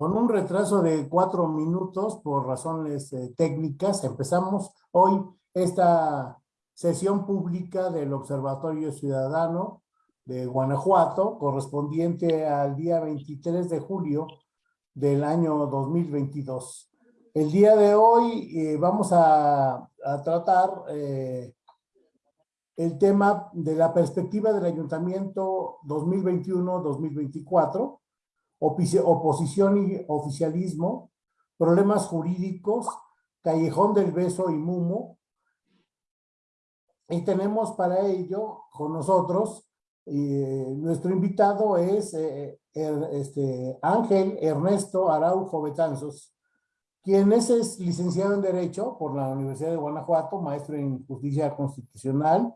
Con un retraso de cuatro minutos por razones eh, técnicas, empezamos hoy esta sesión pública del Observatorio Ciudadano de Guanajuato, correspondiente al día 23 de julio del año 2022. El día de hoy eh, vamos a, tratar eh, el tema de la perspectiva del ayuntamiento 2021-2024, oposición y oficialismo, problemas jurídicos, Callejón del Beso y Mumo. Y tenemos para ello con nosotros, eh, nuestro invitado es eh, este, Ángel Ernesto Araujo Betanzos, quien es, licenciado en Derecho por la Universidad de Guanajuato, maestro en Justicia Constitucional,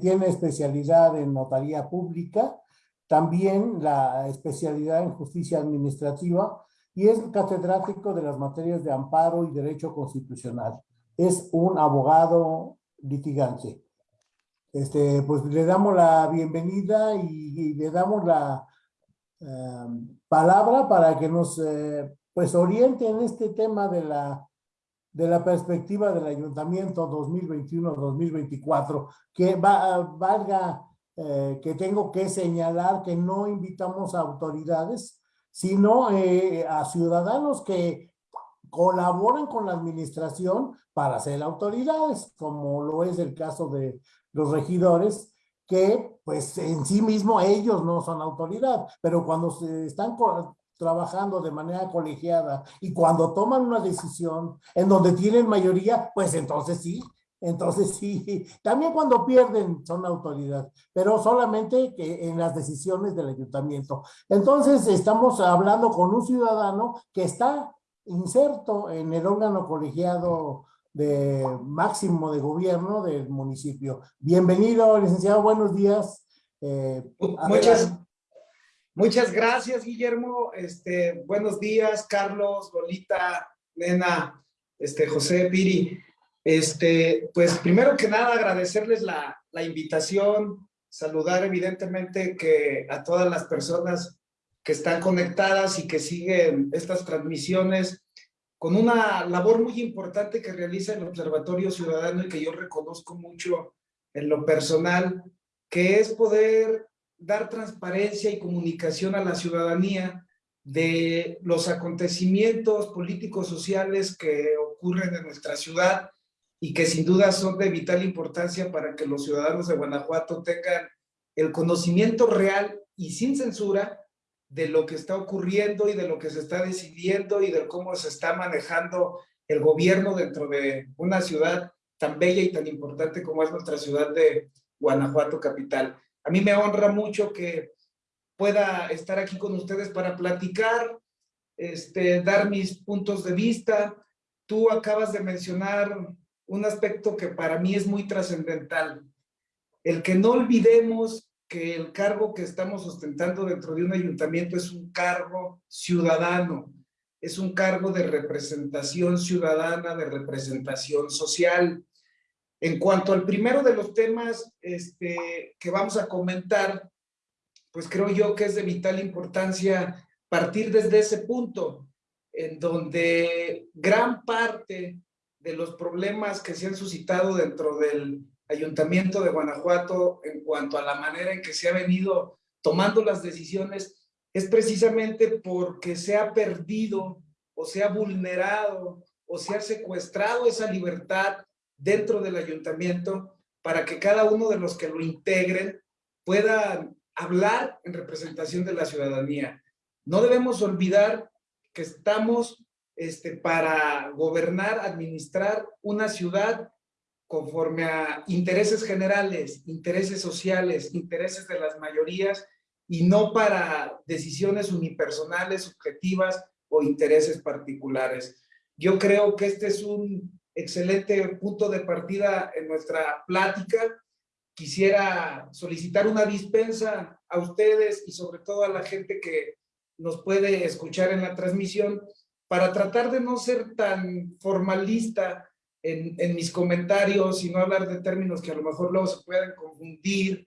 tiene especialidad en Notaría Pública, también la especialidad en Justicia Administrativa y es catedrático de las materias de Amparo y Derecho Constitucional. Es un abogado litigante. Este, pues le damos la bienvenida y, y le damos la eh, palabra para que nos eh, pues oriente en este tema de la, de la perspectiva del ayuntamiento 2021-2024, que va, valga eh, que tengo que señalar que no invitamos a autoridades, sino eh, a ciudadanos que colaboran con la administración para ser autoridades, como lo es el caso de los regidores, que pues en sí mismo ellos no son autoridad, pero cuando se están trabajando de manera colegiada y cuando toman una decisión en donde tienen mayoría, pues entonces sí, entonces sí, también cuando pierden son autoridad, pero solamente que en las decisiones del ayuntamiento. Entonces estamos hablando con un ciudadano que está inserto en el órgano colegiado de máximo de gobierno del municipio. Bienvenido, licenciado, buenos días. Eh, Muchas Muchas gracias, Guillermo. Este, buenos días, Carlos, Golita, Nena, este, José, Piri. Este, pues primero que nada agradecerles la, la invitación, saludar evidentemente que a todas las personas que están conectadas y que siguen estas transmisiones con una labor muy importante que realiza el Observatorio Ciudadano y que yo reconozco mucho en lo personal, que es poder dar transparencia y comunicación a la ciudadanía de los acontecimientos políticos sociales que ocurren en nuestra ciudad y que sin duda son de vital importancia para que los ciudadanos de Guanajuato tengan el conocimiento real y sin censura de lo que está ocurriendo y de lo que se está decidiendo y de cómo se está manejando el gobierno dentro de una ciudad tan bella y tan importante como es nuestra ciudad de Guanajuato capital. A mí me honra mucho que pueda estar aquí con ustedes para platicar, este, dar mis puntos de vista. Tú acabas de mencionar un aspecto que para mí es muy trascendental. El que no olvidemos que el cargo que estamos ostentando dentro de un ayuntamiento es un cargo ciudadano, es un cargo de representación ciudadana, de representación social. En cuanto al primero de los temas este, que vamos a comentar, pues creo yo que es de vital importancia partir desde ese punto, en donde gran parte de los problemas que se han suscitado dentro del Ayuntamiento de Guanajuato en cuanto a la manera en que se ha venido tomando las decisiones es precisamente porque se ha perdido o se ha vulnerado o se ha secuestrado esa libertad dentro del ayuntamiento para que cada uno de los que lo integren puedan hablar en representación de la ciudadanía. No debemos olvidar que estamos este, para gobernar, administrar una ciudad conforme a intereses generales, intereses sociales, intereses de las mayorías y no para decisiones unipersonales, subjetivas o intereses particulares. Yo creo que este es un excelente punto de partida en nuestra plática. Quisiera solicitar una dispensa a ustedes y sobre todo a la gente que nos puede escuchar en la transmisión para tratar de no ser tan formalista en, mis comentarios y no hablar de términos que a lo mejor luego se pueden confundir,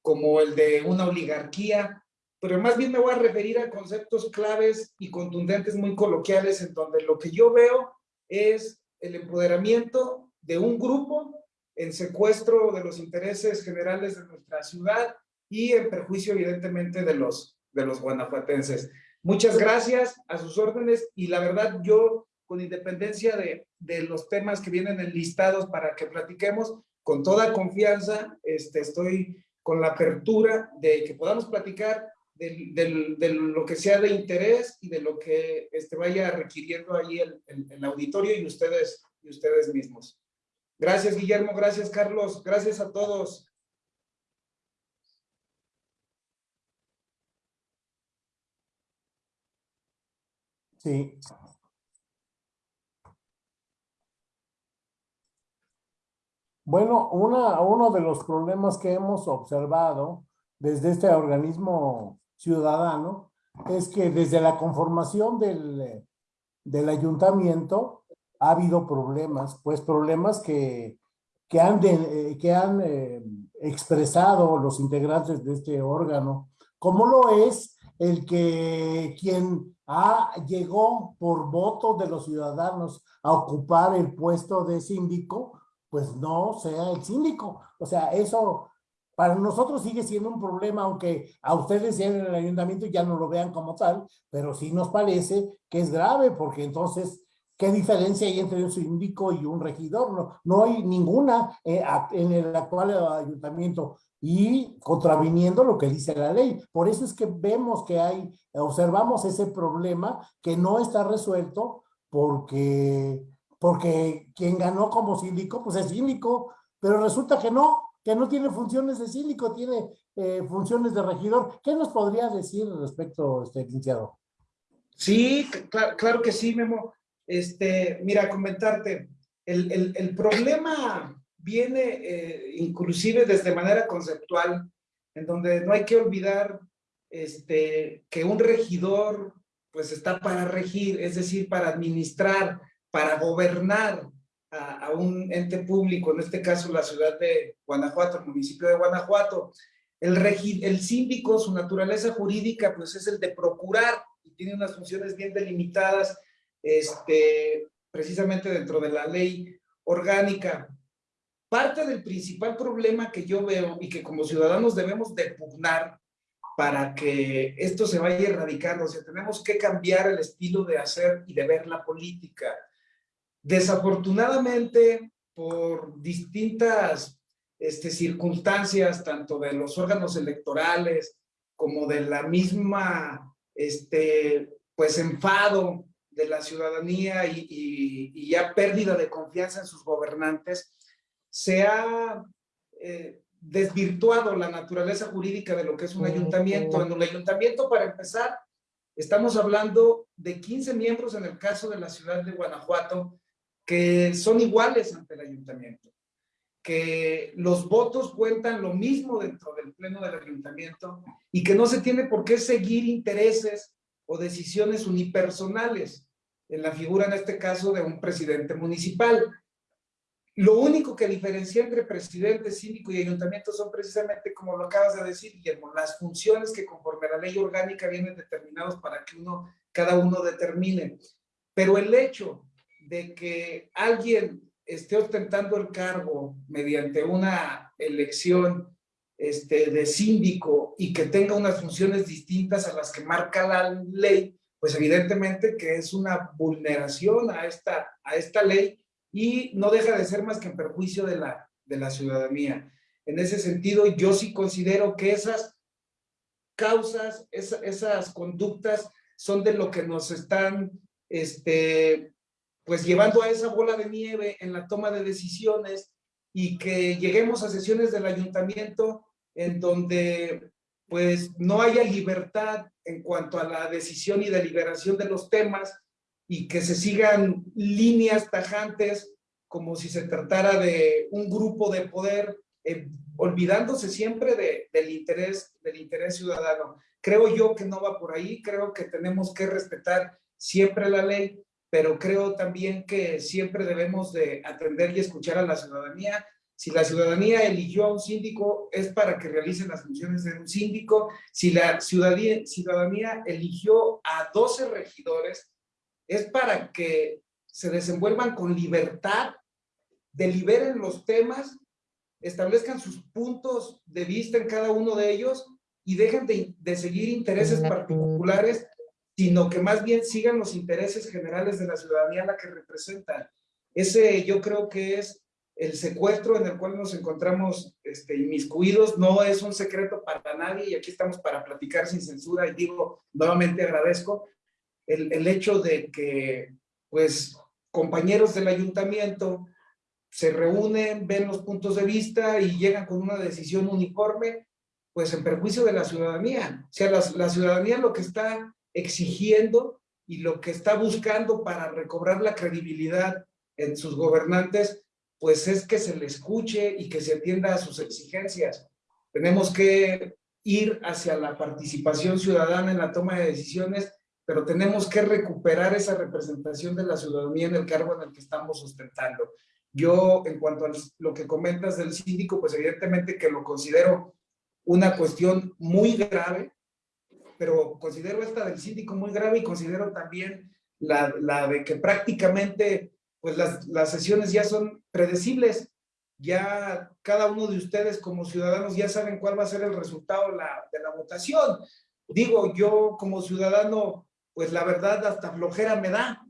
como el de una oligarquía, pero más bien me voy a referir a conceptos claves y contundentes muy coloquiales en donde lo que yo veo es el empoderamiento de un grupo en secuestro de los intereses generales de nuestra ciudad y en perjuicio evidentemente de los, de los guanajuatenses. Muchas gracias a sus órdenes y la verdad yo con independencia de, de los temas que vienen enlistados para que platiquemos, con toda confianza este, estoy con la apertura de que podamos platicar de, lo que sea de interés y de lo que este, vaya requiriendo ahí el, el, auditorio y ustedes, y ustedes mismos. Gracias, Guillermo. Gracias, Carlos. Gracias a todos. Sí. Bueno, una, uno de los problemas que hemos observado desde este organismo ciudadano es que desde la conformación del, del ayuntamiento ha habido problemas, pues problemas que, que han, eh, que han eh, expresado los integrantes de este órgano, como lo es el que quien ha, llegó por voto de los ciudadanos a ocupar el puesto de síndico, pues no sea el síndico. O sea, eso para nosotros sigue siendo un problema, aunque a ustedes en el ayuntamiento ya no lo vean como tal, pero sí nos parece que es grave, porque entonces, ¿qué diferencia hay entre un síndico y un regidor? No, no hay ninguna eh, en el actual ayuntamiento y contraviniendo lo que dice la ley. Por eso es que vemos que hay, observamos ese problema que no está resuelto porque, porque quien ganó como síndico, pues es síndico, pero resulta que no, que no tiene funciones de síndico, tiene eh, funciones de regidor. ¿Qué nos podría decir respecto, este, licenciado? Sí, claro, que sí, Memo. Este, mira, comentarte, el, problema viene eh, inclusive desde manera conceptual, en donde no hay que olvidar este, que un regidor pues está para regir, es decir, para administrar, para gobernar, a, un ente público, en este caso la ciudad de Guanajuato, el municipio de Guanajuato. El, el síndico, su naturaleza jurídica, pues es el de procurar y tiene unas funciones bien delimitadas, este, precisamente dentro de la ley orgánica. Parte del principal problema que yo veo y que como ciudadanos debemos de pugnar para que esto se vaya erradicando, o sea, tenemos que cambiar el estilo de hacer y de ver la política. Desafortunadamente, por distintas este, circunstancias, tanto de los órganos electorales como de la misma, este, pues, enfado de la ciudadanía y, ya pérdida de confianza en sus gobernantes, se ha eh, desvirtuado la naturaleza jurídica de lo que es un ayuntamiento. En un ayuntamiento, para empezar, estamos hablando de 15 miembros en el caso de la ciudad de Guanajuato, que son iguales ante el ayuntamiento, que los votos cuentan lo mismo dentro del pleno del ayuntamiento y que no se tiene por qué seguir intereses o decisiones unipersonales en la figura, en este caso, de un presidente municipal. Lo único que diferencia entre presidente, síndico y ayuntamiento son precisamente, como lo acabas de decir, Guillermo, las funciones que conforme la ley orgánica vienen determinados para que uno, cada uno determine. Pero el hecho de que alguien esté ostentando el cargo mediante una elección este, de síndico y que tenga unas funciones distintas a las que marca la ley, pues evidentemente que es una vulneración a esta, a esta ley y no deja de ser más que en perjuicio de la, de la ciudadanía. En ese sentido, yo sí considero que esas causas, esas conductas son de lo que nos están este, pues llevando a esa bola de nieve en la toma de decisiones y que lleguemos a sesiones del ayuntamiento en donde pues no haya libertad en cuanto a la decisión y deliberación de los temas y que se sigan líneas tajantes como si se tratara de un grupo de poder, eh, olvidándose siempre de, del, interés, del interés ciudadano. Creo yo que no va por ahí, creo que tenemos que respetar siempre la ley, pero creo también que siempre debemos de atender y escuchar a la ciudadanía Si la ciudadanía eligió a un síndico, es para que realice las funciones de un síndico. Si la ciudadanía, ciudadanía eligió a 12 regidores, es para que se desenvuelvan con libertad, deliberen los temas, establezcan sus puntos de vista en cada uno de ellos y dejen de, de seguir intereses particulares, sino que más bien sigan los intereses generales de la ciudadanía a la que representan. Ese yo creo que es el secuestro en el cual nos encontramos este, inmiscuidos no es un secreto para nadie y aquí estamos para platicar sin censura y digo, nuevamente agradezco el, el hecho de que pues compañeros del ayuntamiento se reúnen, ven los puntos de vista y llegan con una decisión uniforme, pues en perjuicio de la ciudadanía. O sea, la, la ciudadanía lo que está exigiendo y lo que está buscando para recobrar la credibilidad en sus gobernantes pues es que se le escuche y que se atienda a sus exigencias. Tenemos que ir hacia la participación ciudadana en la toma de decisiones, pero tenemos que recuperar esa representación de la ciudadanía en el cargo en el que estamos sustentando. Yo, en cuanto a lo que comentas del síndico, pues evidentemente que lo considero una cuestión muy grave, pero considero esta del síndico muy grave y considero también la, de que prácticamente pues las, sesiones ya son predecibles. Ya cada uno de ustedes como ciudadanos ya saben cuál va a ser el resultado de la votación. Digo, yo como ciudadano, pues la verdad hasta flojera me da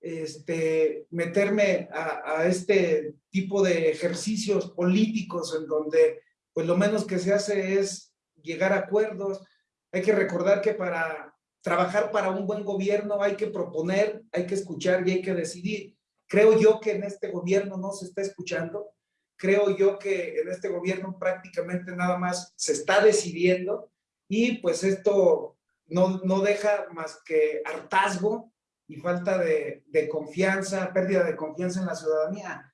este, meterme a, a, este tipo de ejercicios políticos en donde pues lo menos que se hace es llegar a acuerdos. Hay que recordar que para trabajar para un buen gobierno hay que proponer, hay que escuchar y hay que decidir. Creo yo que en este gobierno no se está escuchando. Creo yo que en este gobierno prácticamente nada más se está decidiendo y pues esto no, no deja más que hartazgo y falta de, confianza, pérdida de confianza en la ciudadanía.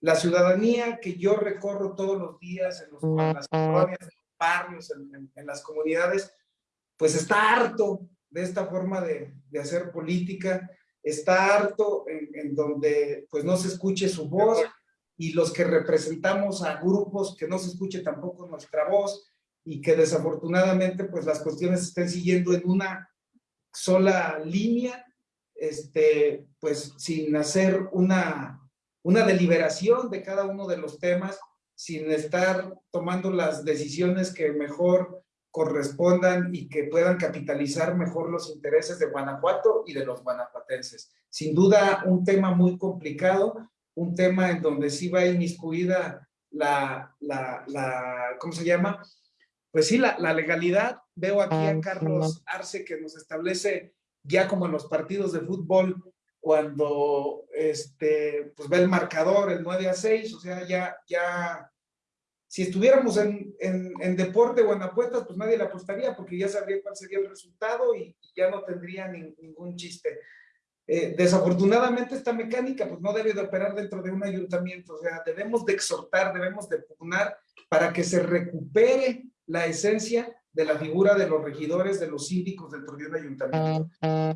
La ciudadanía que yo recorro todos los días en, los, las colonias, barrios, en, las comunidades, pues está harto de esta forma de, de hacer política, está harto en, en, donde pues no se escuche su voz y los que representamos a grupos que no se escuche tampoco nuestra voz y que desafortunadamente pues las cuestiones estén siguiendo en una sola línea, este, pues sin hacer una, una deliberación de cada uno de los temas, sin estar tomando las decisiones que mejor correspondan y que puedan capitalizar mejor los intereses de Guanajuato y de los guanajuatenses. Sin duda, un tema muy complicado, un tema en donde sí va inmiscuida la, la, la ¿cómo se llama? Pues sí, la, la legalidad. Veo aquí a Carlos Arce que nos establece ya como en los partidos de fútbol, cuando este, pues ve el marcador, el 9 a 6, o sea, ya, ya si estuviéramos en, en, deporte o en apuestas, pues nadie le apostaría porque ya sabría cuál sería el resultado y, ya no tendría ni, ningún chiste. Eh, desafortunadamente esta mecánica pues no debe de operar dentro de un ayuntamiento, o sea, debemos de exhortar, debemos de pugnar para que se recupere la esencia de la figura de los regidores, de los síndicos dentro de un ayuntamiento,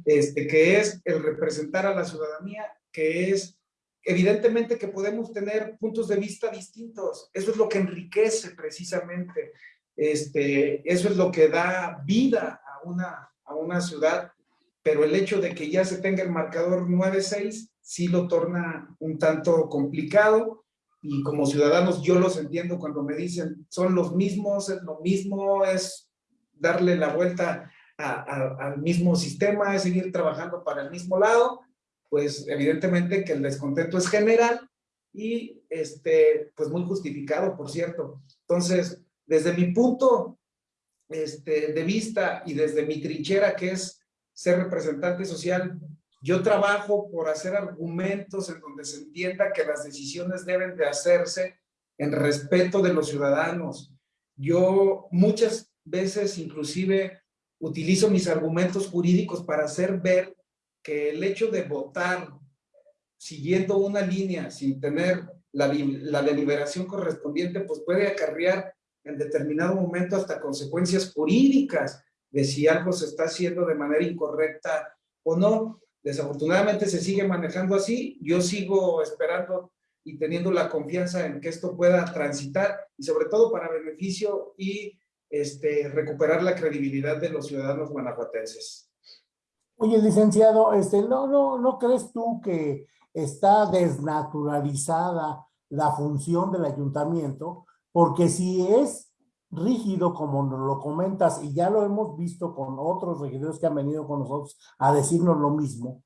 este, que es el representar a la ciudadanía, que es evidentemente que podemos tener puntos de vista distintos. Eso es lo que enriquece precisamente. Este, eso es lo que da vida a una, a una ciudad. Pero el hecho de que ya se tenga el marcador 9-6 sí lo torna un tanto complicado. Y como ciudadanos yo los entiendo cuando me dicen son los mismos, es lo mismo, es darle la vuelta a, a, al mismo sistema, es seguir trabajando para el mismo lado pues evidentemente que el descontento es general y este, pues muy justificado, por cierto. Entonces, desde mi punto este, de vista y desde mi trinchera, que es ser representante social, yo trabajo por hacer argumentos en donde se entienda que las decisiones deben de hacerse en respeto de los ciudadanos. Yo muchas veces inclusive utilizo mis argumentos jurídicos para hacer ver que el hecho de votar siguiendo una línea sin tener la, la deliberación correspondiente, pues puede acarrear en determinado momento hasta consecuencias jurídicas de si algo se está haciendo de manera incorrecta o no. Desafortunadamente se sigue manejando así. Yo sigo esperando y teniendo la confianza en que esto pueda transitar y sobre todo para beneficio y este, recuperar la credibilidad de los ciudadanos guanajuatenses. Oye, licenciado, este, ¿no, no, ¿no crees tú que está desnaturalizada la función del ayuntamiento? Porque si es rígido, como lo comentas, y ya lo hemos visto con otros regidores que han venido con nosotros a decirnos lo mismo,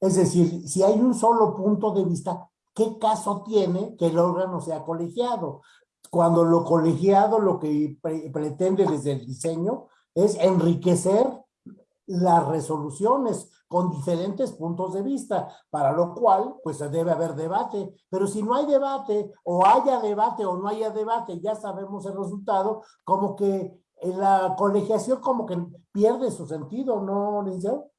es decir, si hay un solo punto de vista, ¿qué caso tiene que el órgano sea colegiado? Cuando lo colegiado lo que pretende desde el diseño es enriquecer las resoluciones con diferentes puntos de vista, para lo cual pues debe haber debate, pero si no hay debate o haya debate o no haya debate, ya sabemos el resultado, como que la colegiación como que pierde su sentido, ¿no, licenciado?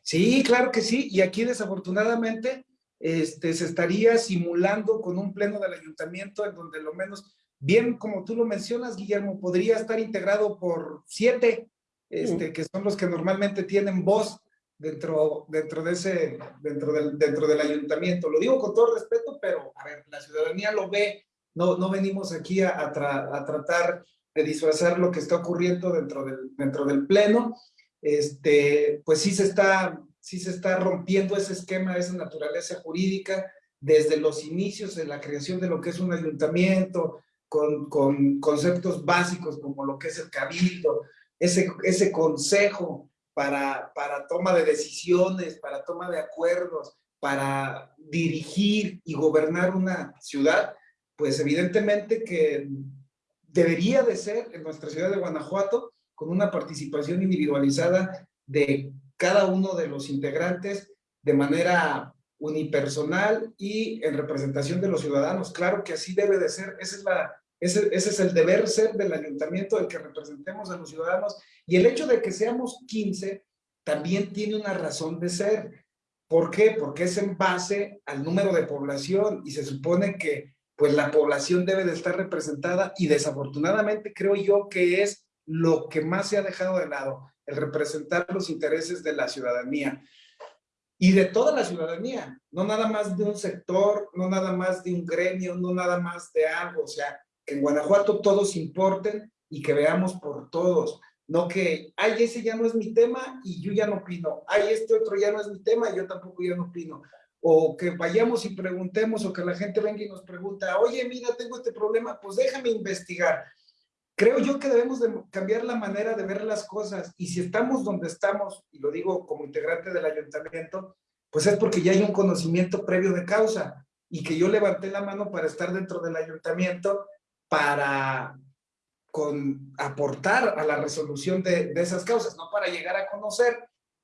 Sí, claro que sí, y aquí desafortunadamente este, se estaría simulando con un pleno del ayuntamiento en donde lo menos, bien como tú lo mencionas, Guillermo, podría estar integrado por siete, este, que son los que normalmente tienen voz dentro, dentro, de ese, dentro, del, dentro del ayuntamiento. Lo digo con todo respeto, pero a ver, la ciudadanía lo ve, no, no venimos aquí a, a tratar de disfrazar lo que está ocurriendo dentro del, dentro del pleno. Este, pues sí se, está, sí se está rompiendo ese esquema, esa naturaleza jurídica desde los inicios de la creación de lo que es un ayuntamiento, con, con conceptos básicos como lo que es el cabildo, ese, ese consejo para, para toma de decisiones, para toma de acuerdos, para dirigir y gobernar una ciudad, pues evidentemente que debería de ser en nuestra ciudad de Guanajuato con una participación individualizada de cada uno de los integrantes de manera unipersonal y en representación de los ciudadanos. Claro que así debe de ser, ese es, la, ese, ese es el deber ser del ayuntamiento, el que representemos a los ciudadanos. Y el hecho de que seamos 15 también tiene una razón de ser. ¿Por qué? Porque es en base al número de población y se supone que pues la población debe de estar representada y desafortunadamente creo yo que es lo que más se ha dejado de lado, el representar los intereses de la ciudadanía y de toda la ciudadanía, no nada más de un sector, no nada más de un gremio, no nada más de algo, o sea, que en Guanajuato todos importen y que veamos por todos, no que, ay, ese ya no es mi tema y yo ya no opino, ay, este otro ya no es mi tema y yo tampoco ya no opino, o que vayamos y preguntemos o que la gente venga y nos pregunta, oye, mira, tengo este problema, pues déjame investigar, Creo yo que debemos de cambiar la manera de ver las cosas y si estamos donde estamos, y lo digo como integrante del ayuntamiento, pues es porque ya hay un conocimiento previo de causa y que yo levanté la mano para estar dentro del ayuntamiento para con, aportar a la resolución de, de esas causas, no para llegar a conocer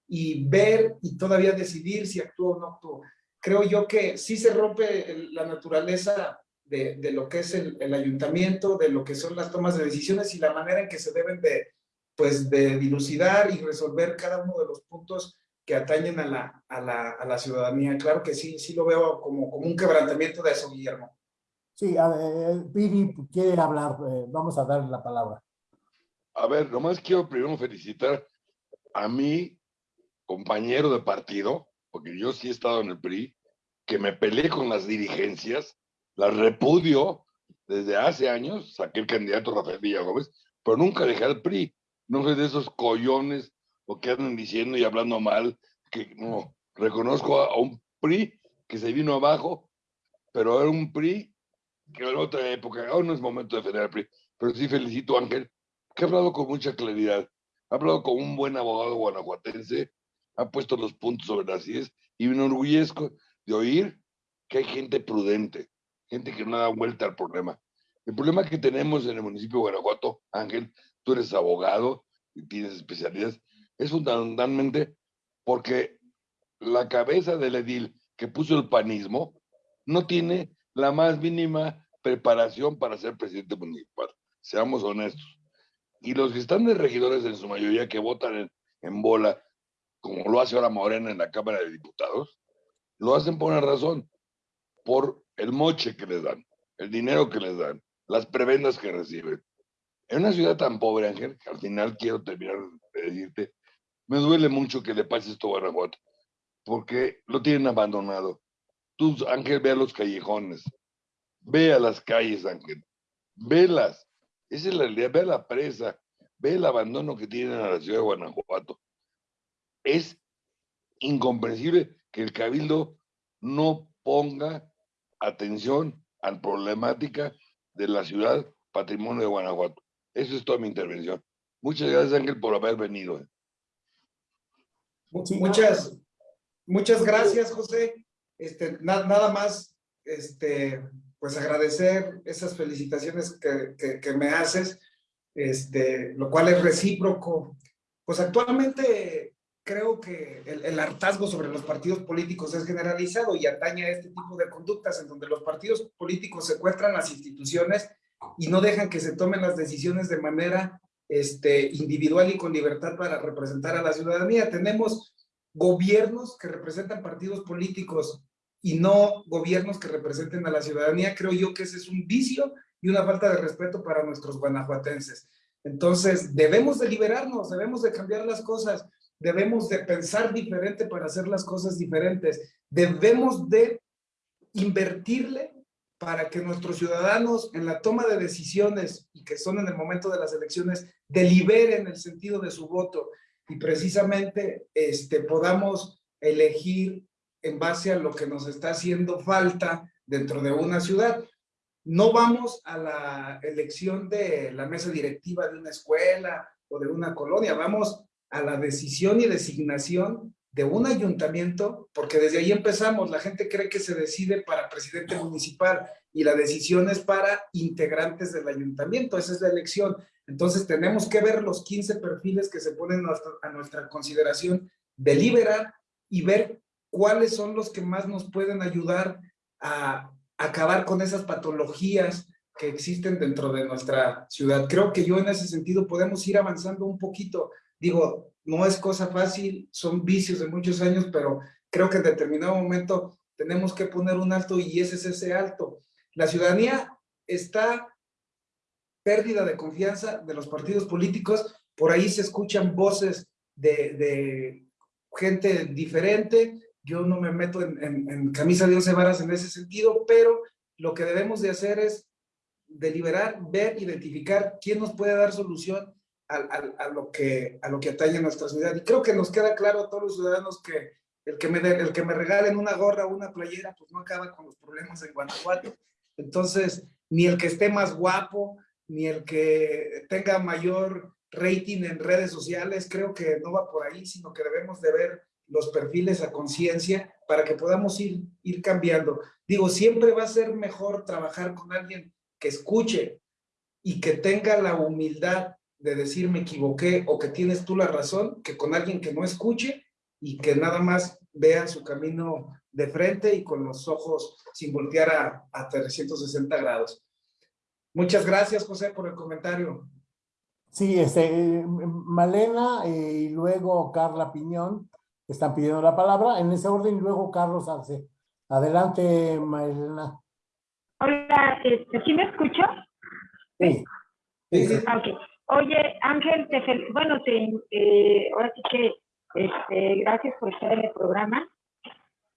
y ver y todavía decidir si actúo o no actúo. Creo yo que sí se rompe la naturaleza de, lo que es el, ayuntamiento, de lo que son las tomas de decisiones y la manera en que se deben de, pues, de dilucidar y resolver cada uno de los puntos que atañen a la, a la, a la ciudadanía. Claro que sí, sí lo veo como, como un quebrantamiento de eso, Guillermo. Sí, a ver, Piri quiere hablar, eh, vamos a darle la palabra. A ver, nomás quiero primero felicitar a mi compañero de partido, porque yo sí he estado en el PRI, que me peleé con las dirigencias la repudio desde hace años, saqué el candidato Rafael Villagómez, pero nunca dejé al PRI. No soy de esos collones o que andan diciendo y hablando mal, que no, reconozco a, un PRI que se vino abajo, pero era un PRI que en otra época, ahora no es momento de defender al PRI, pero sí felicito a Ángel, que ha hablado con mucha claridad, ha hablado con un buen abogado guanajuatense, ha puesto los puntos sobre las IES y me enorgullezco de oír que hay gente prudente, gente que no da vuelta al problema. El problema que tenemos en el municipio de Guanajuato, Ángel, tú eres abogado y tienes especialidades, es fundamentalmente porque la cabeza del edil que puso el panismo no tiene la más mínima preparación para ser presidente municipal. Seamos honestos. Y los que están de regidores en su mayoría que votan en, en bola, como lo hace ahora Morena en la Cámara de Diputados, lo hacen por una razón, por el moche que les dan, el dinero que les dan, las prebendas que reciben. En una ciudad tan pobre, Ángel, que al final quiero terminar de decirte, me duele mucho que le pase esto a Guanajuato, porque lo tienen abandonado. Tú, Ángel, ve a los callejones, ve a las calles, Ángel, velas. Esa es la realidad, ve a la presa, ve el abandono que tienen a la ciudad de Guanajuato. Es incomprensible que el cabildo no ponga atención a la problemática de la ciudad patrimonio de Guanajuato. Eso es toda mi intervención. Muchas gracias, Ángel, por haber venido. Muchas, muchas gracias, José. Este, nada más, este, pues agradecer esas felicitaciones que, que, me haces, este, lo cual es recíproco. Pues actualmente creo que el, el, hartazgo sobre los partidos políticos es generalizado y atañe a este tipo de conductas en donde los partidos políticos secuestran las instituciones y no dejan que se tomen las decisiones de manera este, individual y con libertad para representar a la ciudadanía. Tenemos gobiernos que representan partidos políticos y no gobiernos que representen a la ciudadanía. Creo yo que ese es un vicio y una falta de respeto para nuestros guanajuatenses. Entonces, debemos de liberarnos, debemos de cambiar las cosas, debemos de pensar diferente para hacer las cosas diferentes, debemos de invertirle para que nuestros ciudadanos en la toma de decisiones y que son en el momento de las elecciones deliberen el sentido de su voto y precisamente este, podamos elegir en base a lo que nos está haciendo falta dentro de una ciudad. No vamos a la elección de la mesa directiva de una escuela o de una colonia, vamos a la decisión y designación de un ayuntamiento, porque desde ahí empezamos, la gente cree que se decide para presidente municipal y la decisión es para integrantes del ayuntamiento, esa es la elección. Entonces tenemos que ver los 15 perfiles que se ponen a nuestra consideración, deliberar y ver cuáles son los que más nos pueden ayudar a acabar con esas patologías que existen dentro de nuestra ciudad. Creo que yo en ese sentido podemos ir avanzando un poquito. Digo, no es cosa fácil, son vicios de muchos años, pero creo que en determinado momento tenemos que poner un alto y ese es ese alto. La ciudadanía está pérdida de confianza de los partidos políticos, por ahí se escuchan voces de, gente diferente, yo no me meto en, camisa de once varas en ese sentido, pero lo que debemos de hacer es deliberar, ver, identificar quién nos puede dar solución a, lo, que, a lo que atañe a nuestra ciudad. Y creo que nos queda claro a todos los ciudadanos que el que me, el que me regalen una gorra o una playera, pues no acaba con los problemas en Guanajuato. Entonces, ni el que esté más guapo, ni el que tenga mayor rating en redes sociales, creo que no va por ahí, sino que debemos de ver los perfiles a conciencia para que podamos ir, ir cambiando. Digo, siempre va a ser mejor trabajar con alguien que escuche y que tenga la humildad de decir me equivoqué o que tienes tú la razón, que con alguien que no escuche y que nada más vea su camino de frente y con los ojos sin voltear a, a 360 grados. Muchas gracias, José, por el comentario. Sí, este, Malena eh, y luego Carla Piñón están pidiendo la palabra. En ese orden, y luego Carlos Arce. Adelante, Malena. Hola, este, ¿sí me escucho? Sí. sí. Okay. Oye, Ángel, te bueno, te, eh, ahora sí que este, gracias por estar en el programa.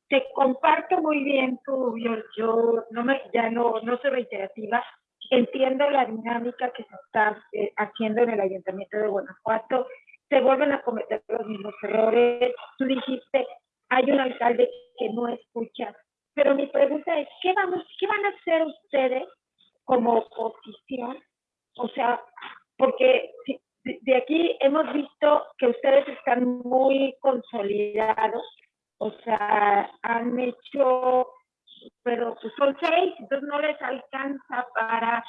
Te comparto muy bien tu, yo, yo no me, ya no, no soy reiterativa, entiendo la dinámica que se está eh, haciendo en el Ayuntamiento de Guanajuato, se vuelven a cometer los mismos errores. Tú dijiste, hay un alcalde que no escucha, pero mi pregunta es, ¿qué, vamos, qué van a hacer ustedes como oposición? O sea, porque de aquí hemos visto que ustedes están muy consolidados, o sea, han hecho, pero pues son seis, entonces no les alcanza para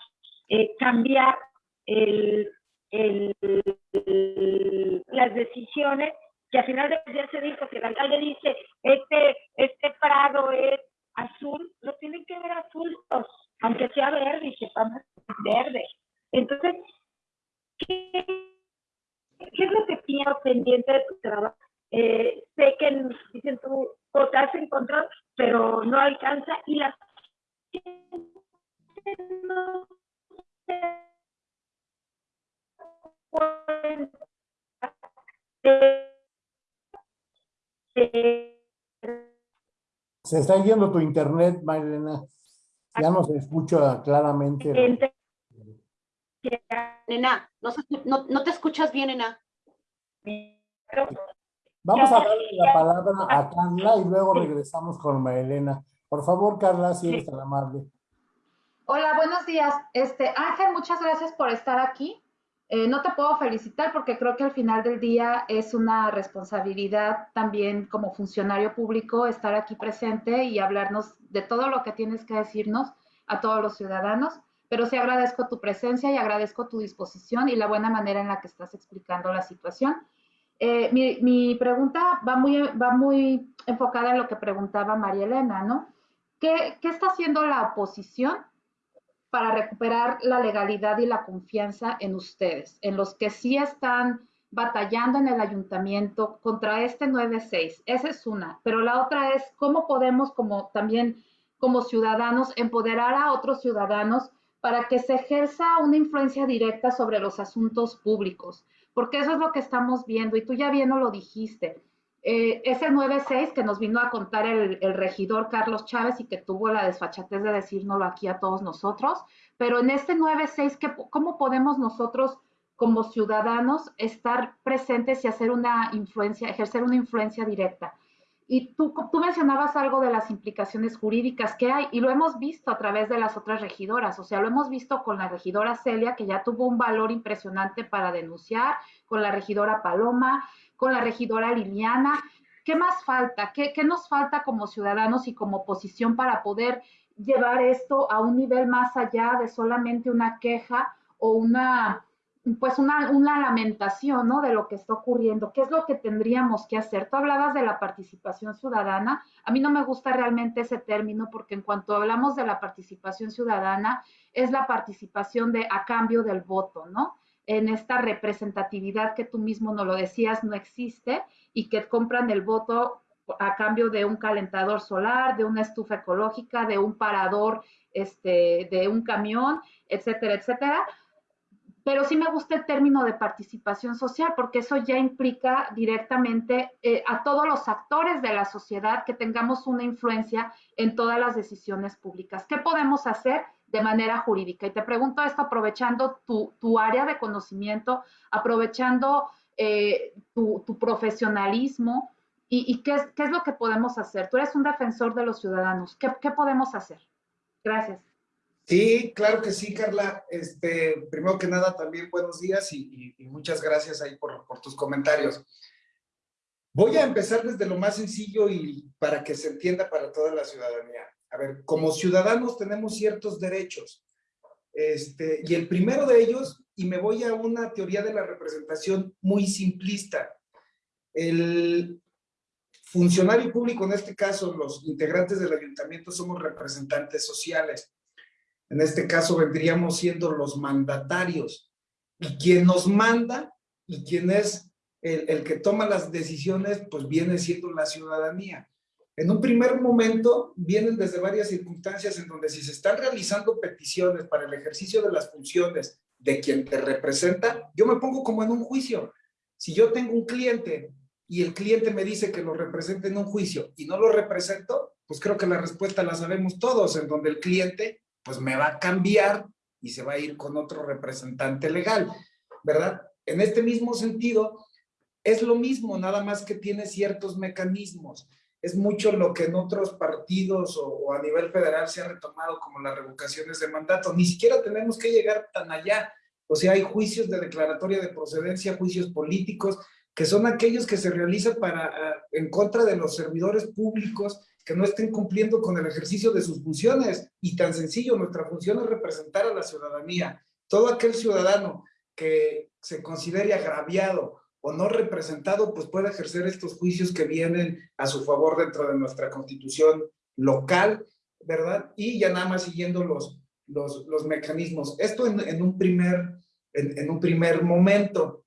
eh, cambiar el, el, las decisiones, que al final de día se dijo que el alcalde dice, este, este prado es azul, lo tienen que ver azul, aunque sea verde, y sepamos verde. Entonces, ¿qué, es lo que tienes pendiente de tu trabajo? Eh, sé que dicen tú votas en control, pero no alcanza y la no Se está yendo tu internet, Marilena. Ya no se escucha claramente. Nena, no, no, te escuchas bien, nena. Vamos a darle la palabra a Carla y luego regresamos con Marilena. Por favor, Carla, si eres tan amable. Hola, buenos días. Este, Ángel, muchas gracias por estar aquí. Eh, no te puedo felicitar porque creo que al final del día es una responsabilidad también como funcionario público estar aquí presente y hablarnos de todo lo que tienes que decirnos a todos los ciudadanos. Pero sí agradezco tu presencia y agradezco tu disposición y la buena manera en la que estás explicando la situación. Eh, mi, pregunta va muy, enfocada en lo que preguntaba María Elena, ¿no? ¿Qué, ¿Qué está haciendo la oposición para recuperar la legalidad y la confianza en ustedes, en los que sí están batallando en el ayuntamiento contra este 9-6. Esa es una. Pero la otra es cómo podemos como también como ciudadanos empoderar a otros ciudadanos para que se ejerza una influencia directa sobre los asuntos públicos, porque eso es lo que estamos viendo y tú ya bien lo dijiste. Eh, ese 9-6 que nos vino a contar el, regidor Carlos Chávez y que tuvo la desfachatez de decírnoslo aquí a todos nosotros, pero en este 9-6, ¿cómo podemos nosotros como ciudadanos estar presentes y hacer una influencia, ejercer una influencia directa? Y tú, tú mencionabas algo de las implicaciones jurídicas que hay y lo hemos visto a través de las otras regidoras, o sea, lo hemos visto con la regidora Celia, que ya tuvo un valor impresionante para denunciar, con la regidora Paloma, con la regidora Liliana. ¿Qué más falta? ¿Qué, nos falta como ciudadanos y como oposición para poder llevar esto a un nivel más allá de solamente una queja o una, pues una, una, lamentación, ¿no? De lo que está ocurriendo. ¿Qué es lo que tendríamos que hacer? Tú hablabas de la participación ciudadana. A mí no me gusta realmente ese término porque en cuanto hablamos de la participación ciudadana, es la participación de a cambio del voto, ¿no? En esta representatividad que tú mismo no lo decías no existe y que compran el voto a cambio de un calentador solar, de una estufa ecológica, de un parador, este, de un camión, etcétera, etcétera. Pero sí me gusta el término de participación social porque eso ya implica directamente eh, a todos los actores de la sociedad que tengamos una influencia en todas las decisiones públicas. ¿Qué podemos hacer? De manera jurídica. Y te pregunto esto aprovechando tu, área de conocimiento, aprovechando eh, tu, profesionalismo y, qué, es, qué, es, lo que podemos hacer. Tú eres un defensor de los ciudadanos. ¿Qué, qué podemos hacer? Gracias. Sí, claro que sí, Carla. Este, primero que nada, también buenos días y, y muchas gracias ahí por, por, tus comentarios. Voy a empezar desde lo más sencillo y para que se entienda para toda la ciudadanía a ver, como ciudadanos tenemos ciertos derechos. Este, y el primero de ellos, y me voy a una teoría de la representación muy simplista. El funcionario público, en este caso los integrantes del ayuntamiento, somos representantes sociales. En este caso vendríamos siendo los mandatarios. Y quien nos manda y quien es el, el que toma las decisiones, pues viene siendo la ciudadanía. En un primer momento vienen desde varias circunstancias en donde si se están realizando peticiones para el ejercicio de las funciones de quien te representa, yo me pongo como en un juicio. Si yo tengo un cliente y el cliente me dice que lo represente en un juicio y no lo represento, pues creo que la respuesta la sabemos todos, en donde el cliente pues me va a cambiar y se va a ir con otro representante legal, ¿verdad? En este mismo sentido, es lo mismo, nada más que tiene ciertos mecanismos es mucho lo que en otros partidos o, a nivel federal se ha retomado como las revocaciones de mandato. Ni siquiera tenemos que llegar tan allá. O sea, hay juicios de declaratoria de procedencia, juicios políticos, que son aquellos que se realizan para, en contra de los servidores públicos que no estén cumpliendo con el ejercicio de sus funciones. Y tan sencillo, nuestra función es representar a la ciudadanía. Todo aquel ciudadano que se considere agraviado o no representado, pues puede ejercer estos juicios que vienen a su favor dentro de nuestra constitución local, ¿verdad? Y ya nada más siguiendo los, los, los mecanismos. Esto en, en un primer, en, en, un primer momento.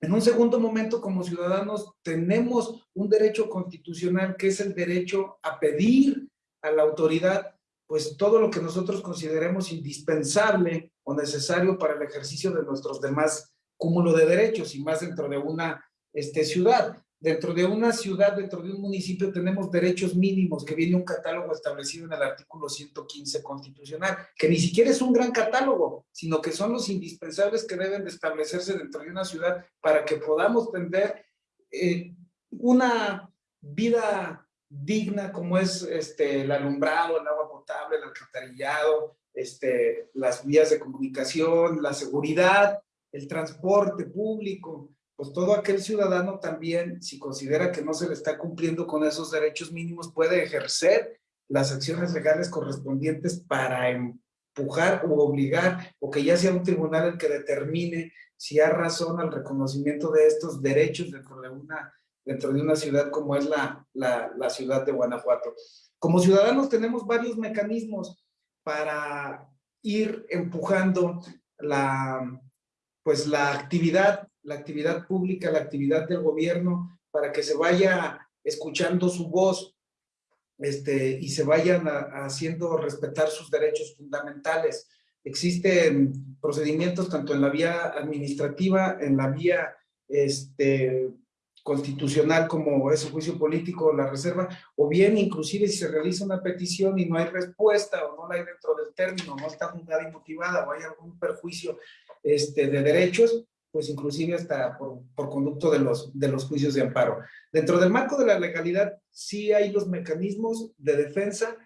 En un segundo momento, como ciudadanos, tenemos un derecho constitucional que es el derecho a pedir a la autoridad pues todo lo que nosotros consideremos indispensable o necesario para el ejercicio de nuestros demás cúmulo de derechos y más dentro de una este, ciudad. dentro de una ciudad, dentro de un municipio, tenemos derechos mínimos, que viene un catálogo establecido en el artículo 115 constitucional, que ni siquiera es un gran catálogo, sino que son los indispensables que deben de establecerse dentro de una ciudad para que podamos tener eh, una vida digna como es este, el alumbrado, el agua potable, el alcantarillado, este, las vías de comunicación, la seguridad, el transporte público, pues todo aquel ciudadano también, si considera que no se le está cumpliendo con esos derechos mínimos, puede ejercer las acciones legales correspondientes para empujar o obligar, o que ya sea un tribunal el que determine si hay razón al reconocimiento de estos derechos dentro de una, dentro de una ciudad como es la, la, la ciudad de Guanajuato. Como ciudadanos tenemos varios mecanismos para ir empujando la, pues la actividad la actividad pública, la actividad del gobierno, para que se vaya escuchando su voz este, y se vayan haciendo respetar sus derechos fundamentales. Existen procedimientos tanto en la vía administrativa, en la vía este, constitucional como es el juicio político la reserva, o bien inclusive si se realiza una petición y no hay respuesta o no la hay dentro del término, no está fundada y motivada o hay algún perjuicio este, de derechos, pues inclusive hasta por, por, conducto de los, de los juicios de amparo. Dentro del marco de la legalidad, sí hay los mecanismos de defensa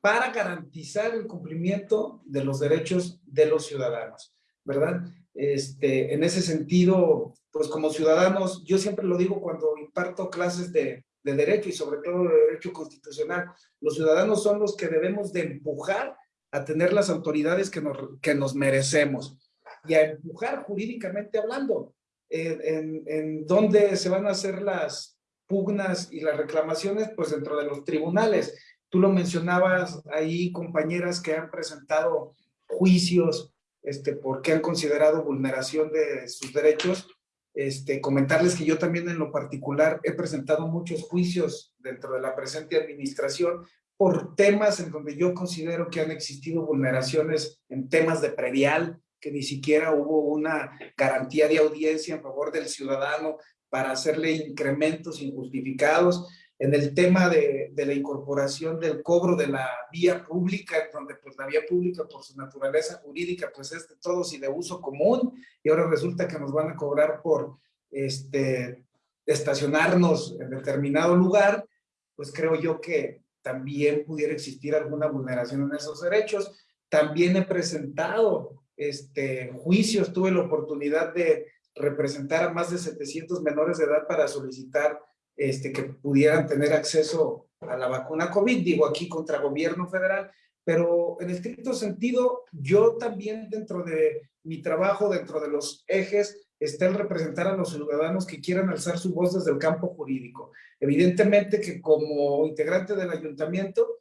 para garantizar el cumplimiento de los derechos de los ciudadanos, ¿verdad? Este, en ese sentido, pues como ciudadanos, yo siempre lo digo cuando imparto clases de, de derecho y sobre todo de derecho constitucional, los ciudadanos son los que debemos de empujar a tener las autoridades que nos, que nos merecemos y a empujar jurídicamente hablando, en, en, dónde se van a hacer las pugnas y las reclamaciones, pues dentro de los tribunales. Tú lo mencionabas ahí, compañeras que han presentado juicios este, porque han considerado vulneración de sus derechos. Este, comentarles que yo también en lo particular he presentado muchos juicios dentro de la presente administración por temas en donde yo considero que han existido vulneraciones en temas de predial, que ni siquiera hubo una garantía de audiencia en favor del ciudadano para hacerle incrementos injustificados. En el tema de, de la incorporación del cobro de la vía pública, donde pues la vía pública por su naturaleza jurídica pues es de todos y de uso común, y ahora resulta que nos van a cobrar por este, estacionarnos en determinado lugar, pues creo yo que también pudiera existir alguna vulneración en esos derechos. También he presentado este, juicios, tuve la oportunidad de representar a más de 700 menores de edad para solicitar este, que pudieran tener acceso a la vacuna COVID, digo aquí contra gobierno federal, pero en estricto sentido, yo también dentro de mi trabajo, dentro de los ejes, está el representar a los ciudadanos que quieran alzar su voz desde el campo jurídico. Evidentemente que como integrante del ayuntamiento,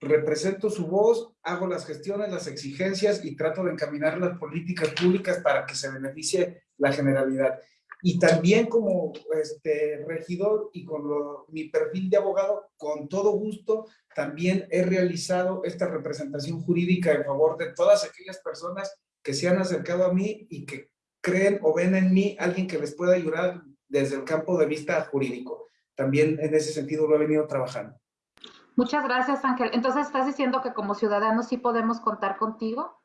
represento su voz, hago las gestiones, las exigencias y trato de encaminar las políticas públicas para que se beneficie la generalidad. Y también como este, regidor y con mi perfil de abogado, con todo gusto, también he realizado esta representación jurídica en favor de todas aquellas personas que se han acercado a mí y que creen o ven en mí alguien que les pueda ayudar desde el campo de vista jurídico. También en ese sentido lo he venido trabajando. Muchas gracias, Ángel. Entonces, ¿estás diciendo que como ciudadanos sí podemos contar contigo?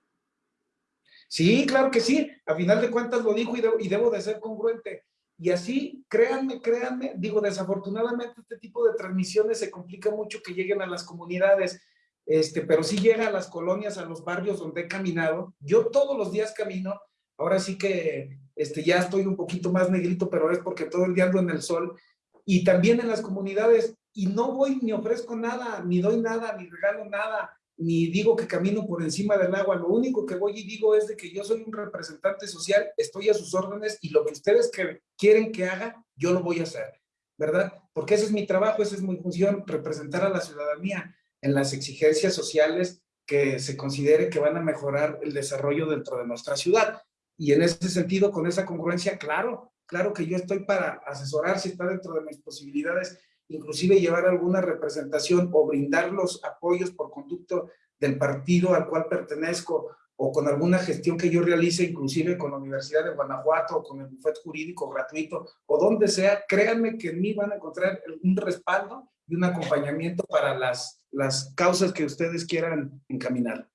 Sí, claro que sí. A final de cuentas lo dijo y debo, de ser congruente. Y así, créanme, créanme, digo, desafortunadamente este tipo de transmisiones se complica mucho que lleguen a las comunidades, este, pero sí llega a las colonias, a los barrios donde he caminado. Yo todos los días camino, ahora sí que este, ya estoy un poquito más negrito, pero es porque todo el día ando en el sol. Y también en las comunidades, y no voy ni ofrezco nada, ni doy nada, ni regalo nada, ni digo que camino por encima del agua. Lo único que voy y digo es de que yo soy un representante social, estoy a sus órdenes y lo que ustedes quieren que haga, yo lo voy a hacer, ¿verdad? Porque ese es mi trabajo, esa es mi función, representar a la ciudadanía en las exigencias sociales que se considere que van a mejorar el desarrollo dentro de nuestra ciudad. Y en ese sentido, con esa congruencia, claro, claro que yo estoy para asesorar si está dentro de mis posibilidades inclusive llevar alguna representación o brindar los apoyos por conducto del partido al cual pertenezco o con alguna gestión que yo realice, inclusive con la Universidad de Guanajuato o con el bufete jurídico gratuito o donde sea, créanme que en mí van a encontrar un respaldo y un acompañamiento para las, las causas que ustedes quieran encaminar.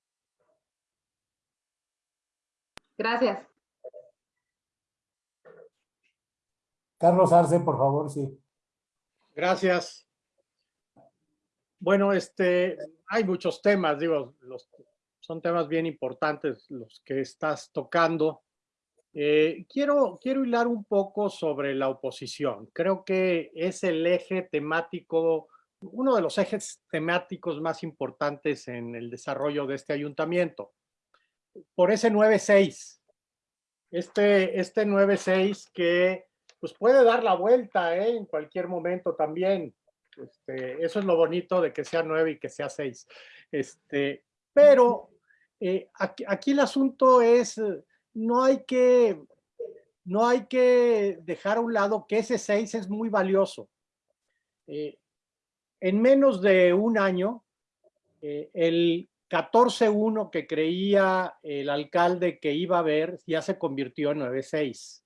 Gracias. Carlos Arce, por favor, sí. Gracias. Bueno, este, hay muchos temas, digo, los, son temas bien importantes los que estás tocando. Eh, quiero, quiero hilar un poco sobre la oposición. Creo que es el eje temático, uno de los ejes temáticos más importantes en el desarrollo de este ayuntamiento. Por ese 9-6, este, este 9-6 que pues puede dar la vuelta ¿eh? en cualquier momento también. Este, eso es lo bonito de que sea 9 y que sea 6. Este, pero eh, aquí, el asunto es, no hay, que, no hay que dejar a un lado que ese 6 es muy valioso. Eh, en menos de un año, el 14-1 que creía el alcalde que iba a haber ya se convirtió en 9-6.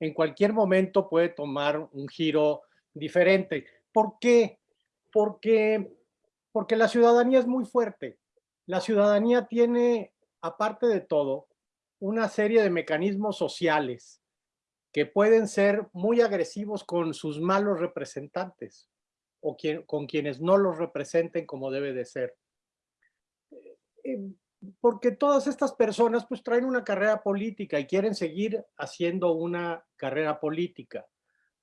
En cualquier momento puede tomar un giro diferente. ¿Por qué? Porque, porque la ciudadanía es muy fuerte la ciudadanía tiene, aparte de todo, una serie de mecanismos sociales que pueden ser muy agresivos con sus malos representantes o con quienes no los representen como debe de ser. Porque todas estas personas pues traen una carrera política y quieren seguir haciendo una carrera política.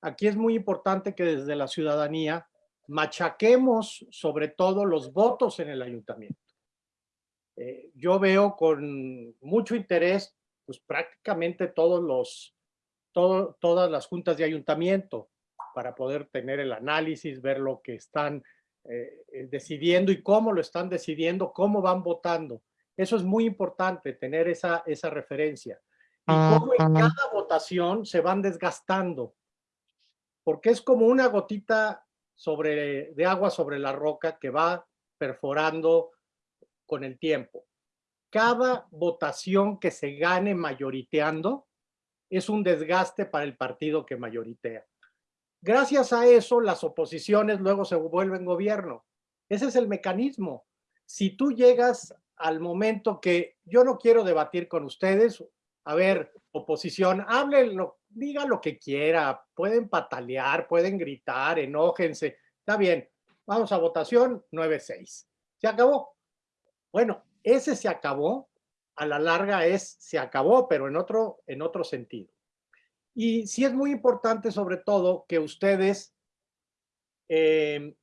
Aquí es muy importante que desde la ciudadanía machaquemos sobre todo los votos en el ayuntamiento. Eh, yo veo con mucho interés pues prácticamente todos los, todas las juntas de ayuntamiento para poder tener el análisis, ver lo que están eh, eh, decidiendo y cómo lo están decidiendo, cómo van votando. Eso es muy importante, tener esa, esa referencia. Y cómo en cada votación se van desgastando. Porque es como una gotita sobre, de agua sobre la roca que va perforando con el tiempo. Cada votación que se gane mayoriteando es un desgaste para el partido que mayoritea. Gracias a eso, las oposiciones luego se vuelven gobierno. Ese es el mecanismo. Si tú llegas al momento que yo no quiero debatir con ustedes, a ver, oposición, hablen, diga lo que quiera, pueden patalear, pueden gritar, enójense, está bien, vamos a votación 9-6. Se acabó. Bueno, ese se acabó, a la larga es se acabó, pero en otro, en otro sentido. Y sí es muy importante sobre todo que ustedes eh,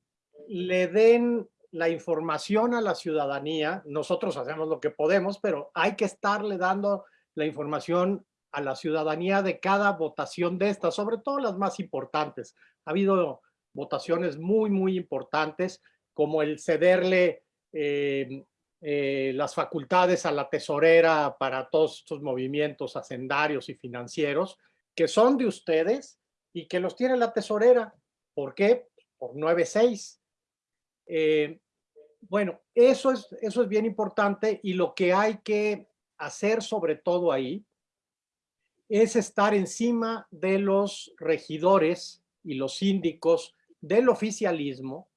le den la información a la ciudadanía. Nosotros hacemos lo que podemos, pero hay que estarle dando la información a la ciudadanía de cada votación de estas, sobre todo las más importantes. Ha habido votaciones muy, muy importantes, como el cederle eh, eh, las facultades a la tesorera para todos estos movimientos hacendarios y financieros que son de ustedes y que los tiene la tesorera. ¿Por qué? Por 9.6. Eh, bueno, eso es, eso es bien importante y lo que hay que hacer sobre todo ahí es estar encima de los regidores y los síndicos del oficialismo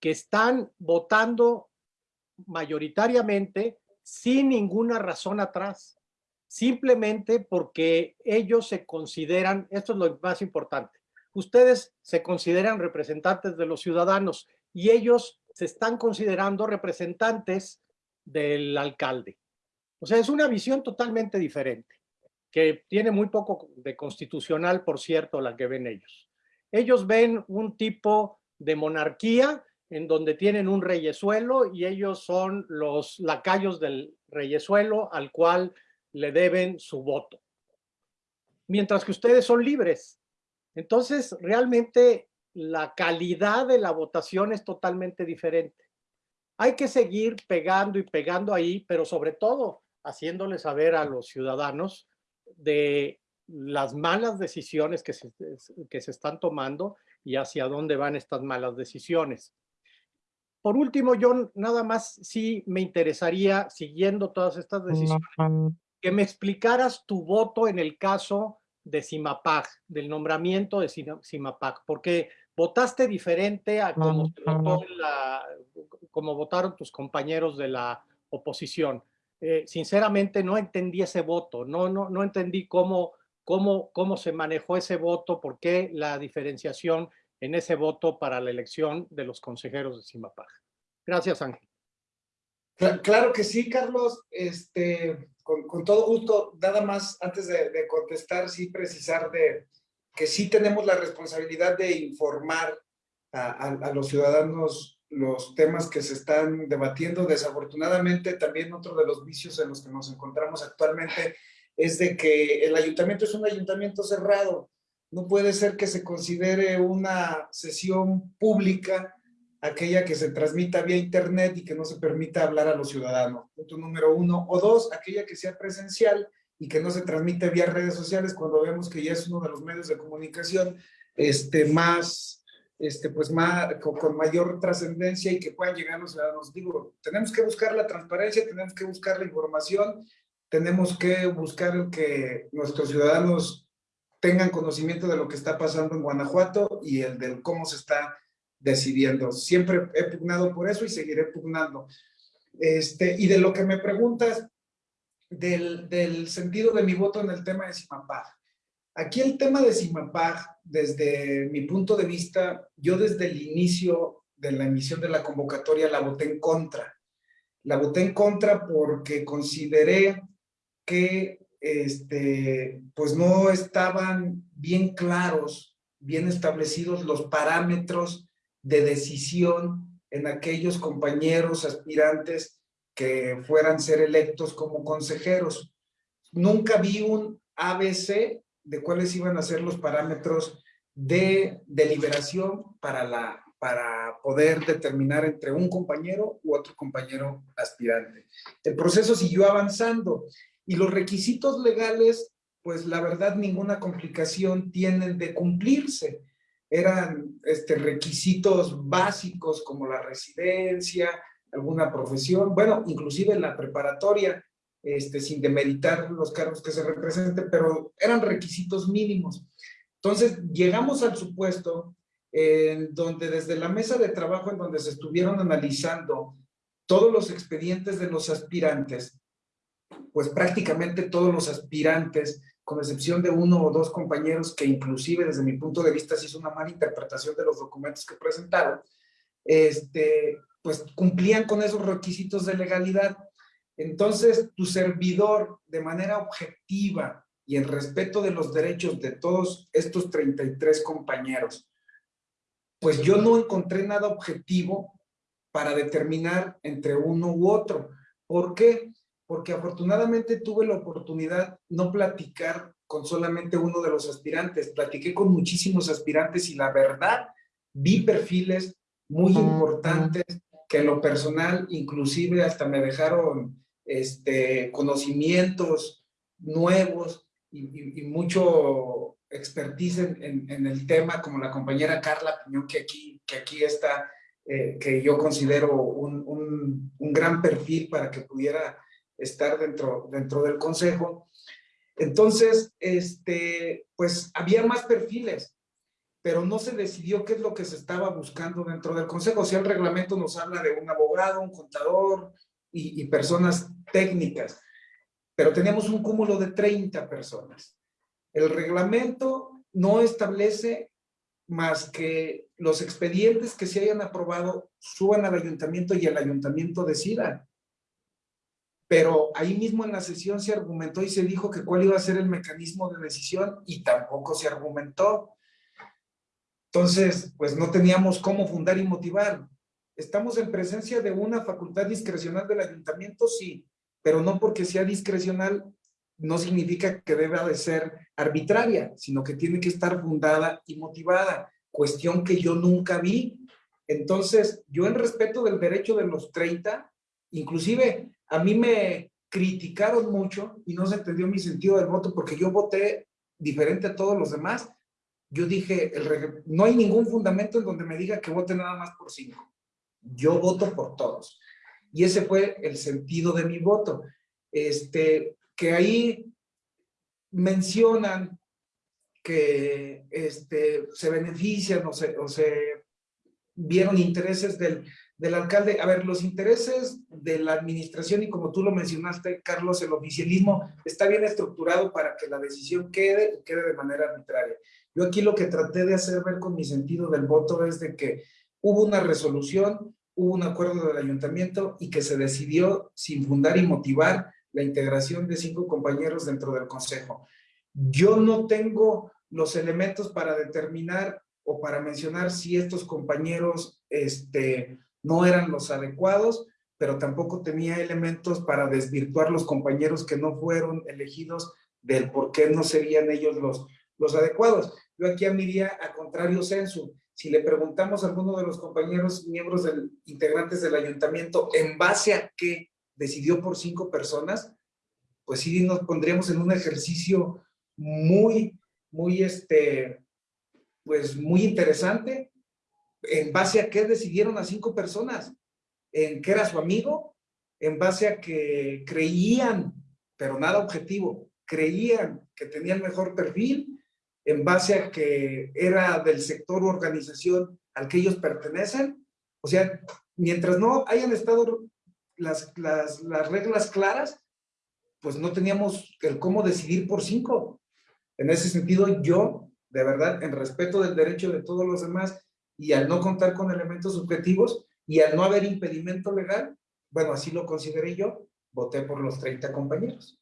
que están votando mayoritariamente sin ninguna razón atrás, simplemente porque ellos se consideran, esto es lo más importante, ustedes se consideran representantes de los ciudadanos y ellos se están considerando representantes del alcalde. O sea, es una visión totalmente diferente, que tiene muy poco de constitucional, por cierto, la que ven ellos. Ellos ven un tipo de monarquía en donde tienen un reyesuelo y ellos son los lacayos del reyesuelo al cual le deben su voto. Mientras que ustedes son libres. Entonces, realmente la calidad de la votación es totalmente diferente. Hay que seguir pegando y pegando ahí, pero sobre todo haciéndole saber a los ciudadanos de las malas decisiones que que se están tomando y hacia dónde van estas malas decisiones. por último, yo nada más sí me interesaría, siguiendo todas estas decisiones, que me explicaras tu voto en el caso de Simapag, del nombramiento de Simapag, porque votaste diferente a como, como votaron tus compañeros de la oposición. Eh, sinceramente no entendí ese voto, no, no, no entendí cómo, cómo, cómo se manejó ese voto, por qué la diferenciación en ese voto para la elección de los consejeros de Simapag. Gracias, Ángel. Claro que sí, Carlos. Este, con, todo gusto, nada más antes de, contestar, sí precisar de que sí tenemos la responsabilidad de informar a, los ciudadanos los temas que se están debatiendo. Desafortunadamente, también otro de los vicios en los que nos encontramos actualmente es de que el ayuntamiento es un ayuntamiento cerrado. No puede ser que se considere una sesión pública aquella que se transmita vía internet y que no se permita hablar a los ciudadanos. Punto número uno. O dos, aquella que sea presencial y que no se transmite vía redes sociales cuando vemos que ya es uno de los medios de comunicación este, más, este, pues más, con, mayor trascendencia y que puedan llegar a los ciudadanos. Digo, tenemos que buscar la transparencia, tenemos que buscar la información, tenemos que buscar que nuestros ciudadanos tengan conocimiento de lo que está pasando en Guanajuato y el del cómo se está decidiendo. Siempre he pugnado por eso y seguiré pugnando. Este, y de lo que me preguntas, del, del sentido de mi voto en el tema de Simapag. Aquí el tema de Simapag, desde mi punto de vista, yo desde el inicio de la emisión de la convocatoria la voté en contra. La voté en contra porque consideré que este, pues no estaban bien claros, bien establecidos los parámetros de decisión en aquellos compañeros aspirantes que fueran ser electos como consejeros. Nunca vi un ABC de cuáles iban a ser los parámetros de deliberación para, la, para poder determinar entre un compañero u otro compañero aspirante. El proceso siguió avanzando y los requisitos legales, pues la verdad ninguna complicación tienen de cumplirse eran este, requisitos básicos como la residencia, alguna profesión, bueno, inclusive la preparatoria, este, sin demeritar los cargos que se representen, pero eran requisitos mínimos. Entonces, llegamos al supuesto en donde desde la mesa de trabajo en donde se estuvieron analizando todos los expedientes de los aspirantes, pues prácticamente todos los aspirantes con excepción de uno o dos compañeros que inclusive desde mi punto de vista se hizo una mala interpretación de los documentos que presentaron, este, pues cumplían con esos requisitos de legalidad. Entonces, tu servidor, de manera objetiva y en respeto de los derechos de todos estos 33 compañeros, pues yo no encontré nada objetivo para determinar entre uno u otro. ¿Por qué? porque afortunadamente tuve la oportunidad no platicar con solamente uno de los aspirantes, platiqué con muchísimos aspirantes y la verdad vi perfiles muy importantes que en lo personal inclusive hasta me dejaron este, conocimientos nuevos y, mucho expertise en, el tema, como la compañera Carla Piñón, que aquí, que aquí está, eh, que yo considero un, un gran perfil para que pudiera estar dentro, dentro del consejo. Entonces, este, pues había más perfiles, pero no se decidió qué es lo que se estaba buscando dentro del consejo. O sea, el reglamento nos habla de un abogado, un contador y, personas técnicas, pero teníamos un cúmulo de 30 personas. El reglamento no establece más que los expedientes que se hayan aprobado suban al ayuntamiento y el ayuntamiento decida pero ahí mismo en la sesión se argumentó y se dijo que cuál iba a ser el mecanismo de decisión y tampoco se argumentó. Entonces, pues no teníamos cómo fundar y motivar. ¿Estamos en presencia de una facultad discrecional del ayuntamiento? Sí, pero no porque sea discrecional no significa que deba de ser arbitraria, sino que tiene que estar fundada y motivada, cuestión que yo nunca vi. Entonces, yo en respeto del derecho de los 30, inclusive a mí me criticaron mucho y no se entendió mi sentido del voto porque yo voté diferente a todos los demás. Yo dije, no hay ningún fundamento en donde me diga que vote nada más por cinco. Yo voto por todos. Y ese fue el sentido de mi voto. Este, que ahí mencionan que este, se benefician o se, o se vieron intereses del, del alcalde. A ver, los intereses de la administración y como tú lo mencionaste, Carlos, el oficialismo está bien estructurado para que la decisión quede y quede de manera arbitraria. Yo aquí lo que traté de hacer ver con mi sentido del voto es de que hubo una resolución, hubo un acuerdo del ayuntamiento y que se decidió sin fundar y motivar la integración de cinco compañeros dentro del consejo. Yo no tengo los elementos para determinar o para mencionar si estos compañeros este, no eran los adecuados, pero tampoco tenía elementos para desvirtuar los compañeros que no fueron elegidos del por qué no serían ellos los, los adecuados. Yo aquí día a contrario censo. Si le preguntamos a alguno de los compañeros miembros del, integrantes del ayuntamiento en base a qué decidió por cinco personas, pues sí nos pondríamos en un ejercicio muy, muy, este, pues muy interesante, en base a qué decidieron a cinco personas, en qué era su amigo, en base a que creían, pero nada objetivo, creían que tenía el mejor perfil, en base a que era del sector o organización al que ellos pertenecen. O sea, mientras no hayan estado las, las, las reglas claras, pues no teníamos el cómo decidir por cinco. En ese sentido, yo, de verdad, en respeto del derecho de todos los demás, y al no contar con elementos subjetivos y al no haber impedimento legal, bueno, así lo consideré yo, voté por los 30 compañeros.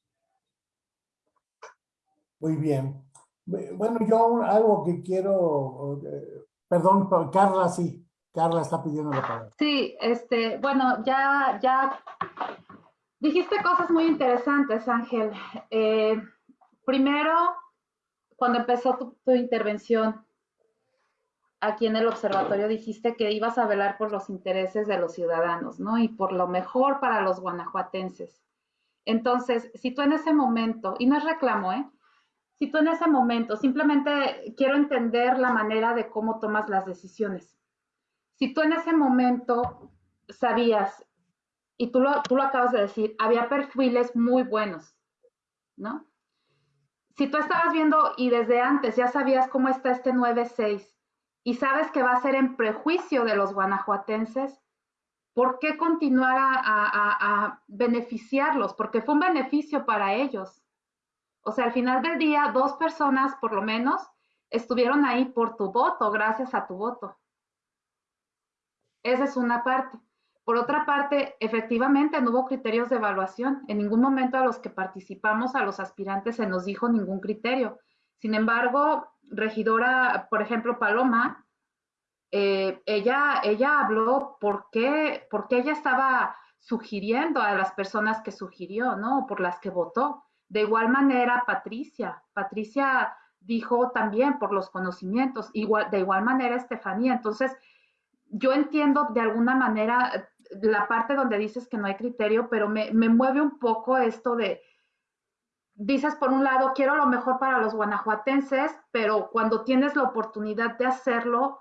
Muy bien. Bueno, yo algo que quiero, eh, perdón, Carla, sí, Carla está pidiendo la palabra. Sí, este, bueno, ya, ya dijiste cosas muy interesantes, Ángel. Eh, primero, cuando empezó tu, tu intervención, aquí en el observatorio dijiste que ibas a velar por los intereses de los ciudadanos, ¿no? Y por lo mejor para los guanajuatenses. Entonces, si tú en ese momento, y no es reclamo, ¿eh? Si tú en ese momento, simplemente quiero entender la manera de cómo tomas las decisiones. Si tú en ese momento sabías, y tú lo, tú lo acabas de decir, había perfiles muy buenos, ¿no? Si tú estabas viendo y desde antes ya sabías cómo está este 9-6, y sabes que va a ser en prejuicio de los guanajuatenses, ¿por qué continuar a, beneficiarlos? Porque fue un beneficio para ellos. O sea, al final del día, dos personas por lo menos estuvieron ahí por tu voto, gracias a tu voto. Esa es una parte. Por otra parte, efectivamente no hubo criterios de evaluación. En ningún momento a los que participamos, a los aspirantes, se nos dijo ningún criterio. Sin embargo, regidora, por ejemplo, Paloma, eh, ella, ella habló por qué, porque ella estaba sugiriendo a las personas que sugirió, ¿no? Por las que votó. De igual manera, Patricia. Patricia dijo también por los conocimientos. Igual, de igual manera, Estefanía. Entonces, yo entiendo de alguna manera la parte donde dices que no hay criterio, pero me, me mueve un poco esto de, dices por un lado, quiero lo mejor para los guanajuatenses, pero cuando tienes la oportunidad de hacerlo,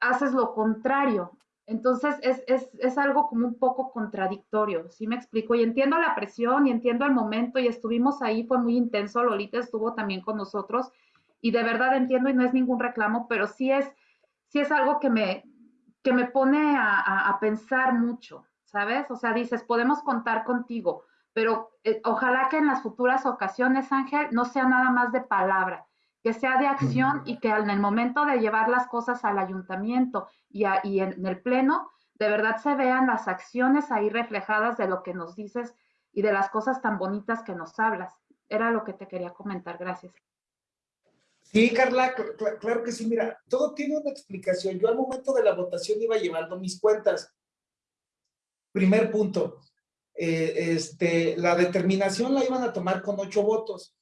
haces lo contrario. Entonces es, es, es, algo como un poco contradictorio, ¿sí me explico? Y entiendo la presión y entiendo el momento y estuvimos ahí, fue muy intenso, Lolita estuvo también con nosotros y de verdad entiendo y no es ningún reclamo, pero sí es, sí es algo que me, que me pone a, a pensar mucho, ¿sabes? O sea, dices, podemos contar contigo, pero eh, ojalá que en las futuras ocasiones, Ángel, no sea nada más de palabra, que sea de acción y que en el momento de llevar las cosas al ayuntamiento y, y en el pleno, de verdad se vean las acciones ahí reflejadas de lo que nos dices y de las cosas tan bonitas que nos hablas. Era lo que te quería comentar. Gracias. Sí, Carla, claro que sí. Mira, todo tiene una explicación. Yo al momento de la votación iba llevando mis cuentas. Primer punto, eh, este, la determinación la iban a tomar con ocho votos.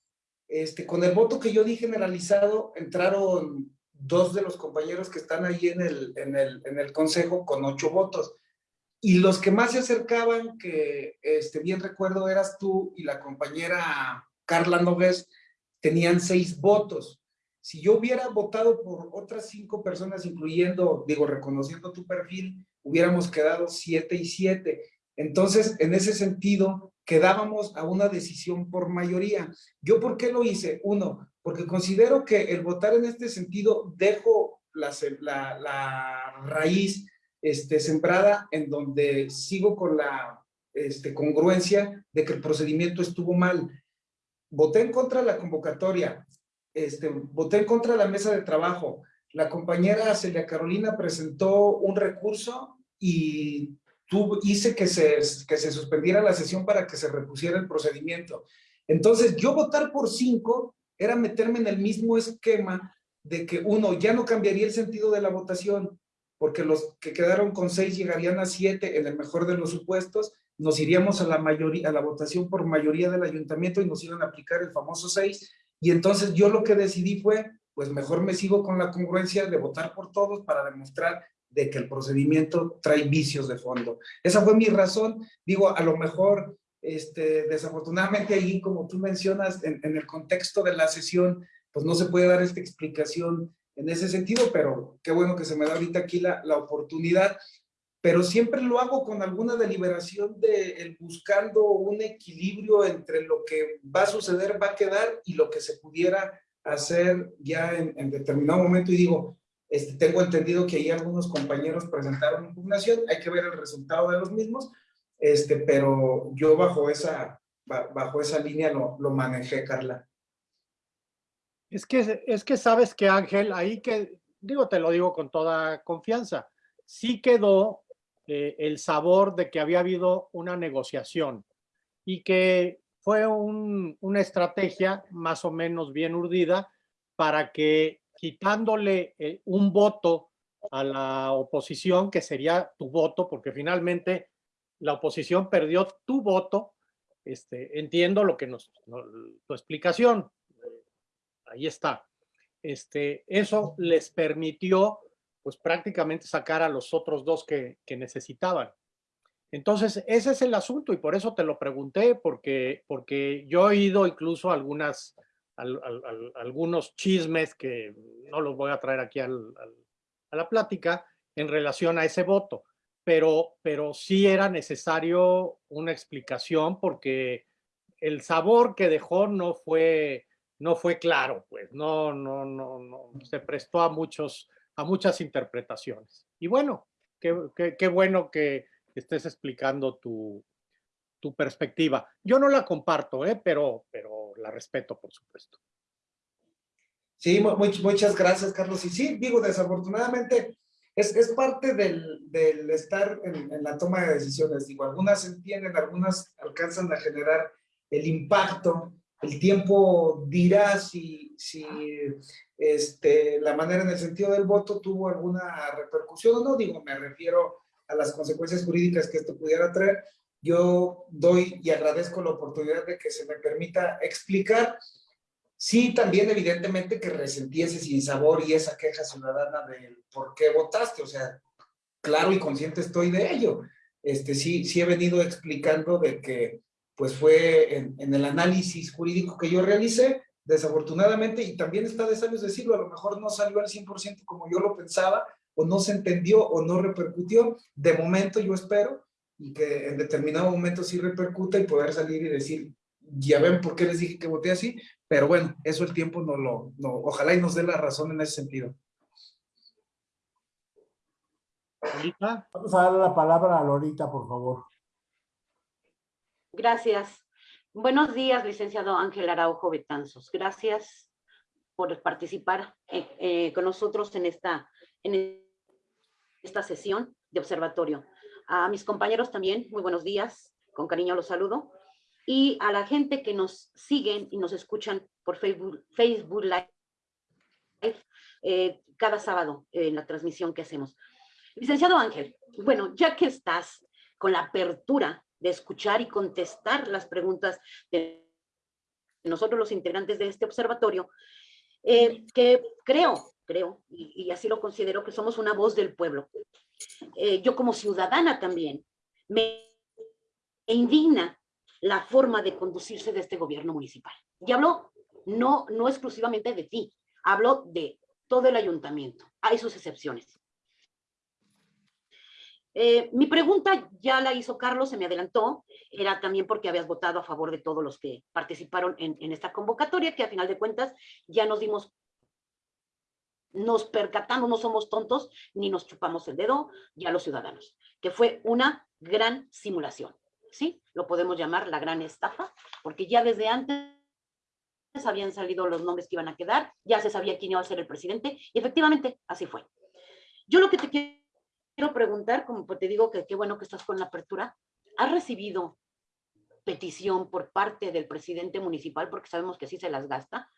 Este, con el voto que yo di generalizado, entraron dos de los compañeros que están ahí en el, en el, en el consejo con ocho votos. Y los que más se acercaban, que este, bien recuerdo eras tú y la compañera Carla Nogués, tenían seis votos. si yo hubiera votado por otras cinco personas, incluyendo, digo, reconociendo tu perfil, hubiéramos quedado siete y siete. Entonces, en ese sentido, quedábamos a una decisión por mayoría. ¿Yo por qué lo hice? Uno, porque considero que el votar en este sentido dejo la, raíz este, sembrada en donde sigo con la este, congruencia de que el procedimiento estuvo mal. Voté en contra de la convocatoria, este, voté en contra de la mesa de trabajo. La compañera Celia Carolina presentó un recurso y tuvo, hice que se, que se suspendiera la sesión para que se repusiera el procedimiento. Entonces, yo votar por cinco era meterme en el mismo esquema de que uno, ya no cambiaría el sentido de la votación, porque los que quedaron con seis llegarían a siete en el mejor de los supuestos, nos iríamos a la mayoría, a la votación por mayoría del ayuntamiento y nos iban a aplicar el famoso seis, y entonces yo lo que decidí fue, pues mejor me sigo con la congruencia de votar por todos para demostrar de que el procedimiento trae vicios de fondo. Esa fue mi razón. Digo, a lo mejor, este, desafortunadamente ahí, como tú mencionas, en, en el contexto de la sesión, pues no se puede dar esta explicación en ese sentido, pero qué bueno que se me da ahorita aquí la, la oportunidad. Pero siempre lo hago con alguna deliberación de el buscando un equilibrio entre lo que va a suceder, va a quedar y lo que se pudiera hacer ya en, en determinado momento. Y digo, este, tengo entendido que ahí algunos compañeros presentaron impugnación, hay que ver el resultado de los mismos, este, pero yo bajo esa, bajo esa línea lo, lo manejé, Carla. Es que, es que sabes que Ángel, ahí que, digo, te lo digo con toda confianza, sí quedó eh, el sabor de que había habido una negociación y que fue un, una estrategia más o menos bien urdida para que quitándole eh, un voto a la oposición, que sería tu voto, porque finalmente la oposición perdió tu voto. Este, entiendo lo que nos, tu explicación, ahí está. Este, eso les permitió, pues prácticamente sacar a los otros dos que, que necesitaban. Entonces, ese es el asunto y por eso te lo pregunté, porque, porque yo he oído incluso algunas algunos chismes que no los voy a traer aquí a la plática en relación a ese voto, pero, pero sí era necesario una explicación porque el sabor que dejó no fue, no fue claro, pues no, no, no, no, se prestó a, muchos, a muchas interpretaciones. Y bueno, qué, qué, qué bueno que estés explicando tu, tu perspectiva. Yo no la comparto, ¿eh? pero, pero la respeto, por supuesto. Sí, muchas gracias, Carlos. Y sí, digo, desafortunadamente es, es parte del, del estar en, en, la toma de decisiones. Digo, algunas entienden, algunas alcanzan a generar el impacto. El tiempo dirá si, si este, la manera en el sentido del voto tuvo alguna repercusión o no. Digo, me refiero a las consecuencias jurídicas que esto pudiera traer, yo doy y agradezco la oportunidad de que se me permita explicar. Sí, también evidentemente que resentí ese sinsabor y esa queja ciudadana del por qué votaste, o sea, claro y consciente estoy de ello. Este, sí, sí he venido explicando de que pues fue en, en el análisis jurídico que yo realicé, desafortunadamente, y también está de sabios decirlo, a lo mejor no salió al 100% como yo lo pensaba, o no se entendió o no repercutió. De momento yo espero y que en determinado momento sí repercuta y poder salir y decir, ya ven por qué les dije que voté así, pero bueno, eso el tiempo no lo, no, ojalá y nos dé la razón en ese sentido. Lolita. Vamos a darle la palabra a Lorita, por favor. Gracias. Buenos días, licenciado Ángel Araujo Betanzos. Gracias por participar eh, eh, con nosotros en esta, en esta sesión de observatorio. A mis compañeros también, muy buenos días, con cariño los saludo. Y a la gente que nos siguen y nos escuchan por Facebook, Facebook Live eh, cada sábado en la transmisión que hacemos. Licenciado Ángel, bueno, ya que estás con la apertura de escuchar y contestar las preguntas de nosotros los integrantes de este observatorio, eh, que creo, creo, y, y, así lo considero, que somos una voz del pueblo. Eh, yo como ciudadana también, me indigna la forma de conducirse de este gobierno municipal. Y hablo no, no exclusivamente de ti, Hablo de todo el ayuntamiento. Hay sus excepciones. Eh, mi pregunta ya la hizo Carlos, se me adelantó, era también porque habías votado a favor de todos los que participaron en, en esta convocatoria, que a final de cuentas ya nos dimos nos percatamos, no somos tontos, ni nos chupamos el dedo, ya los ciudadanos, que fue una gran simulación, ¿sí? Lo podemos llamar la gran estafa, porque ya desde antes habían salido los nombres que iban a quedar, ya se sabía quién iba a ser el presidente, y efectivamente así fue. Yo lo que te quiero preguntar, como te digo que qué bueno que estás con la apertura, ¿has recibido petición por parte del presidente municipal, porque sabemos que sí se las gasta?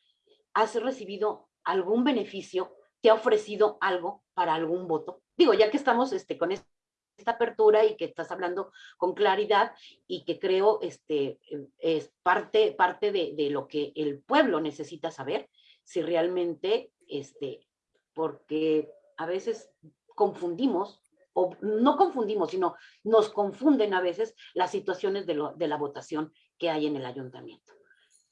¿Has recibido algún beneficio te ha ofrecido algo para algún voto? Digo, ya que estamos este, con esta apertura y que estás hablando con claridad y que creo este, es parte, parte de, lo que el pueblo necesita saber, si realmente, este, porque a veces confundimos, o no confundimos, sino nos confunden a veces las situaciones de, lo, la votación que hay en el ayuntamiento.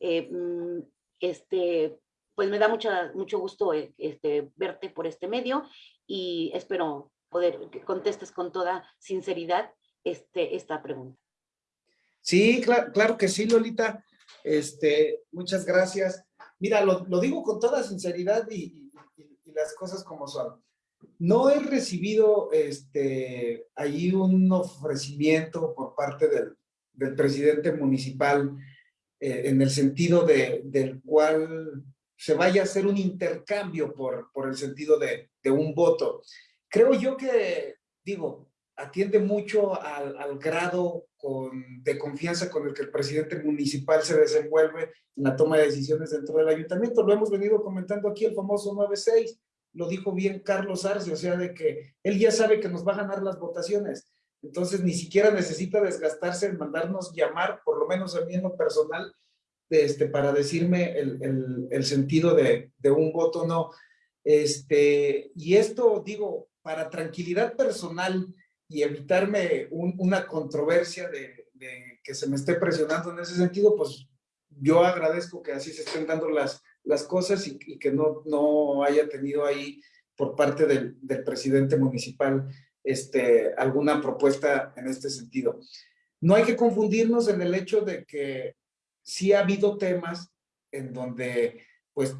Eh, mm, este, pues me da mucha, mucho gusto eh, este, verte por este medio y espero poder que contestes con toda sinceridad este, esta pregunta. Sí, claro, claro que sí, Lolita. Este, muchas gracias. Mira, lo, lo digo con toda sinceridad y, las cosas como son. No he recibido este, un ofrecimiento por parte del, del presidente municipal eh, en el sentido de, del cual se vaya a hacer un intercambio por, por el sentido de, de un voto. Creo yo que, digo, atiende mucho al, grado de confianza con el que el presidente municipal se desenvuelve en la toma de decisiones dentro del ayuntamiento. Lo hemos venido comentando aquí, el famoso 9-6, lo dijo bien Carlos Arce, o sea, de que él ya sabe que nos va a ganar las votaciones. Entonces, ni siquiera necesita desgastarse en mandarnos llamar, por lo menos a mí en lo personal, este, para decirme el, sentido de, un voto no. Este, y esto, digo, para tranquilidad personal y evitarme un, una controversia de, que se me esté presionando en ese sentido, pues yo agradezco que así se estén dando las, cosas y, y que no, no haya tenido ahí por parte del, del presidente municipal este, alguna propuesta en este sentido. No hay que confundirnos en el hecho de que sí ha habido temas en donde pues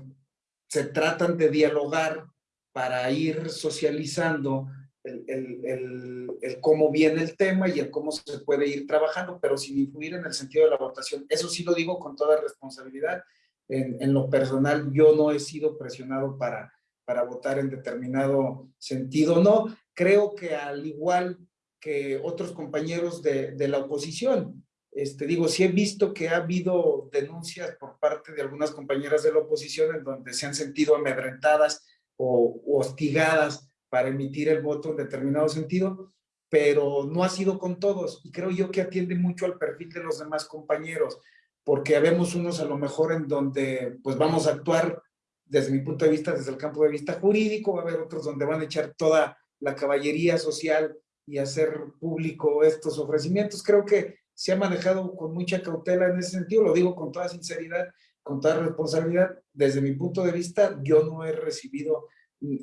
se tratan de dialogar para ir socializando el, el, el, cómo viene el tema y el cómo se puede ir trabajando, pero sin influir en el sentido de la votación. Eso sí lo digo con toda responsabilidad. En, en lo personal, yo no he sido presionado para, para votar en determinado sentido. No, creo que al igual que otros compañeros de, de la oposición, este, digo, sí he visto que ha habido denuncias por parte de algunas compañeras de la oposición en donde se han sentido amedrentadas o, hostigadas para emitir el voto en determinado sentido, pero no ha sido con todos. Y creo yo que atiende mucho al perfil de los demás compañeros, porque habemos unos a lo mejor en donde pues vamos a actuar desde mi punto de vista, desde el campo de vista jurídico, va a haber otros donde van a echar toda la caballería social y hacer público estos ofrecimientos. Creo que se ha manejado con mucha cautela en ese sentido, lo digo con toda sinceridad, con toda responsabilidad. Desde mi punto de vista, yo no he recibido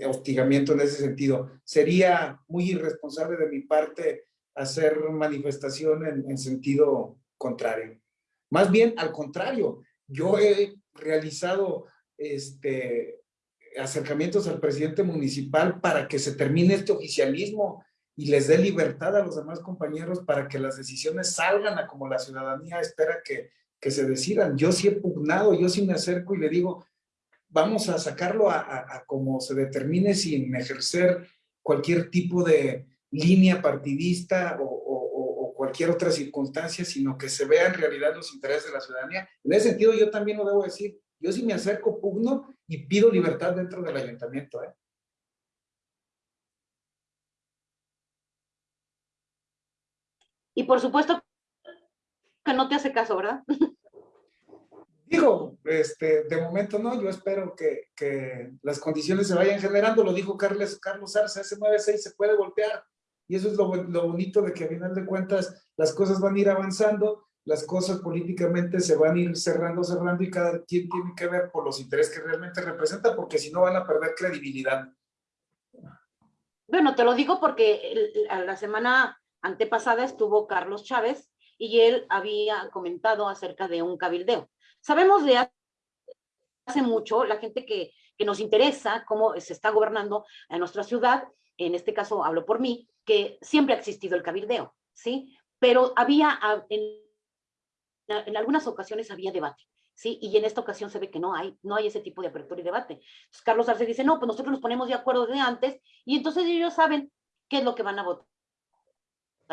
hostigamiento en ese sentido. Sería muy irresponsable de mi parte hacer manifestación en, en sentido contrario. Más bien, al contrario, yo he realizado este, acercamientos al presidente municipal para que se termine este oficialismo y les dé libertad a los demás compañeros para que las decisiones salgan a como la ciudadanía espera que, que se decidan. Yo sí he pugnado, yo sí me acerco y le digo, vamos a sacarlo a, a, a como se determine sin ejercer cualquier tipo de línea partidista o, o, o, cualquier otra circunstancia, sino que se vean en realidad los intereses de la ciudadanía. En ese sentido, yo también lo debo decir, yo sí me acerco, pugno y pido libertad dentro del ayuntamiento. ¿eh? Y por supuesto que no te hace caso, ¿verdad? Digo, este, de momento no, yo espero que, que las condiciones se vayan generando, lo dijo Carles, Carlos Arce, ese 9-6 se puede voltear, y eso es lo, lo, bonito de que a final de cuentas las cosas van a ir avanzando, las cosas políticamente se van a ir cerrando, cerrando y cada quien tiene que ver por los intereses que realmente representa, porque si no van a perder credibilidad. Bueno, te lo digo porque la semana antepasada estuvo Carlos Chávez y él había comentado acerca de un cabildeo. Sabemos de hace mucho, la gente que, que nos interesa cómo se está gobernando en nuestra ciudad, en este caso hablo por mí, que siempre ha existido el cabildeo, ¿sí? Pero había, en, en algunas ocasiones había debate. ¿sí? Y en esta ocasión se ve que no hay, no hay ese tipo de apertura y debate. Carlos Arce dice, no, pues nosotros nos ponemos de acuerdo de antes y entonces ellos saben qué es lo que van a votar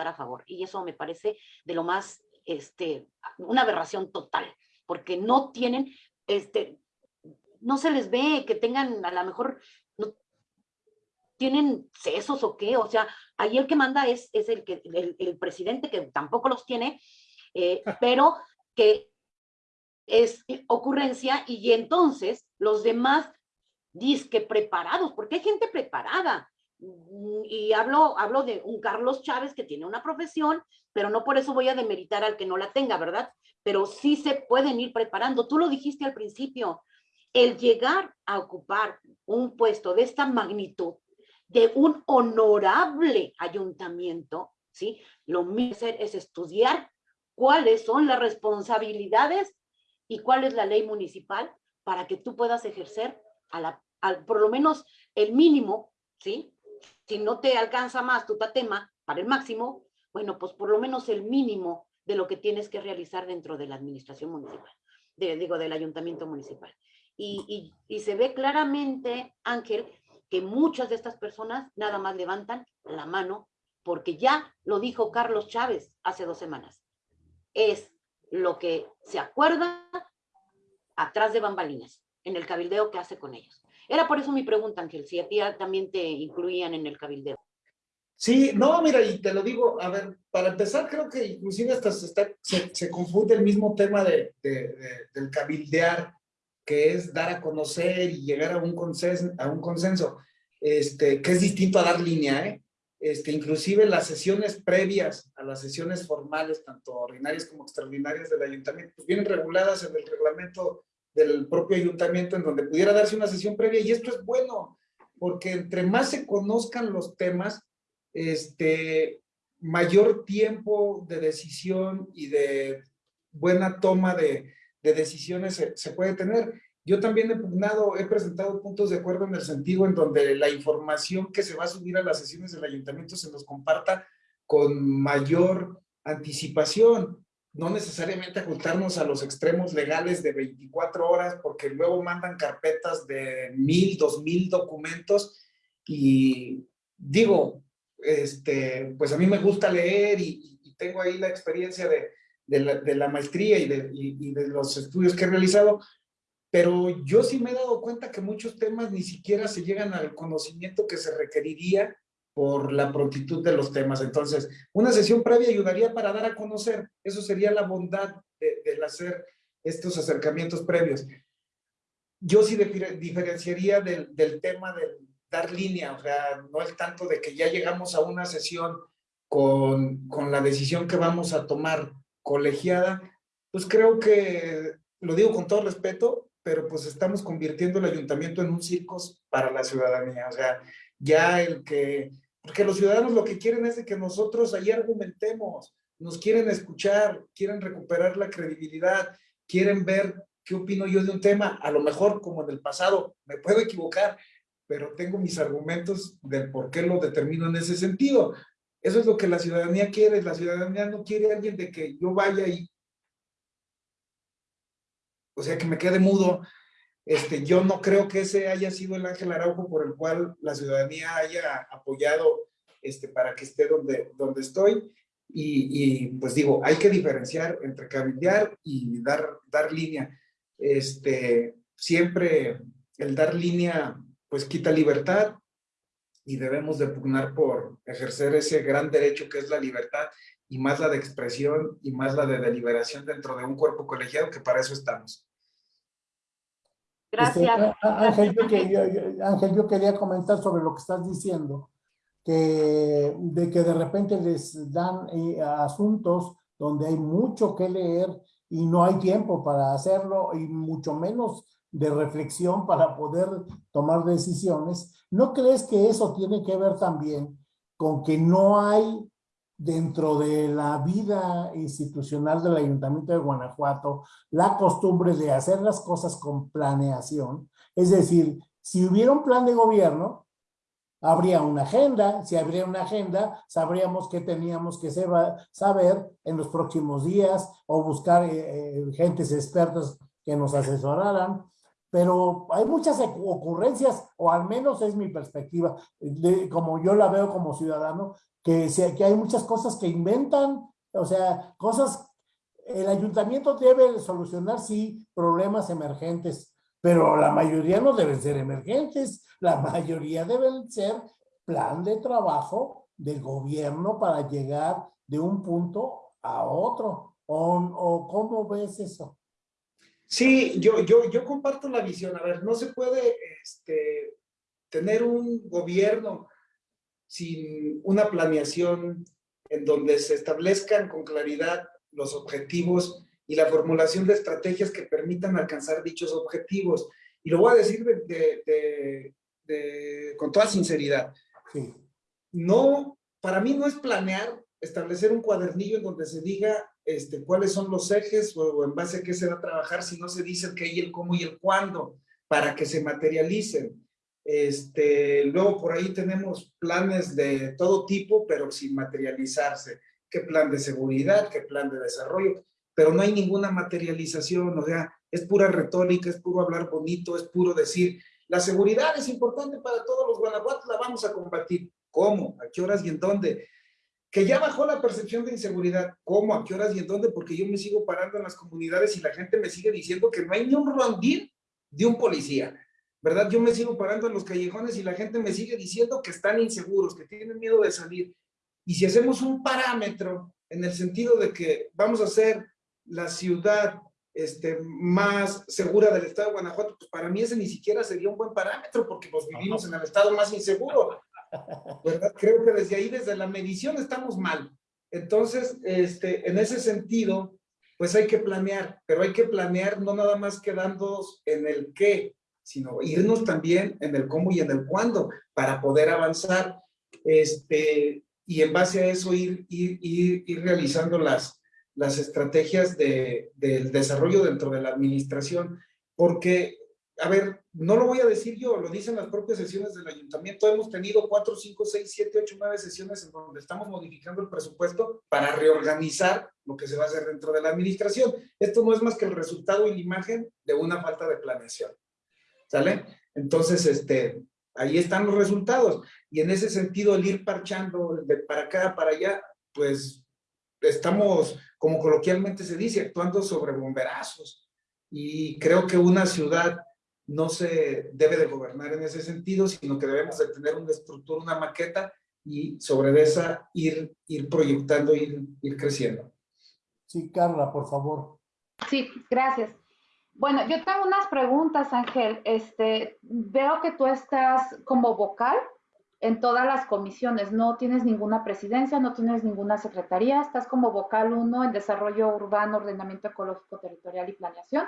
a favor. Y eso me parece de lo más, este, una aberración total, porque no tienen, este, no se les ve que tengan a lo mejor, no, tienen sesos o qué, o sea, ahí el que manda es, es el, que, el, el presidente que tampoco los tiene, eh, pero que es ocurrencia y entonces los demás disque preparados, porque hay gente preparada. Mm, y hablo, hablo de un Carlos Chávez que tiene una profesión, pero no por eso voy a demeritar al que no la tenga, ¿verdad? Pero sí se pueden ir preparando. Tú lo dijiste al principio, el llegar a ocupar un puesto de esta magnitud, de un honorable ayuntamiento, ¿sí? Lo mismo es estudiar cuáles son las responsabilidades y cuál es la ley municipal para que tú puedas ejercer a la, por lo menos el mínimo, ¿sí? Si no te alcanza más tu tatema para el máximo, bueno, pues por lo menos el mínimo de lo que tienes que realizar dentro de la administración municipal, de, digo, del ayuntamiento municipal. Y, y, se ve claramente, Ángel, que muchas de estas personas nada más levantan la mano porque ya lo dijo Carlos Chávez hace dos semanas. Es lo que se acuerda atrás de bambalinas, en el cabildeo que hace con ellos. Era por eso mi pregunta, Ángel, si a ti también te incluían en el cabildeo. Sí, no, mira, y te lo digo, a ver, para empezar, creo que inclusive hasta se, está, se, confunde el mismo tema de, de, del cabildear, que es dar a conocer y llegar a un consenso, a un consenso este, que es distinto a dar línea, ¿eh? Este, inclusive las sesiones previas a las sesiones formales, tanto ordinarias como extraordinarias del ayuntamiento, pues vienen reguladas en el reglamento del propio ayuntamiento en donde pudiera darse una sesión previa y esto es bueno, porque entre más se conozcan los temas, este, mayor tiempo de decisión y de buena toma de, de decisiones se, se puede tener. Yo también he pugnado, he presentado puntos de acuerdo en el sentido en donde la información que se va a subir a las sesiones del ayuntamiento se nos comparta con mayor anticipación, no necesariamente ajustarnos a los extremos legales de 24 horas, porque luego mandan carpetas de mil, dos mil documentos y digo, este, pues a mí me gusta leer y, tengo ahí la experiencia de, de, la, de maestría y de, y de los estudios que he realizado, pero yo sí me he dado cuenta que muchos temas ni siquiera se llegan al conocimiento que se requeriría por la prontitud de los temas. Entonces, una sesión previa ayudaría para dar a conocer. Eso sería la bondad del de hacer estos acercamientos previos. Yo sí diferenciaría del, del tema de dar línea, o sea, no es tanto de que ya llegamos a una sesión con, con la decisión que vamos a tomar colegiada, pues creo que, lo digo con todo respeto, pero pues estamos convirtiendo el ayuntamiento en un circo para la ciudadanía. O sea, ya el que, porque los ciudadanos lo que quieren es que nosotros ahí argumentemos, nos quieren escuchar, quieren recuperar la credibilidad, quieren ver qué opino yo de un tema, a lo mejor como en el pasado, me puedo equivocar, pero tengo mis argumentos del por qué lo determino en ese sentido. Eso es lo que la ciudadanía quiere, la ciudadanía no quiere a alguien de que yo vaya y o sea, que me quede mudo. Este, yo no creo que ese haya sido el Ángel Araujo por el cual la ciudadanía haya apoyado este, para que esté donde, donde estoy. Y, pues digo, hay que diferenciar entre cabildear y dar, dar línea. Este, siempre el dar línea pues quita libertad y debemos de pugnar por ejercer ese gran derecho que es la libertad y más la de expresión y más la de deliberación dentro de un cuerpo colegiado, que para eso estamos. Gracias. Este, Ángel, yo quería, Ángel, yo quería comentar sobre lo que estás diciendo, que de que de repente les dan eh, asuntos donde hay mucho que leer y no hay tiempo para hacerlo y mucho menos de reflexión para poder tomar decisiones. ¿No crees que eso tiene que ver también con que no hay dentro de la vida institucional del Ayuntamiento de Guanajuato la costumbre de hacer las cosas con planeación? Es decir, si hubiera un plan de gobierno, habría una agenda, si habría una agenda, sabríamos qué teníamos que saber en los próximos días o buscar eh, eh, gentes expertas que nos asesoraran, pero hay muchas ocurrencias, o al menos es mi perspectiva, como yo la veo como ciudadano, que, que hay muchas cosas que inventan, o sea, cosas, el ayuntamiento debe solucionar, sí, problemas emergentes, pero la mayoría no deben ser emergentes, la mayoría deben ser plan de trabajo del gobierno para llegar de un punto a otro. ¿O, cómo ves eso? Sí, yo, yo, yo comparto la visión. A ver, no se puede este, tener un gobierno sin una planeación en donde se establezcan con claridad los objetivos y la formulación de estrategias que permitan alcanzar dichos objetivos. Y lo voy a decir de, con toda sinceridad. No, para mí no es planear establecer un cuadernillo en donde se diga este, cuáles son los ejes o, en base a qué se va a trabajar, si no se dice el qué y el cómo y el cuándo, para que se materialicen. Este, luego por ahí tenemos planes de todo tipo, pero sin materializarse. ¿Qué plan de seguridad? ¿Qué plan de desarrollo? Pero no hay ninguna materialización, o sea, es pura retórica, es puro hablar bonito, es puro decir, la seguridad es importante para todos los guanajuatos, la vamos a combatir. ¿Cómo? ¿A qué horas y en dónde? Que ya bajó la percepción de inseguridad. ¿Cómo? ¿A qué horas y en dónde? Porque yo me sigo parando en las comunidades y la gente me sigue diciendo que no hay ni un rondín de un policía. ¿Verdad? Yo me sigo parando en los callejones y la gente me sigue diciendo que están inseguros, que tienen miedo de salir. Y si hacemos un parámetro en el sentido de que vamos a hacer la ciudad este, más segura del estado de Guanajuato, pues para mí ese ni siquiera sería un buen parámetro porque pues vivimos en el estado más inseguro. ¿verdad? Creo que desde ahí, desde la medición, estamos mal. Entonces, este, en ese sentido, pues hay que planear, pero hay que planear no nada más quedándonos en el qué, sino irnos también en el cómo y en el cuándo para poder avanzar este, y en base a eso ir, ir, ir, ir realizando las, las estrategias de, del desarrollo dentro de la administración, porque, a ver, no lo voy a decir yo, lo dicen las propias sesiones del ayuntamiento, hemos tenido cuatro, cinco, seis, siete, ocho, nueve sesiones en donde estamos modificando el presupuesto para reorganizar lo que se va a hacer dentro de la administración. Esto no es más que el resultado y la imagen de una falta de planeación, ¿sale? Entonces, este, ahí están los resultados, y en ese sentido el ir parchando de para acá, para allá, pues estamos, como coloquialmente se dice, actuando sobre bomberazos. Y creo que una ciudad no se debe de gobernar en ese sentido, sino que debemos de tener una estructura, una maqueta y sobre esa ir, ir proyectando, ir, ir creciendo. Sí, Carla, por favor. Sí, gracias. Bueno, yo tengo unas preguntas, Ángel. Este, veo que tú estás como vocal en todas las comisiones. No tienes ninguna presidencia, no tienes ninguna secretaría, estás como vocal uno en desarrollo urbano, ordenamiento ecológico territorial y planeación,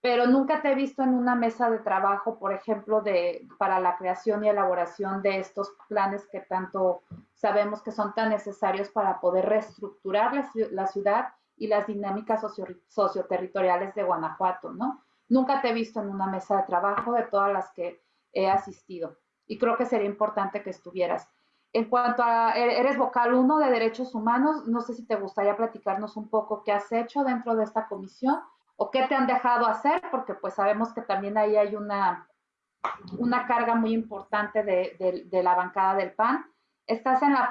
pero nunca te he visto en una mesa de trabajo, por ejemplo, de, para la creación y elaboración de estos planes que tanto sabemos que son tan necesarios para poder reestructurar la, ciudad y las dinámicas socio, socioterritoriales de Guanajuato, ¿no? Nunca te he visto en una mesa de trabajo de todas las que he asistido y creo que sería importante que estuvieras. En cuanto a, e-, eres vocal uno de derechos humanos, no sé si te gustaría platicarnos un poco qué has hecho dentro de esta comisión o qué te han dejado hacer, porque pues sabemos que también ahí hay una, una carga muy importante de, de, la bancada del PAN. Estás la,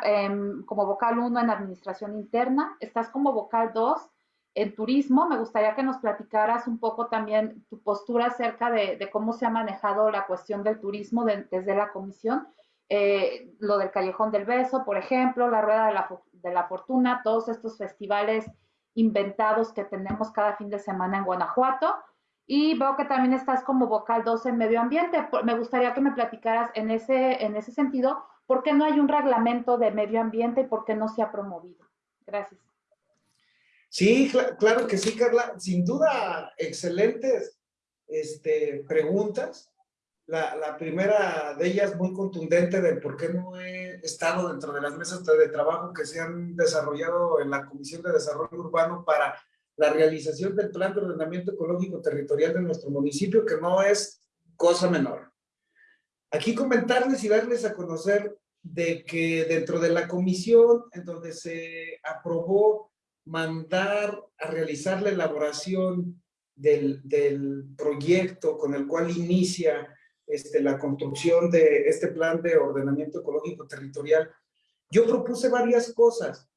como vocal uno en administración interna, estás como vocal dos en turismo. Me gustaría que nos platicaras un poco también tu postura acerca de, cómo se ha manejado la cuestión del turismo desde la comisión. Eh, lo del Callejón del Beso, por ejemplo, la Rueda de la, de la Fortuna, todos estos festivales inventados que tenemos cada fin de semana en Guanajuato. Y veo que también estás como vocal 2 en medio ambiente. Me gustaría que me platicaras en ese, en ese sentido, ¿por qué no hay un reglamento de medio ambiente y por qué no se ha promovido? Gracias. Sí, claro que sí, Carla. Sin duda, excelentes este, preguntas. La, la, primera de ellas muy contundente de por qué no he estado dentro de las mesas de trabajo que se han desarrollado en la Comisión de Desarrollo Urbano para la realización del Plan de Ordenamiento Ecológico Territorial de nuestro municipio, que no es cosa menor. Aquí comentarles y darles a conocer de que dentro de la comisión en donde se aprobó mandar a realizar la elaboración del, del proyecto con el cual inicia este, la construcción de este plan de ordenamiento ecológico territorial, yo propuse varias cosas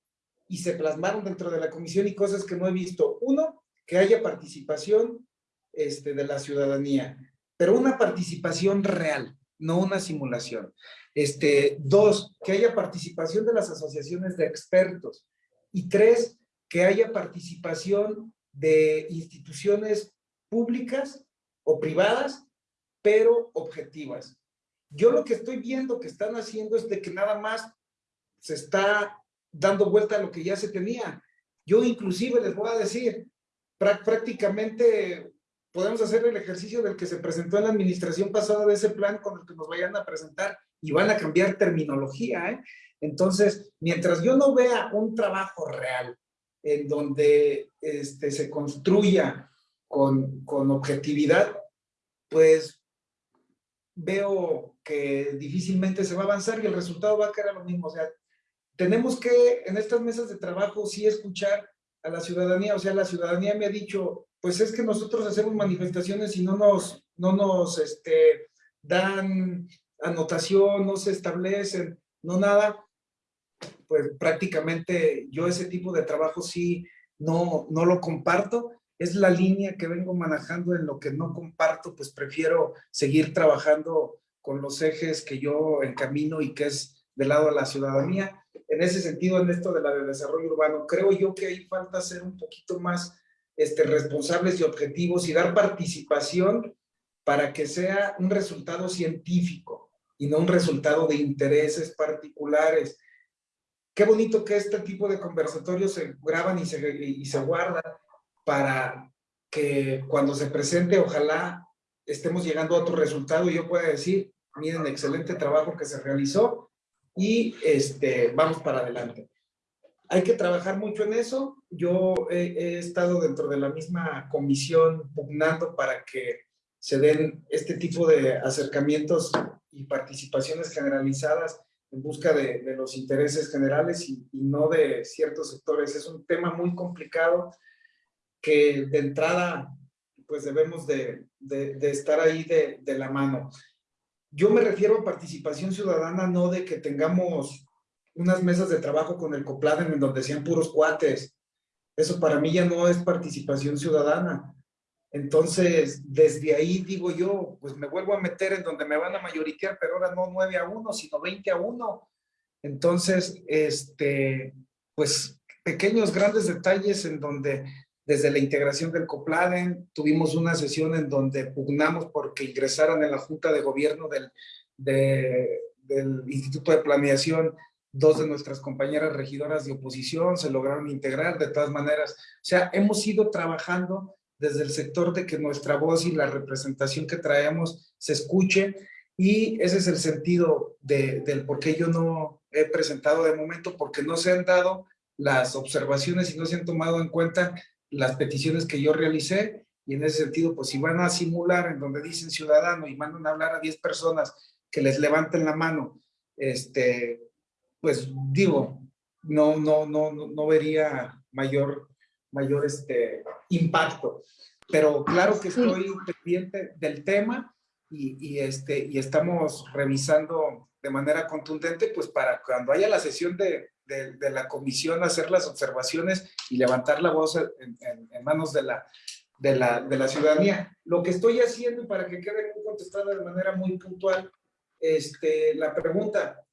y se plasmaron dentro de la comisión y cosas que no he visto. Uno, que haya participación este, de la ciudadanía, pero una participación real, no una simulación. Este, dos, que haya participación de las asociaciones de expertos. Y tres, que haya participación de instituciones públicas o privadas, pero objetivas. Yo lo que estoy viendo que están haciendo es de que nada más se está dando vuelta a lo que ya se tenía. Yo inclusive les voy a decir, prácticamente podemos hacer el ejercicio del que se presentó en la administración pasada de ese plan con el que nos vayan a presentar y van a cambiar terminología. ¿eh? Entonces, mientras yo no vea un trabajo real en donde este, se construya con, con objetividad, pues veo que difícilmente se va a avanzar y el resultado va a quedar lo mismo. O sea, tenemos que en estas mesas de trabajo sí escuchar a la ciudadanía. O sea, la ciudadanía me ha dicho, pues es que nosotros hacemos manifestaciones y no nos, no nos este, dan anotación, no se establecen, no nada, pues prácticamente yo ese tipo de trabajo sí no, no lo comparto. Es la línea que vengo manejando en lo que no comparto, pues prefiero seguir trabajando con los ejes que yo encamino y que es del lado de la ciudadanía. En ese sentido, en esto de la de desarrollo urbano, creo yo que ahí falta ser un poquito más este, responsables y objetivos y dar participación para que sea un resultado científico y no un resultado de intereses particulares. Qué bonito que este tipo de conversatorios se graban y se, y se guardan para que cuando se presente, ojalá estemos llegando a otro resultado y yo pueda decir, miren, excelente trabajo que se realizó y este, vamos para adelante. Hay que trabajar mucho en eso. Yo he, estado dentro de la misma comisión pugnando para que se den este tipo de acercamientos y participaciones generalizadas en busca de, los intereses generales y, no de ciertos sectores. Es un tema muy complicado que de entrada pues debemos de, de, estar ahí de, la mano. Yo me refiero a participación ciudadana, no de que tengamos unas mesas de trabajo con el COPLADEN en donde sean puros cuates. Eso para mí ya no es participación ciudadana. Entonces, desde ahí digo yo, pues me vuelvo a meter en donde me van a mayoritear, pero ahora no 9 a 1, sino 20 a 1. Entonces, este, pues pequeños, grandes detalles en donde desde la integración del COPLADEN, tuvimos una sesión en donde pugnamos porque ingresaran en la Junta de Gobierno del, de, del Instituto de Planeación dos de nuestras compañeras regidoras de oposición, se lograron integrar de todas maneras. O sea, hemos ido trabajando desde el sector de que nuestra voz y la representación que traemos se escuche y ese es el sentido de, del por qué yo no he presentado de momento, porque no se han dado las observaciones y no se han tomado en cuenta las peticiones que yo realicé y en ese sentido, pues si van a simular en donde dicen ciudadano y mandan a hablar a 10 personas que les levanten la mano, este, pues digo, no, no, no, no vería mayor mayor este, impacto. Pero claro que estoy pendiente del tema y, y, este, y estamos revisando de manera contundente, pues para cuando haya la sesión de, de, la comisión, hacer las observaciones y levantar la voz en, manos de la, de la, de la ciudadanía. Lo que estoy haciendo, para que quede muy contestada de manera muy puntual, este, la pregunta,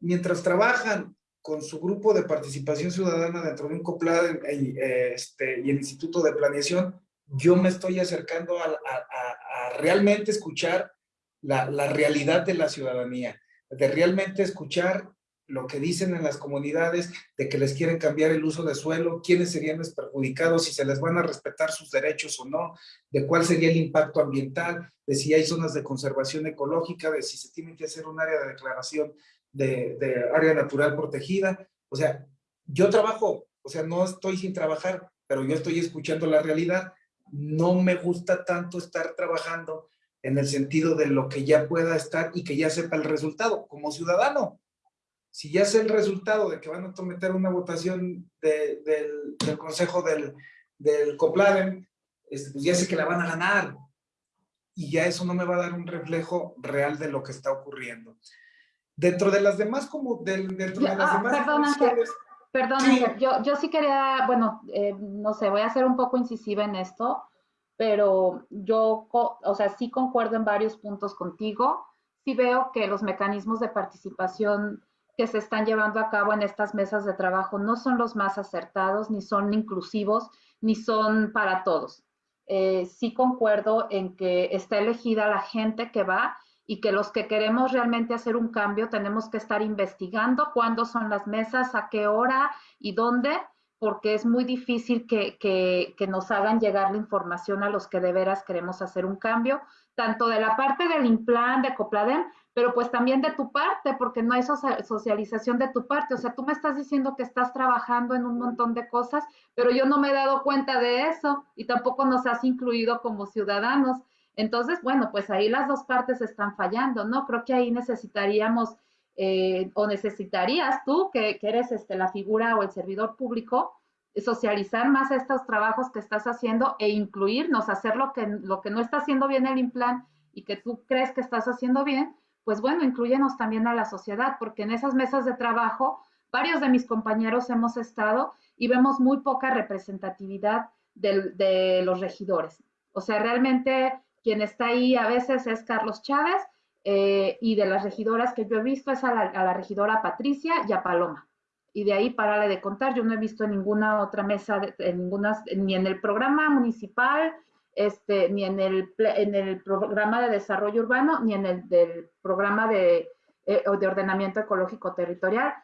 mientras trabajan con su grupo de participación ciudadana dentro de un COPLAD este, y el Instituto de Planeación, yo me estoy acercando a, a, a realmente escuchar la, la, realidad de la ciudadanía, de realmente escuchar lo que dicen en las comunidades de que les quieren cambiar el uso de suelo, quiénes serían los perjudicados, si se les van a respetar sus derechos o no, de cuál sería el impacto ambiental, de si hay zonas de conservación ecológica, de si se tiene que hacer un área de declaración de, de área natural protegida. O sea, yo trabajo, o sea, no estoy sin trabajar, pero yo estoy escuchando la realidad. No me gusta tanto estar trabajando en el sentido de lo que ya pueda estar y que ya sepa el resultado como ciudadano si ya sé el resultado de que van a someter una votación del, Consejo del, del COPLADEM, este, pues ya sé que la van a ganar. Y ya eso no me va a dar un reflejo real de lo que está ocurriendo. Dentro de las demás, como dentro de las ah, demás... Perdón, Yo, yo sí quería, bueno, eh, no sé, voy a ser un poco incisiva en esto, pero yo, o sea, sí concuerdo en varios puntos contigo. Sí veo que los mecanismos de participación que se están llevando a cabo en estas mesas de trabajo no son los más acertados, ni son inclusivos, ni son para todos. Eh, sí concuerdo en que está elegida la gente que va y que los que queremos realmente hacer un cambio tenemos que estar investigando cuándo son las mesas, a qué hora y dónde, porque es muy difícil que, que, que nos hagan llegar la información a los que de veras queremos hacer un cambio, tanto de la parte del IMPLAN, de COPLADEM, pero pues también de tu parte, porque no hay socialización de tu parte. O sea, tú me estás diciendo que estás trabajando en un montón de cosas, pero yo no me he dado cuenta de eso y tampoco nos has incluido como ciudadanos. Entonces, bueno, pues ahí las dos partes están fallando, ¿no? Creo que ahí necesitaríamos, eh, o necesitarías tú, que, eres este, la figura o el servidor público, socializar más estos trabajos que estás haciendo e incluirnos, hacer lo que, lo que no está haciendo bien el implant y que tú crees que estás haciendo bien, pues bueno, incluyenos también a la sociedad, porque en esas mesas de trabajo, varios de mis compañeros hemos estado y vemos muy poca representatividad de, los regidores. O sea, realmente quien está ahí a veces es Carlos Chávez eh, y de las regidoras que yo he visto es a la, a la, regidora Patricia y a Paloma. Y de ahí párale de contar, yo no he visto en ninguna otra mesa, en ninguna, ni en el programa municipal, este, ni en el, en el programa de desarrollo urbano, ni en el del programa de, eh, de ordenamiento ecológico territorial.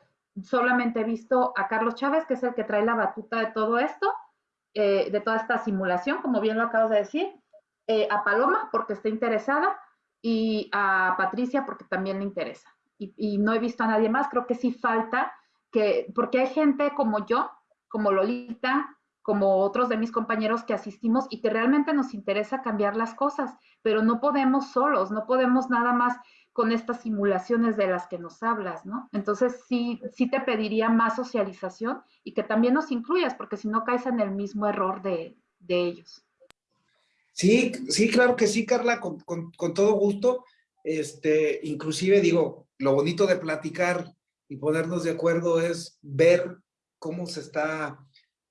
Solamente he visto a Carlos Chávez, que es el que trae la batuta de todo esto, eh, de toda esta simulación, como bien lo acabo de decir, eh, a Paloma, porque está interesada, y a Patricia, porque también le interesa. Y, y, no he visto a nadie más, creo que sí falta que, porque hay gente como yo, como Lolita, como otros de mis compañeros que asistimos y que realmente nos interesa cambiar las cosas, pero no podemos solos, no podemos nada más con estas simulaciones de las que nos hablas, ¿no? Entonces sí, sí te pediría más socialización y que también nos incluyas, porque si no caes en el mismo error de, de ellos. Sí, sí, claro que sí, Carla, con, con, con, todo gusto. Este, inclusive digo, lo bonito de platicar y ponernos de acuerdo es ver cómo se está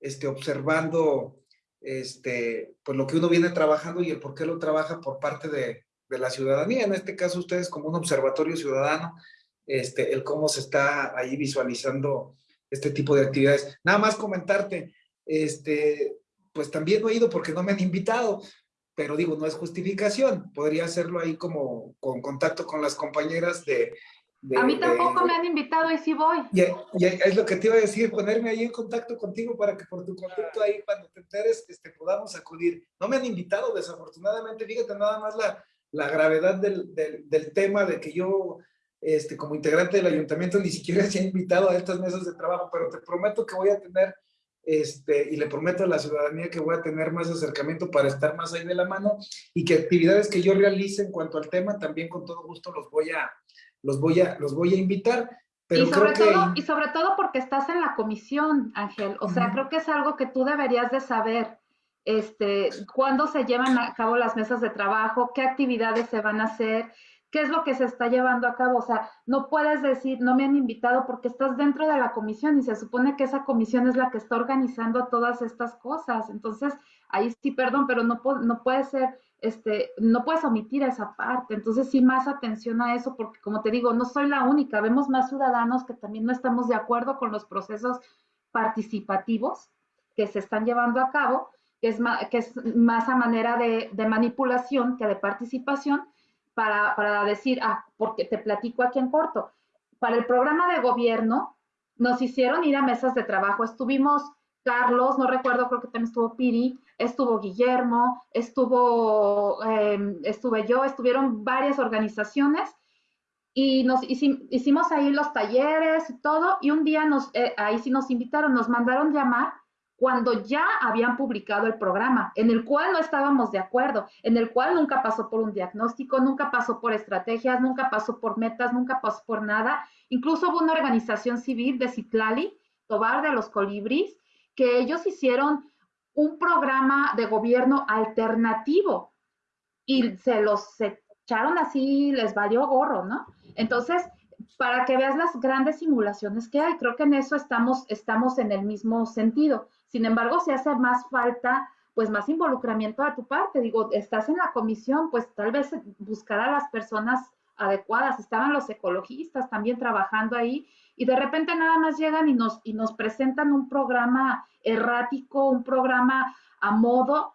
este, observando este, pues lo que uno viene trabajando y el por qué lo trabaja por parte de, de la ciudadanía. En este caso, ustedes como un observatorio ciudadano, este, el cómo se está ahí visualizando este tipo de actividades. Nada más comentarte, este, pues también no he ido porque no me han invitado, pero digo, no es justificación. Podría hacerlo ahí como con contacto con las compañeras de, a mí tampoco me han invitado y sí voy. Y, es lo que te iba a decir, ponerme ahí en contacto contigo para que por tu contacto ahí, cuando te enteres, este, podamos acudir. No me han invitado, desafortunadamente, fíjate nada más la, la gravedad del, del, del, tema de que yo, este, como integrante del ayuntamiento, ni siquiera se ha invitado a estas mesas de trabajo, pero te prometo que voy a tener, este, y le prometo a la ciudadanía que voy a tener más acercamiento para estar más ahí de la mano y que actividades que yo realice en cuanto al tema, también con todo gusto los voy a, los voy a, los voy a invitar. Pero y, sobre todo, y sobre todo porque estás en la comisión, Ángel. O sea, creo que es algo que tú deberías de saber. Este, cuándo se llevan a cabo las mesas de trabajo, qué actividades se van a hacer, qué es lo que se está llevando a cabo. O sea, no puedes decir, no me han invitado porque estás dentro de la comisión y se supone que esa comisión es la que está organizando todas estas cosas. Entonces, ahí sí, perdón, pero no, no puede ser este, no puedes omitir esa parte. Entonces, sí, más atención a eso, porque como te digo, no soy la única, vemos más ciudadanos que también no estamos de acuerdo con los procesos participativos que se están llevando a cabo, que es más, que es más a manera de, manipulación que de participación, para, para, decir, ah, porque te platico aquí en corto. para el programa de gobierno nos hicieron ir a mesas de trabajo. Estuvimos Carlos, no recuerdo, creo que también estuvo Piri, estuvo Guillermo, estuvo, em, estuve yo, estuvieron varias organizaciones y nos hicimos ahí los talleres y todo, y un día nos, eh, ahí sí nos invitaron, nos mandaron llamar cuando ya habían publicado el programa, en el cual no estábamos de acuerdo, en el cual nunca pasó por un diagnóstico, nunca pasó por estrategias, nunca pasó por metas, nunca pasó por nada. Incluso hubo una organización civil de Citlali, Tobar de los Colibris, que ellos hicieron un programa de gobierno alternativo y se los echaron así, les valió gorro, ¿no? Entonces, para que veas las grandes simulaciones que hay, creo que en eso estamos, estamos en el mismo sentido. Sin embargo, si hace más falta, pues más involucramiento a tu parte. Digo, estás en la comisión, pues tal vez buscar a las personas adecuadas. Estaban los ecologistas también trabajando ahí y de repente nada más llegan y nos, y nos presentan un programa errático, un programa a modo,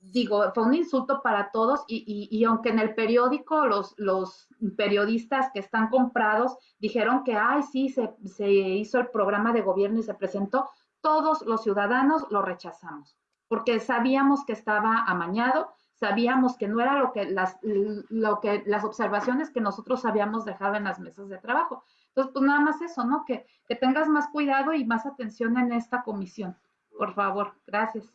digo, fue un insulto para todos y, y, aunque en el periódico los, los, periodistas que están comprados dijeron que, ay, sí, se, se hizo el programa de gobierno y se presentó, todos los ciudadanos lo rechazamos, porque sabíamos que estaba amañado, sabíamos que no era lo que las, lo que, las observaciones que nosotros habíamos dejado en las mesas de trabajo. Entonces, pues nada más eso, ¿no? Que, que tengas más cuidado y más atención en esta comisión. Por favor, gracias.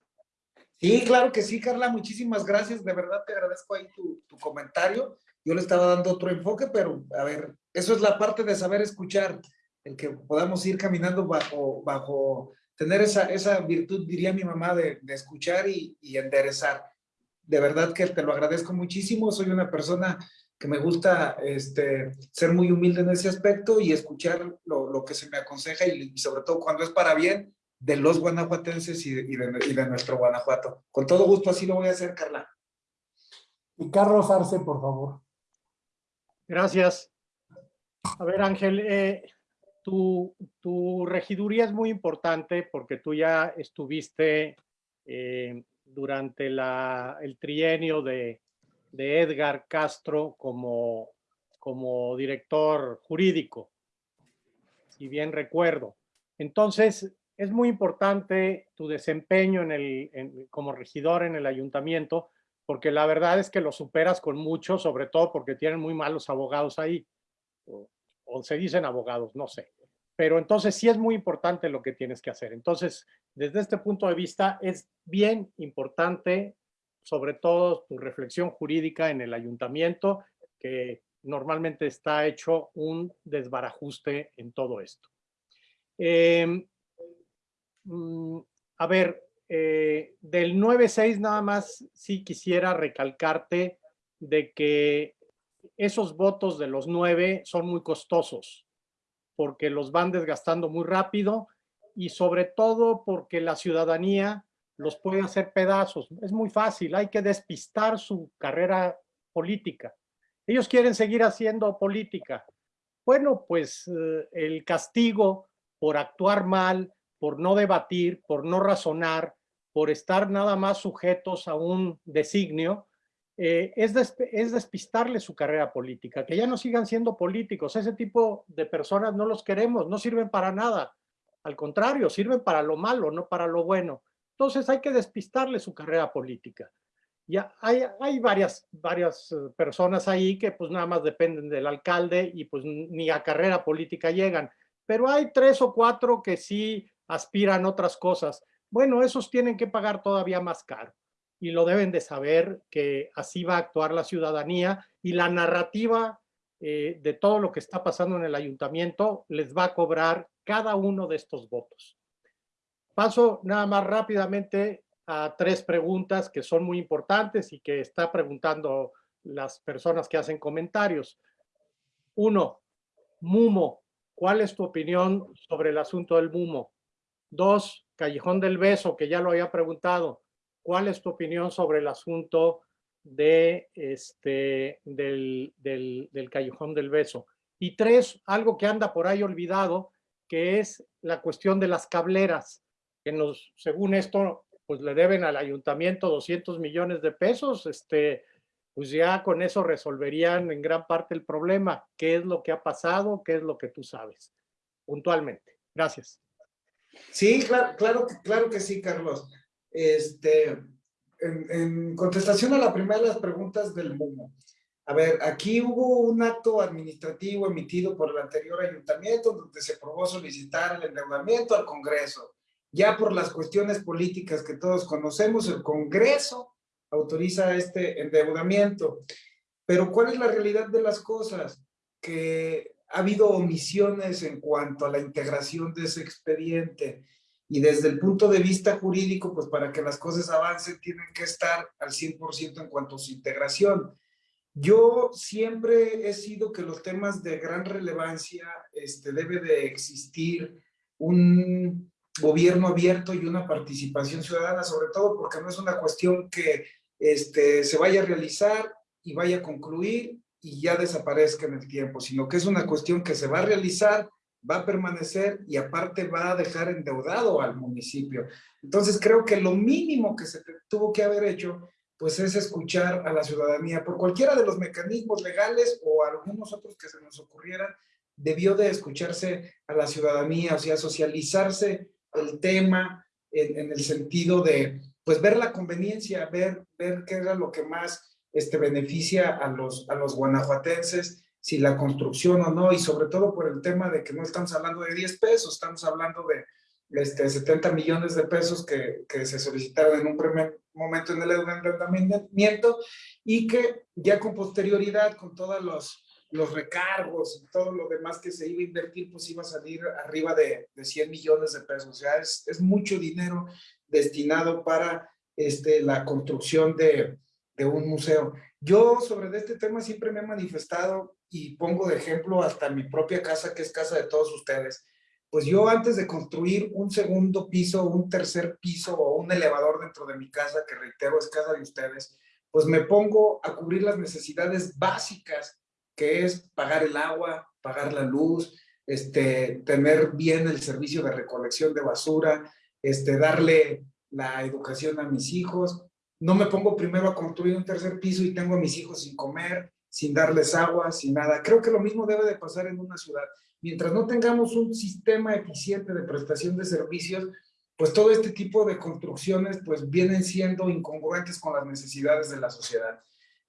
Sí, claro que sí, Carla, muchísimas gracias. De verdad te agradezco ahí tu, tu comentario. Yo le estaba dando otro enfoque, pero a ver, eso es la parte de saber escuchar, el que podamos ir caminando bajo, bajo tener esa, esa virtud, diría mi mamá, de, de escuchar y, y, enderezar. De verdad que te lo agradezco muchísimo. Soy una persona que me gusta este, ser muy humilde en ese aspecto y escuchar lo, lo que se me aconseja y, y, sobre todo cuando es para bien de los guanajuatenses y de, y, de, y de, nuestro Guanajuato. Con todo gusto así lo voy a hacer, Carla. Y Carlos Arce, por favor. Gracias. A ver, Ángel, eh, tu, tu, regiduría es muy importante porque tú ya estuviste eh, durante la, el trienio de, de Edgar Castro como, director jurídico, si bien recuerdo. Entonces, es muy importante tu desempeño en el, como regidor en el ayuntamiento, porque la verdad es que lo superas con mucho, sobre todo porque tienen muy malos abogados ahí, o se dicen abogados, no sé. Pero entonces sí es muy importante lo que tienes que hacer. Entonces, desde este punto de vista, es bien importante, sobre todo tu reflexión jurídica en el ayuntamiento, que normalmente está hecho un desbarajuste en todo esto. Eh, a ver, eh, del 9-6 nada más sí quisiera recalcarte de que esos votos de los 9 son muy costosos porque los van desgastando muy rápido y sobre todo porque la ciudadanía los puede hacer pedazos. Es muy fácil, hay que despistar su carrera política. Ellos quieren seguir haciendo política. Bueno, pues eh, el castigo por actuar mal, por no debatir, por no razonar, por estar nada más sujetos a un designio, eh, es, des, es, despistarle su carrera política, que ya no sigan siendo políticos. Ese tipo de personas no los queremos, no sirven para nada. Al contrario, sirven para lo malo, no para lo bueno. Entonces hay que despistarle su carrera política. Ya hay, hay varias, varias eh, personas ahí que pues nada más dependen del alcalde y pues ni a carrera política llegan. Pero hay tres o cuatro que sí aspiran otras cosas. Bueno, esos tienen que pagar todavía más caro y lo deben de saber que así va a actuar la ciudadanía y la narrativa eh, de todo lo que está pasando en el ayuntamiento les va a cobrar cada uno de estos votos. Paso nada más rápidamente a tres preguntas que son muy importantes y que está preguntando las personas que hacen comentarios. Uno, Mumo, ¿cuál es tu opinión sobre el asunto del Mumo? Dos, Callejón del Beso, que ya lo había preguntado. ¿Cuál es tu opinión sobre el asunto de este, del, del, del Callejón del Beso? Y tres, algo que anda por ahí olvidado, que es la cuestión de las cableras, que nos, según esto, pues le deben al ayuntamiento 200 millones de pesos. Este, pues ya con eso resolverían en gran parte el problema. ¿Qué es lo que ha pasado? ¿Qué es lo que tú sabes? Puntualmente. Gracias. Sí, claro, claro, claro que sí, Carlos. Este, en, contestación a la primera de las preguntas del MUMO. A ver, aquí hubo un acto administrativo emitido por el anterior ayuntamiento donde se probó solicitar el endeudamiento al Congreso. Ya por las cuestiones políticas que todos conocemos, el Congreso autoriza este endeudamiento. Pero ¿cuál es la realidad de las cosas? Que ha habido omisiones en cuanto a la integración de ese expediente. Y desde el punto de vista jurídico, pues para que las cosas avancen, tienen que estar al 100% en cuanto a su integración. Yo siempre he sido que los temas de gran relevancia este, debe de existir un gobierno abierto y una participación ciudadana, sobre todo porque no es una cuestión que este, se vaya a realizar y vaya a concluir y ya desaparezca en el tiempo, sino que es una cuestión que se va a realizar, va a permanecer y aparte va a dejar endeudado al municipio. Entonces creo que lo mínimo que se tuvo que haber hecho pues es escuchar a la ciudadanía por cualquiera de los mecanismos legales o algunos otros que se nos ocurrieran, debió de escucharse a la ciudadanía, o sea, socializarse el tema en, el sentido de, pues, ver la conveniencia, ver, ver qué era lo que más este, beneficia a los, a los guanajuatenses, si la construcción o no, y sobre todo por el tema de que no estamos hablando de 10 pesos, estamos hablando de este, 70 millones de pesos que, que se solicitaron en un primer momento en el endeudamiento y que ya con posterioridad, con todos los los recargos y todo lo demás que se iba a invertir, pues iba a salir arriba de, de 100 millones de pesos. O sea, es, es, mucho dinero destinado para este, la construcción de, de un museo. Yo sobre este tema siempre me he manifestado y pongo de ejemplo hasta mi propia casa, que es casa de todos ustedes. Pues yo antes de construir un segundo piso, un tercer piso o un elevador dentro de mi casa, que reitero es casa de ustedes, pues me pongo a cubrir las necesidades básicas que es pagar el agua, pagar la luz, este, tener bien el servicio de recolección de basura, este, darle la educación a mis hijos. No me pongo primero a construir un tercer piso y tengo a mis hijos sin comer, sin darles agua, sin nada. Creo que lo mismo debe de pasar en una ciudad. Mientras no tengamos un sistema eficiente de prestación de servicios, pues todo este tipo de construcciones pues vienen siendo incongruentes con las necesidades de la sociedad.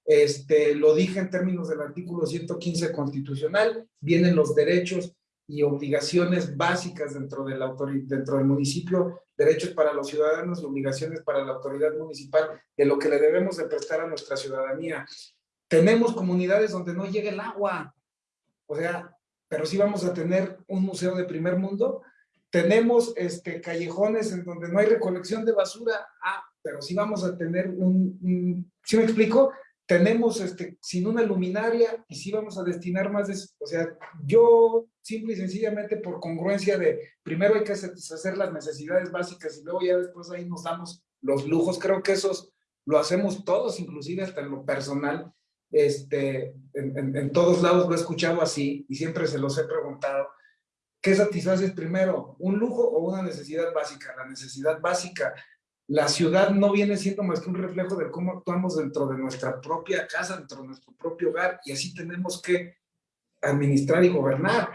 Este, lo dije en términos del artículo 115 constitucional, vienen los derechos y obligaciones básicas dentro del, dentro del municipio, derechos para los ciudadanos y obligaciones para la autoridad municipal de lo que le debemos de prestar a nuestra ciudadanía. Tenemos comunidades donde no llega el agua, o sea, pero sí vamos a tener un museo de primer mundo. Tenemos este, callejones en donde no hay recolección de basura, ah, pero sí vamos a tener un, un ¿sí me explico? tenemos este, sin una luminaria y sí vamos a destinar más de, o sea, yo simple y sencillamente por congruencia de primero hay que satisfacer las necesidades básicas y luego ya después ahí nos damos los lujos, creo que esos lo hacemos todos, inclusive hasta en lo personal, este, en, todos lados lo he escuchado así y siempre se los he preguntado, ¿qué satisfaces primero? ¿Un lujo o una necesidad básica? La necesidad básica la ciudad no viene siendo más que un reflejo de cómo actuamos dentro de nuestra propia casa, dentro de nuestro propio hogar, y así tenemos que administrar y gobernar.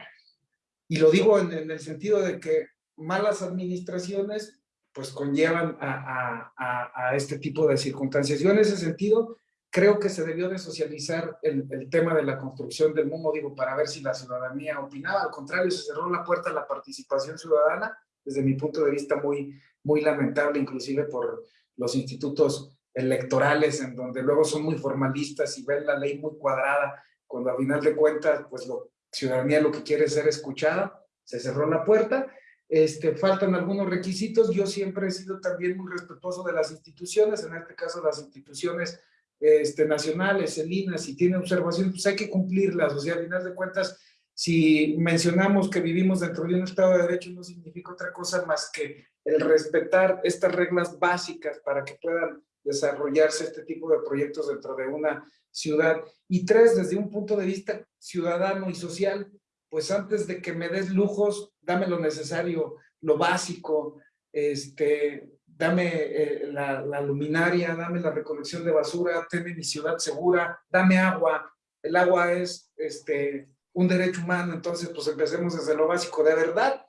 Y lo digo en, el sentido de que malas administraciones pues conllevan a, este tipo de circunstancias. Yo en ese sentido creo que se debió de socializar el, el tema de la construcción del mundo, digo, para ver si la ciudadanía opinaba. Al contrario, se cerró la puerta a la participación ciudadana, desde mi punto de vista muy, muy lamentable, inclusive por los institutos electorales, en donde luego son muy formalistas y ven la ley muy cuadrada, cuando a final de cuentas, pues la ciudadanía lo que quiere es ser escuchada, se cerró la puerta, este, faltan algunos requisitos, yo siempre he sido también muy respetuoso de las instituciones, en este caso las instituciones este, nacionales, el INA, si tiene observaciones, pues hay que cumplirlas, o sea, a final de cuentas, si mencionamos que vivimos dentro de un Estado de Derecho, no significa otra cosa más que el respetar estas reglas básicas para que puedan desarrollarse este tipo de proyectos dentro de una ciudad. Y tres, desde un punto de vista ciudadano y social, pues antes de que me des lujos, dame lo necesario, lo básico, este, dame eh, la, la luminaria, dame la recolección de basura, dame mi ciudad segura, dame agua. El agua es este, un derecho humano, entonces pues empecemos desde lo básico. De verdad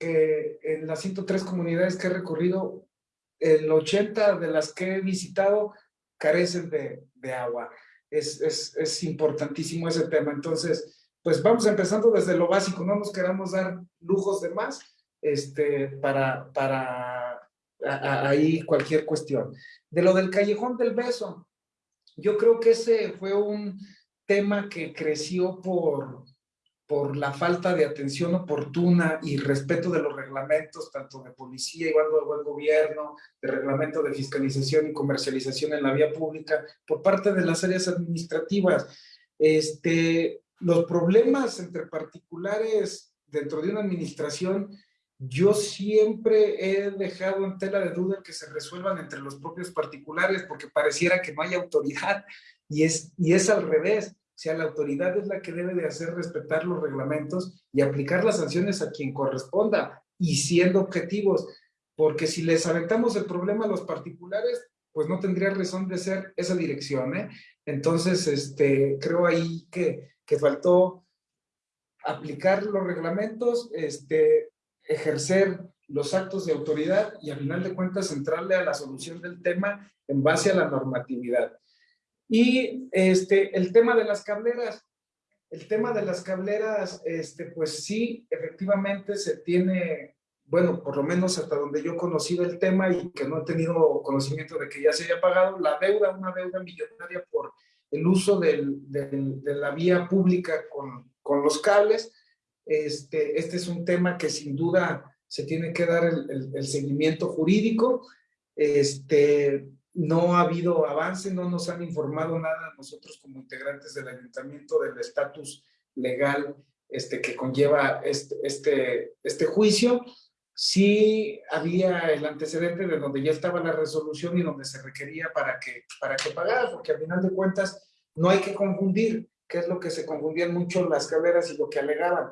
que en las 103 comunidades que he recorrido, el 80 de las que he visitado carecen de, de agua. Es, es, es importantísimo ese tema. Entonces, pues vamos empezando desde lo básico, no nos queramos dar lujos de más este, para, para ahí cualquier cuestión. De lo del callejón del beso, yo creo que ese fue un tema que creció por, por la falta de atención oportuna y respeto de los reglamentos, tanto de policía, igual de buen gobierno, de reglamento de fiscalización y comercialización en la vía pública, por parte de las áreas administrativas. Este, los problemas entre particulares dentro de una administración, yo siempre he dejado en tela de duda que se resuelvan entre los propios particulares, porque pareciera que no hay autoridad, y es, y es al revés. O sea, la autoridad es la que debe de hacer respetar los reglamentos y aplicar las sanciones a quien corresponda y siendo objetivos, porque si les aventamos el problema a los particulares, pues no tendría razón de ser esa dirección, ¿eh? Entonces, este, creo ahí que, que faltó aplicar los reglamentos, este, ejercer los actos de autoridad y a final de cuentas centrarle a la solución del tema en base a la normatividad. Y este, el tema de las cableras, el tema de las cableras, este, pues sí, efectivamente se tiene, bueno, por lo menos hasta donde yo he conocido el tema y que no he tenido conocimiento de que ya se haya pagado la deuda, una deuda millonaria por el uso del, del, de la vía pública con, con los cables. Este, este es un tema que sin duda se tiene que dar el, seguimiento jurídico. Este, no ha habido avance, no nos han informado nada nosotros como integrantes del ayuntamiento del estatus legal este, que conlleva este, este, este juicio. Sí había el antecedente de donde ya estaba la resolución y donde se requería para que, para que pagara, porque al final de cuentas no hay que confundir, qué es lo que se confundían mucho las cableras y lo que alegaban,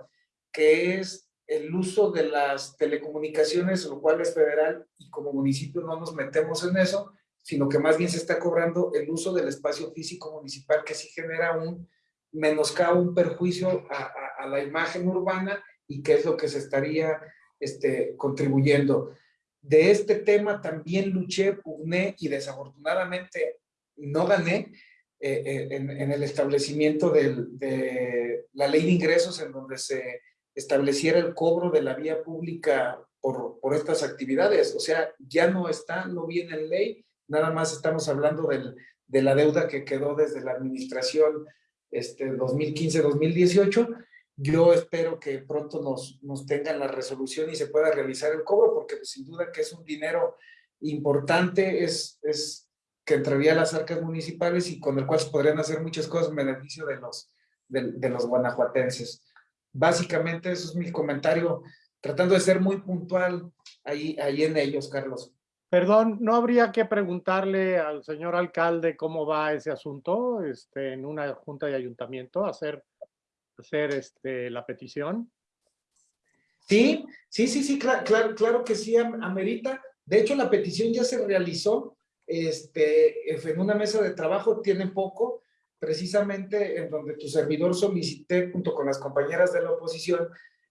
que es el uso de las telecomunicaciones, lo cual es federal y como municipio no nos metemos en eso, sino que más bien se está cobrando el uso del espacio físico municipal que sí genera un menoscabo, un perjuicio a, la imagen urbana y que es lo que se estaría este, contribuyendo. De este tema también luché, pugné y desafortunadamente no gané eh, eh, en, el establecimiento de la ley de ingresos en donde se estableciera el cobro de la vía pública por, por estas actividades. O sea, ya no está, no viene en ley, nada más estamos hablando del, de la deuda que quedó desde la administración este, 2015-2018. Yo espero que pronto nos, nos tengan la resolución y se pueda realizar el cobro, porque pues, sin duda que es un dinero importante, es, es que entraría a las arcas municipales y con el cual se podrían hacer muchas cosas en beneficio de los, de, de los guanajuatenses. Básicamente eso es mi comentario, tratando de ser muy puntual ahí, ahí en ellos, Carlos. Perdón, ¿no habría que preguntarle al señor alcalde cómo va ese asunto este, en una junta de ayuntamiento, hacer, hacer este, la petición? Sí, sí, sí, sí, claro, claro, claro que sí, amerita. De hecho, la petición ya se realizó este, en una mesa de trabajo, tiene poco, precisamente en donde tu servidor solicité, junto con las compañeras de la oposición,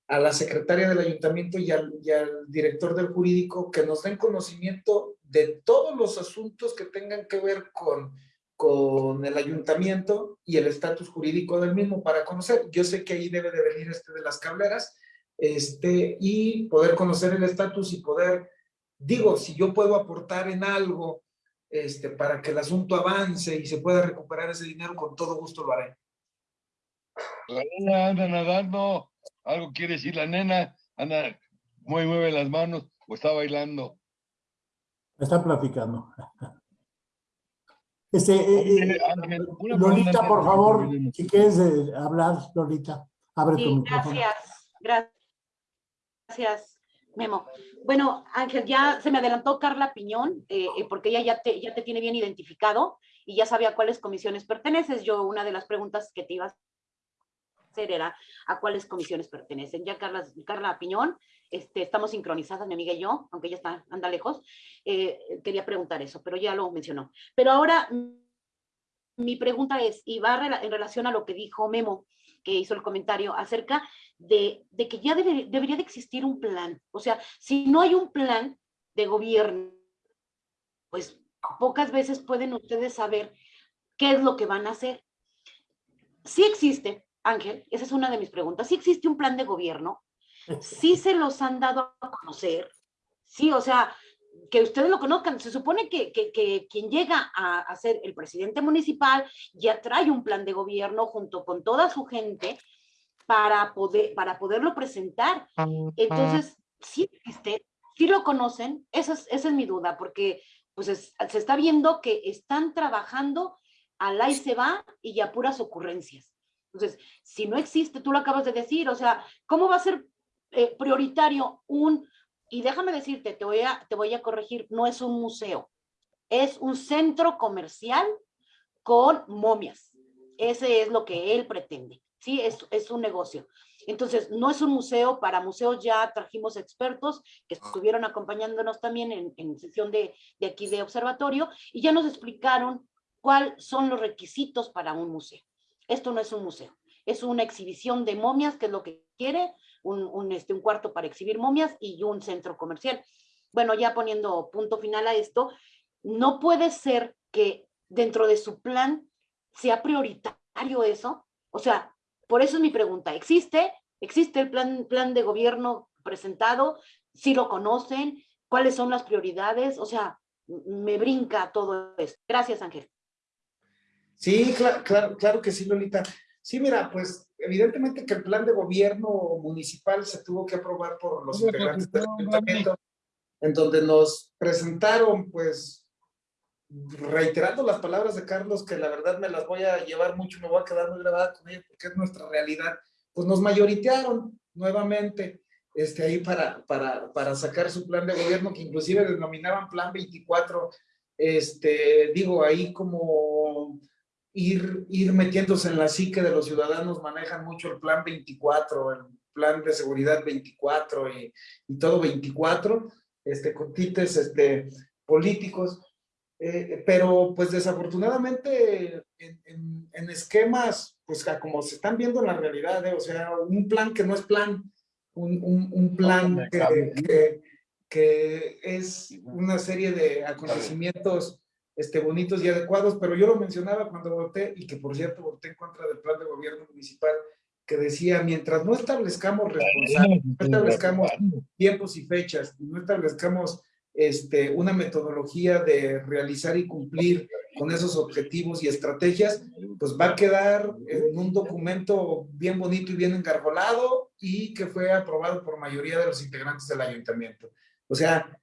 a la secretaria del ayuntamiento y al, y al, director del jurídico que nos den conocimiento de todos los asuntos que tengan que ver con, con el ayuntamiento y el estatus jurídico del mismo para conocer. Yo sé que ahí debe de venir este de las cableras este, y poder conocer el estatus y poder, digo, si yo puedo aportar en algo este, para que el asunto avance y se pueda recuperar ese dinero, con todo gusto lo haré. La nena anda nadando, algo quiere decir la nena, anda, mueve, mueve las manos o está bailando. Está platicando. Este, eh, Ángel, Lolita, por favor, si quieres eh, hablar, Lolita, abre sí, tu micrófono. Gracias, gracias, Memo. Bueno, Ángel, ya se me adelantó Carla Piñón, eh, porque ella ya te, ya te tiene bien identificado y ya sabía a cuáles comisiones perteneces. Yo, una de las preguntas que te iba a hacer era a cuáles comisiones pertenecen. Ya Carla, Carla Piñón este, estamos sincronizadas, mi amiga y yo, aunque ella está, anda lejos, eh, quería preguntar eso, pero ya lo mencionó. Pero ahora, mi pregunta es, y va en relación a lo que dijo Memo, que hizo el comentario acerca de, de que ya debe, debería de existir un plan. O sea, si no hay un plan de gobierno, pues pocas veces pueden ustedes saber qué es lo que van a hacer. Sí existe, Ángel, esa es una de mis preguntas, sí existe un plan de gobierno, sí se los han dado a conocer, sí, o sea, que ustedes lo conozcan, se supone que, que, quien llega a, a, ser el presidente municipal ya trae un plan de gobierno junto con toda su gente para, poder, para poderlo presentar. Entonces, sí existe, sí lo conocen, esa es, esa es mi duda, porque pues se está viendo que están trabajando al ahí se va y ya puras ocurrencias. Entonces, si no existe, tú lo acabas de decir, o sea, ¿cómo va a ser eh, prioritario un, y déjame decirte, te voy, a, te voy a corregir, no es un museo, es un centro comercial con momias. Ese es lo que él pretende, ¿sí? Es, es un negocio. Entonces, no es un museo, para museos ya trajimos expertos que estuvieron acompañándonos también en, en sesión de, de aquí de observatorio y ya nos explicaron cuáles son los requisitos para un museo. Esto no es un museo, es una exhibición de momias, que es lo que quiere, un, este, un cuarto para exhibir momias y un centro comercial. Bueno, ya poniendo punto final a esto, no puede ser que dentro de su plan sea prioritario eso. O sea, por eso es mi pregunta. ¿Existe? ¿Existe el plan, plan de gobierno presentado? ¿Sí lo conocen? ¿Cuáles son las prioridades? O sea, me brinca todo esto. Gracias, Ángel. Sí, claro, claro, claro que sí, Lolita. Sí, mira, pues evidentemente que el plan de gobierno municipal se tuvo que aprobar por los integrantes del ayuntamiento, en donde nos presentaron, pues, reiterando las palabras de Carlos, que la verdad me las voy a llevar mucho, me voy a quedar muy grabada con ellas, porque es nuestra realidad, pues nos mayoritearon nuevamente este, ahí para, para, para sacar su plan de gobierno, que inclusive denominaban Plan 24, este, digo, ahí como ir, ir metiéndose en la psique de los ciudadanos, manejan mucho el plan 24, el plan de seguridad 24 y, y todo 24, este, con tites este, políticos, eh, pero pues desafortunadamente en, en, en, esquemas, pues como se están viendo en la realidad, eh, o sea, un plan que no es plan, un, un, un plan que, que, que es una serie de acontecimientos este, bonitos y adecuados, pero yo lo mencionaba cuando voté, y que por cierto voté en contra del plan de gobierno municipal, que decía, mientras no establezcamos responsables, no establezcamos tiempos y fechas, no establezcamos este, una metodología de realizar y cumplir con esos objetivos y estrategias, pues va a quedar en un documento bien bonito y bien engarbolado y que fue aprobado por mayoría de los integrantes del ayuntamiento. O sea,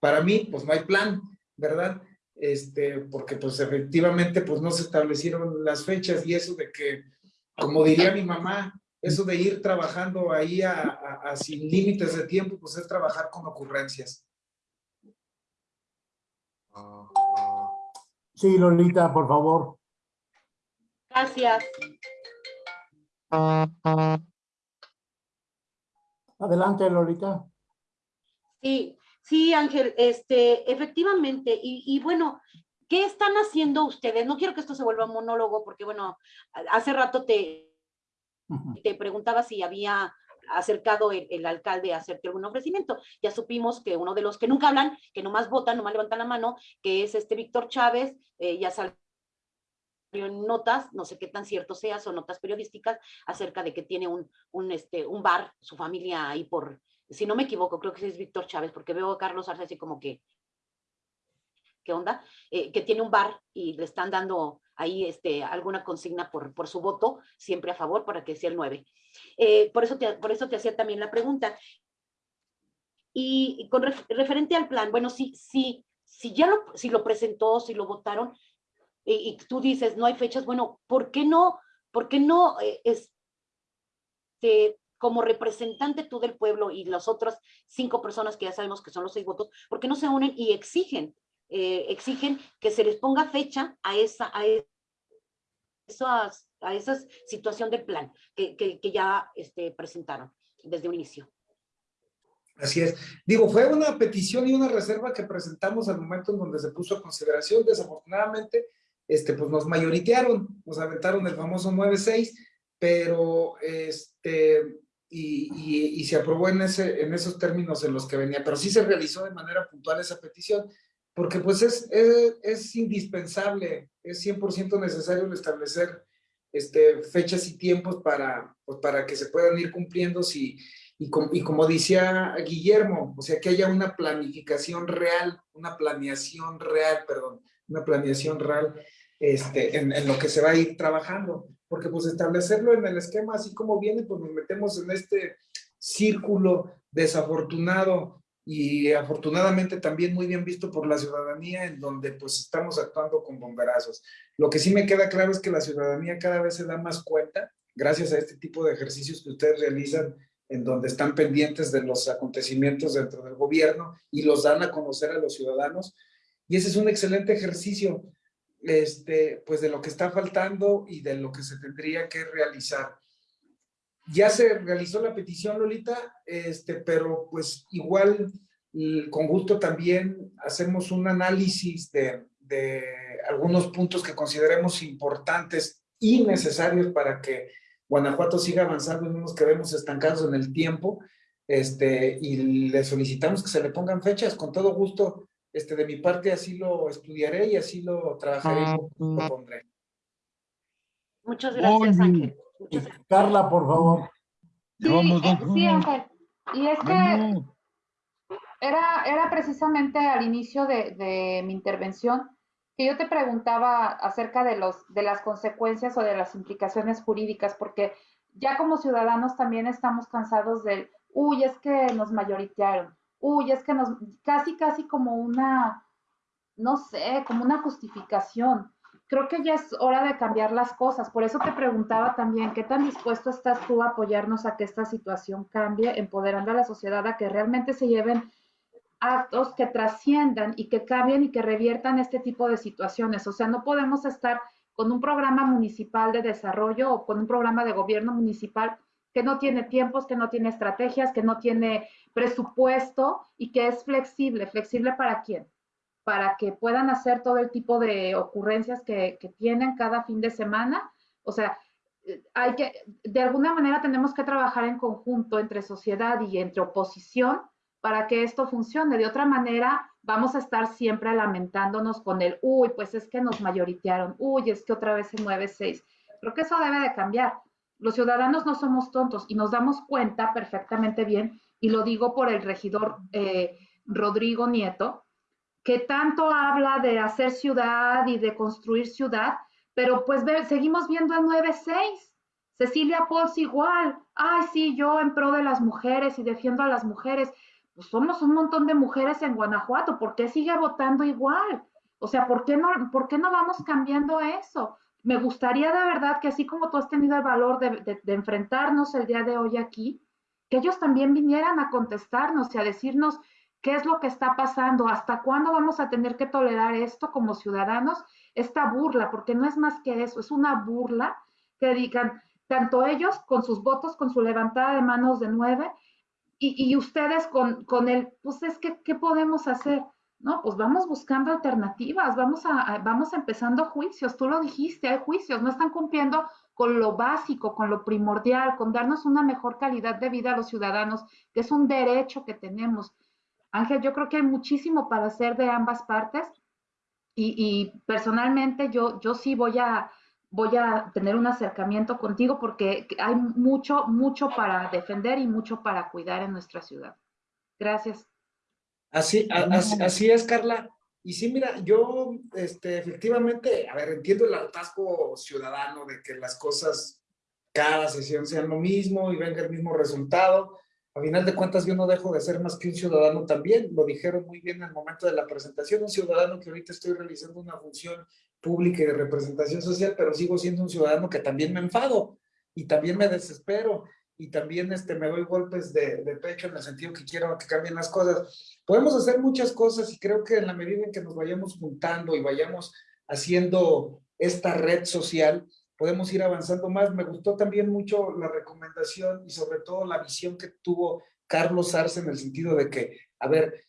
para mí, pues no hay plan, ¿verdad? Este, porque pues efectivamente pues no se establecieron las fechas y eso de que, como diría mi mamá, eso de ir trabajando ahí a, a, a sin límites de tiempo, pues es trabajar con ocurrencias. Sí, Lolita, por favor. Gracias. Adelante, Lolita. Sí, Sí, Ángel, este, efectivamente, y, y, bueno, ¿qué están haciendo ustedes? No quiero que esto se vuelva monólogo, porque bueno, hace rato te, te preguntaba si había acercado el, el, alcalde a hacerte algún ofrecimiento. Ya supimos que uno de los que nunca hablan, que nomás votan, nomás levantan la mano, que es este Víctor Chávez, eh, ya salió en notas, no sé qué tan cierto sea, son notas periodísticas, acerca de que tiene un, un, este, un bar, su familia ahí por, si no me equivoco, creo que es Víctor Chávez, porque veo a Carlos Arce así como que, ¿qué onda? Eh, que tiene un bar y le están dando ahí este, alguna consigna por, por su voto, siempre a favor para que sea el 9. Eh, por, eso te, por eso te hacía también la pregunta. Y, con ref, referente al plan, bueno, si, si, si ya lo, si lo presentó, si lo votaron, y, y, tú dices, no hay fechas, bueno, ¿por qué no, por qué no eh, este, como representante tú del pueblo y las otras cinco personas que ya sabemos que son los seis votos, ¿por qué no se unen y exigen, eh, exigen que se les ponga fecha a esa, a esas, a esa situación del plan que, que, que ya este, presentaron desde un inicio? Así es. Digo, fue una petición y una reserva que presentamos al momento en donde se puso a consideración. Desafortunadamente, este, pues nos mayoritearon, nos aventaron el famoso 9-6, pero este, y, y, se aprobó en, ese, en esos términos en los que venía, pero sí se realizó de manera puntual esa petición, porque pues es, es, es indispensable, es 100% necesario establecer este, fechas y tiempos para, pues, para que se puedan ir cumpliendo si, y, y como decía Guillermo, o sea, que haya una planificación real, una planeación real, perdón, una planeación real este, en, en, lo que se va a ir trabajando, porque pues establecerlo en el esquema así como viene, pues nos metemos en este círculo desafortunado y afortunadamente también muy bien visto por la ciudadanía en donde pues estamos actuando con bomberazos. Lo que sí me queda claro es que la ciudadanía cada vez se da más cuenta, gracias a este tipo de ejercicios que ustedes realizan en donde están pendientes de los acontecimientos dentro del gobierno y los dan a conocer a los ciudadanos. Y ese es un excelente ejercicio este, pues de lo que está faltando y de lo que se tendría que realizar. Ya se realizó la petición, Lolita, este, pero pues igual con gusto también hacemos un análisis de, de algunos puntos que consideremos importantes y necesarios para que Guanajuato siga avanzando y no nos quedemos estancados en el tiempo, este, y le solicitamos que se le pongan fechas, con todo gusto, este, de mi parte así lo estudiaré y así lo trabajaré y lo ah, pondré. Muchas gracias, Ángel. Muchas gracias. Carla, por favor. Sí, eh, sí, Ángel. Y es que era, era precisamente al inicio de, de mi intervención que yo te preguntaba acerca de, los, de las consecuencias o de las implicaciones jurídicas, porque ya como ciudadanos también estamos cansados del, uy, es que nos mayoritearon, uy, es que nos, casi, casi como una, no sé, como una justificación. Creo que ya es hora de cambiar las cosas. Por eso te preguntaba también, ¿qué tan dispuesto estás tú a apoyarnos a que esta situación cambie, empoderando a la sociedad a que realmente se lleven actos que trasciendan y que cambien y que reviertan este tipo de situaciones. O sea, no podemos estar con un programa municipal de desarrollo o con un programa de gobierno municipal que no tiene tiempos, que no tiene estrategias, que no tiene presupuesto y que es flexible. ¿Flexible para quién? Para que puedan hacer todo el tipo de ocurrencias que, tienen cada fin de semana. O sea, hay que, de alguna manera tenemos que trabajar en conjunto entre sociedad y entre oposición para que esto funcione. De otra manera, vamos a estar siempre lamentándonos con el, uy, pues es que nos mayoritearon, uy, es que otra vez se mueve seis. Creo que eso debe de cambiar. Los ciudadanos no somos tontos y nos damos cuenta perfectamente bien, y lo digo por el regidor eh, Rodrigo Nieto, que tanto habla de hacer ciudad y de construir ciudad, pero pues seguimos viendo el 9-6. Cecilia Pons igual, ay, sí, yo en pro de las mujeres y defiendo a las mujeres pues somos un montón de mujeres en Guanajuato, ¿por qué sigue votando igual? O sea, ¿por qué no, por qué no vamos cambiando eso? Me gustaría de verdad que así como tú has tenido el valor de, enfrentarnos el día de hoy aquí, que ellos también vinieran a contestarnos y a decirnos qué es lo que está pasando, hasta cuándo vamos a tener que tolerar esto como ciudadanos, esta burla, porque no es más que eso, es una burla que digan, tanto ellos con sus votos, con su levantada de manos de nueve, y, ustedes con, con el, pues es que, ¿qué podemos hacer? Pues vamos buscando alternativas, vamos, a, vamos empezando juicios, tú lo dijiste, hay juicios, no están cumpliendo con lo básico, con lo primordial, con darnos una mejor calidad de vida a los ciudadanos, que es un derecho que tenemos. Ángel, yo creo que hay muchísimo para hacer de ambas partes y, y personalmente yo, yo sí voy a, voy a tener un acercamiento contigo porque hay mucho, mucho para defender y mucho para cuidar en nuestra ciudad. Gracias. Así, así, es, Carla. Y sí, mira, yo este, efectivamente, a ver, entiendo el atasco ciudadano de que las cosas cada sesión sean lo mismo y venga el mismo resultado. A final de cuentas, yo no dejo de ser más que un ciudadano también. Lo dijeron muy bien en el momento de la presentación. Un ciudadano que ahorita estoy realizando una función pública y de representación social, pero sigo siendo un ciudadano que también me enfado y también me desespero y también este, me doy golpes de, de, pecho en el sentido que quiero que cambien las cosas. Podemos hacer muchas cosas y creo que en la medida en que nos vayamos juntando y vayamos haciendo esta red social, podemos ir avanzando más. Me gustó también mucho la recomendación y sobre todo la visión que tuvo Carlos Arce en el sentido de que, a ver,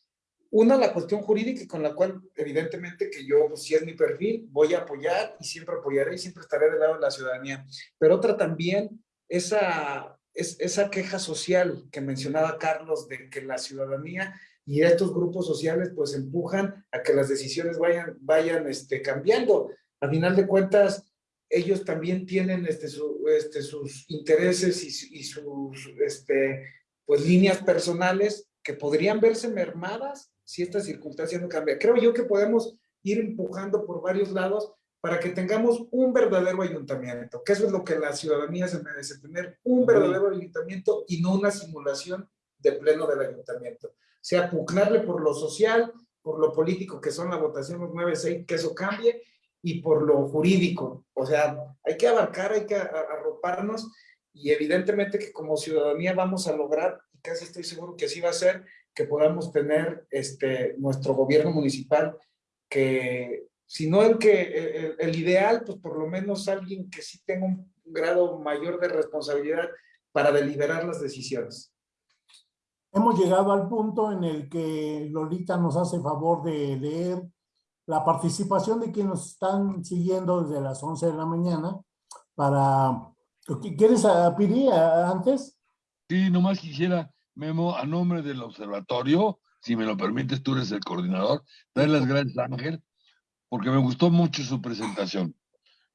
una, la cuestión jurídica con la cual evidentemente que yo, pues, si es mi perfil, voy a apoyar y siempre apoyaré y siempre estaré del lado de la ciudadanía. Pero otra también, esa, es, esa queja social que mencionaba Carlos de que la ciudadanía y estos grupos sociales pues empujan a que las decisiones vayan, vayan este, cambiando. A final de cuentas, ellos también tienen este, este, sus intereses y, y sus este, pues, líneas personales que podrían verse mermadas si esta circunstancia no cambia. Creo yo que podemos ir empujando por varios lados para que tengamos un verdadero ayuntamiento, que eso es lo que la ciudadanía se merece, tener un verdadero ayuntamiento y no una simulación de pleno del ayuntamiento. O sea, pugnarle por lo social, por lo político, que son la votación los 9-6, que eso cambie, y por lo jurídico. O sea, hay que abarcar, hay que arroparnos, y evidentemente que como ciudadanía vamos a lograr, y casi estoy seguro que así va a ser, que podamos tener este, nuestro gobierno municipal, que si no el, que, el, ideal, pues por lo menos alguien que sí tenga un grado mayor de responsabilidad para deliberar las decisiones. Hemos llegado al punto en el que Lolita nos hace favor de leer la participación de quienes nos están siguiendo desde las 11 de la mañana para... ¿Quieres, Piri, antes? Sí, nomás quisiera Memo, a nombre del observatorio, si me lo permites, tú eres el coordinador, darle las gracias a Ángel, porque me gustó mucho su presentación.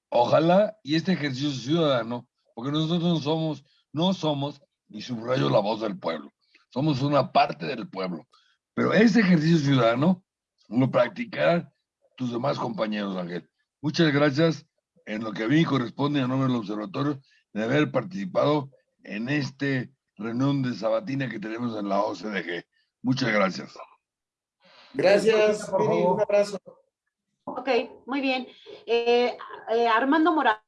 Ojalá y este ejercicio ciudadano, porque nosotros no somos, no somos, y subrayo la voz del pueblo, somos una parte del pueblo, pero ese ejercicio ciudadano lo practicarán tus demás compañeros, Ángel. Muchas gracias en lo que a mí corresponde a nombre del observatorio de haber participado en este reunión de sabatina que tenemos en la OCDG. Muchas gracias. Gracias, un abrazo. Ok, muy bien. Eh, eh, Armando Morales,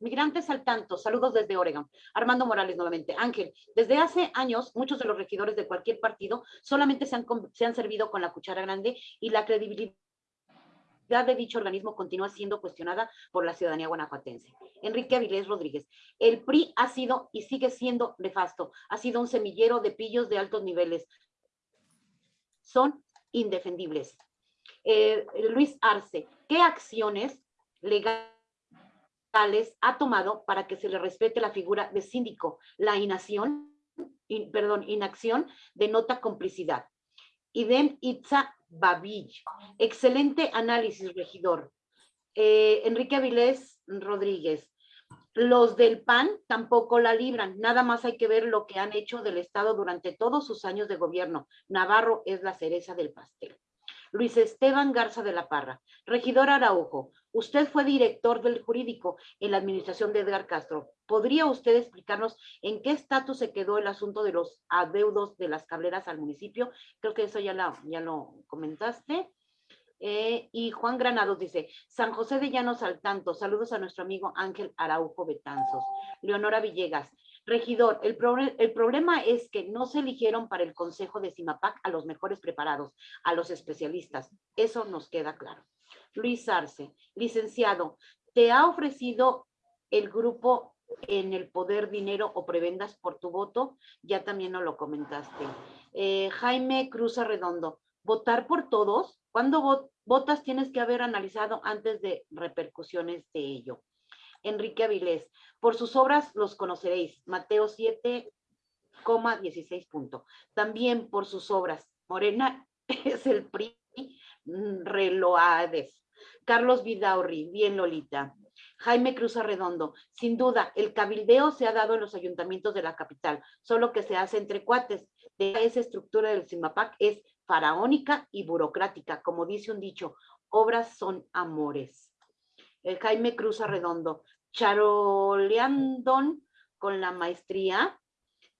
migrantes al tanto, saludos desde Oregon. Armando Morales nuevamente. Ángel, desde hace años muchos de los regidores de cualquier partido solamente se han, se han servido con la cuchara grande y la credibilidad de dicho organismo continúa siendo cuestionada por la ciudadanía guanajuatense. Enrique Avilés Rodríguez, el PRI ha sido y sigue siendo nefasto, ha sido un semillero de pillos de altos niveles. Son indefendibles. Eh, Luis Arce, ¿qué acciones legales ha tomado para que se le respete la figura de síndico? La inacción, perdón, inacción denota complicidad. Idem Itza Babill. Excelente análisis, regidor. Eh, Enrique Avilés Rodríguez. Los del PAN tampoco la libran. Nada más hay que ver lo que han hecho del Estado durante todos sus años de gobierno. Navarro es la cereza del pastel. Luis Esteban Garza de la Parra. Regidor Araujo, usted fue director del jurídico en la administración de Edgar Castro. ¿Podría usted explicarnos en qué estatus se quedó el asunto de los adeudos de las cableras al municipio? Creo que eso ya, ya lo comentaste. Eh, y Juan Granados dice, San José de Llanos al tanto, saludos a nuestro amigo Ángel Araujo Betanzos. Leonora Villegas, Regidor, el, problema es que no se eligieron para el Consejo de CIMAPAC a los mejores preparados, a los especialistas. Eso nos queda claro. Luis Arce, licenciado, ¿te ha ofrecido el grupo en el poder dinero o prebendas por tu voto? Ya también nos lo comentaste. Eh, Jaime Cruz Arredondo, ¿votar por todos? ¿Cuándo votas tienes que haber analizado antes de repercusiones de ello? Enrique Avilés. Por sus obras los conoceréis. Mateo 7, 16 punto. También por sus obras. Morena es el PRI mm, reloades. Carlos Vidaurri, bien Lolita. Jaime Cruz Arredondo, sin duda, el cabildeo se ha dado en los ayuntamientos de la capital, solo que se hace entre cuates. De esa estructura del CIMAPAC es faraónica y burocrática, como dice un dicho, obras son amores. El Jaime Cruz Arredondo, charoleando con la maestría,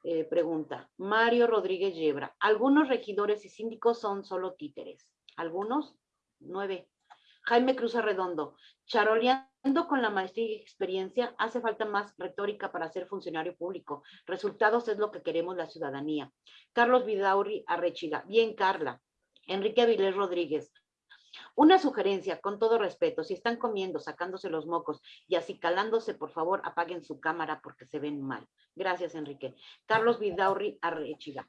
eh, pregunta, Mario Rodríguez Yebra, algunos regidores y síndicos son solo títeres, algunos, nueve. Jaime Cruz Arredondo, charoleando con la maestría y experiencia, hace falta más retórica para ser funcionario público. Resultados es lo que queremos la ciudadanía. Carlos Vidauri Arrechiga, bien Carla. Enrique Avilés Rodríguez, Una sugerencia, con todo respeto, si están comiendo, sacándose los mocos y así calándose, por favor, apaguen su cámara porque se ven mal. Gracias, Enrique. Carlos Vidaurri Arrechiga.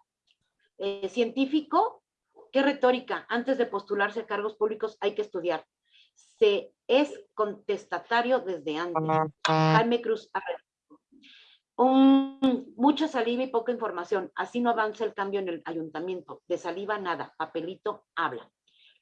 Eh, científico, ¿qué retórica? Antes de postularse a cargos públicos hay que estudiar. Se es contestatario desde antes. Jaime Cruz un, mucha saliva y poca información. Así no avanza el cambio en el ayuntamiento. De saliva nada, papelito habla.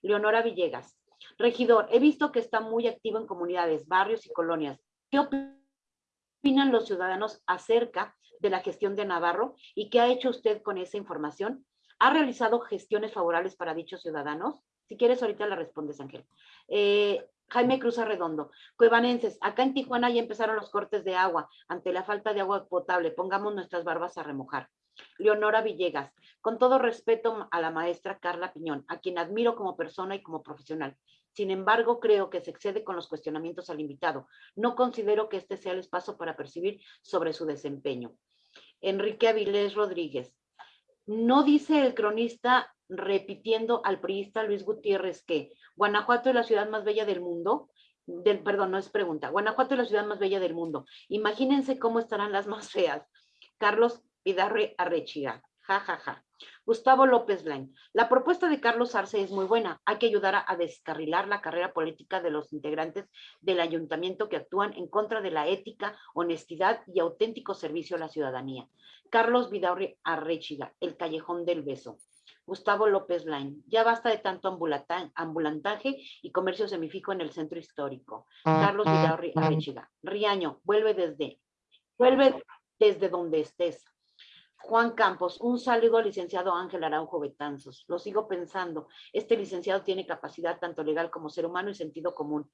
Leonora Villegas. Regidor, he visto que está muy activo en comunidades, barrios y colonias. ¿Qué opinan los ciudadanos acerca de la gestión de Navarro y qué ha hecho usted con esa información? ¿Ha realizado gestiones favorables para dichos ciudadanos? Si quieres, ahorita la respondes, Ángel. Eh, Jaime Cruz Arredondo, cuevanenses, acá en Tijuana ya empezaron los cortes de agua ante la falta de agua potable, pongamos nuestras barbas a remojar. Leonora Villegas, con todo respeto a la maestra Carla Piñón, a quien admiro como persona y como profesional. Sin embargo, creo que se excede con los cuestionamientos al invitado. No considero que este sea el espacio para percibir sobre su desempeño. Enrique Avilés Rodríguez, no dice el cronista repitiendo al priista Luis Gutiérrez que Guanajuato es la ciudad más bella del mundo. Del, perdón, no es pregunta. Guanajuato es la ciudad más bella del mundo. Imagínense cómo estarán las más feas. Carlos Pidarre Arrechiga. Ja, ja, ja. Gustavo López Blain. La propuesta de Carlos Arce es muy buena. Hay que ayudar a, descarrilar la carrera política de los integrantes del ayuntamiento que actúan en contra de la ética, honestidad y auténtico servicio a la ciudadanía. Carlos Vidaurri Arrechiga, El Callejón del Beso. Gustavo López Lain, ya basta de tanto ambulantaje y comercio semifico en el centro histórico. Carlos Vidaurri Arrechiga, Riaño, vuelve desde, vuelve desde donde estés. Juan Campos, un saludo al licenciado Ángel Araujo Betanzos. Lo sigo pensando. Este licenciado tiene capacidad tanto legal como ser humano y sentido común.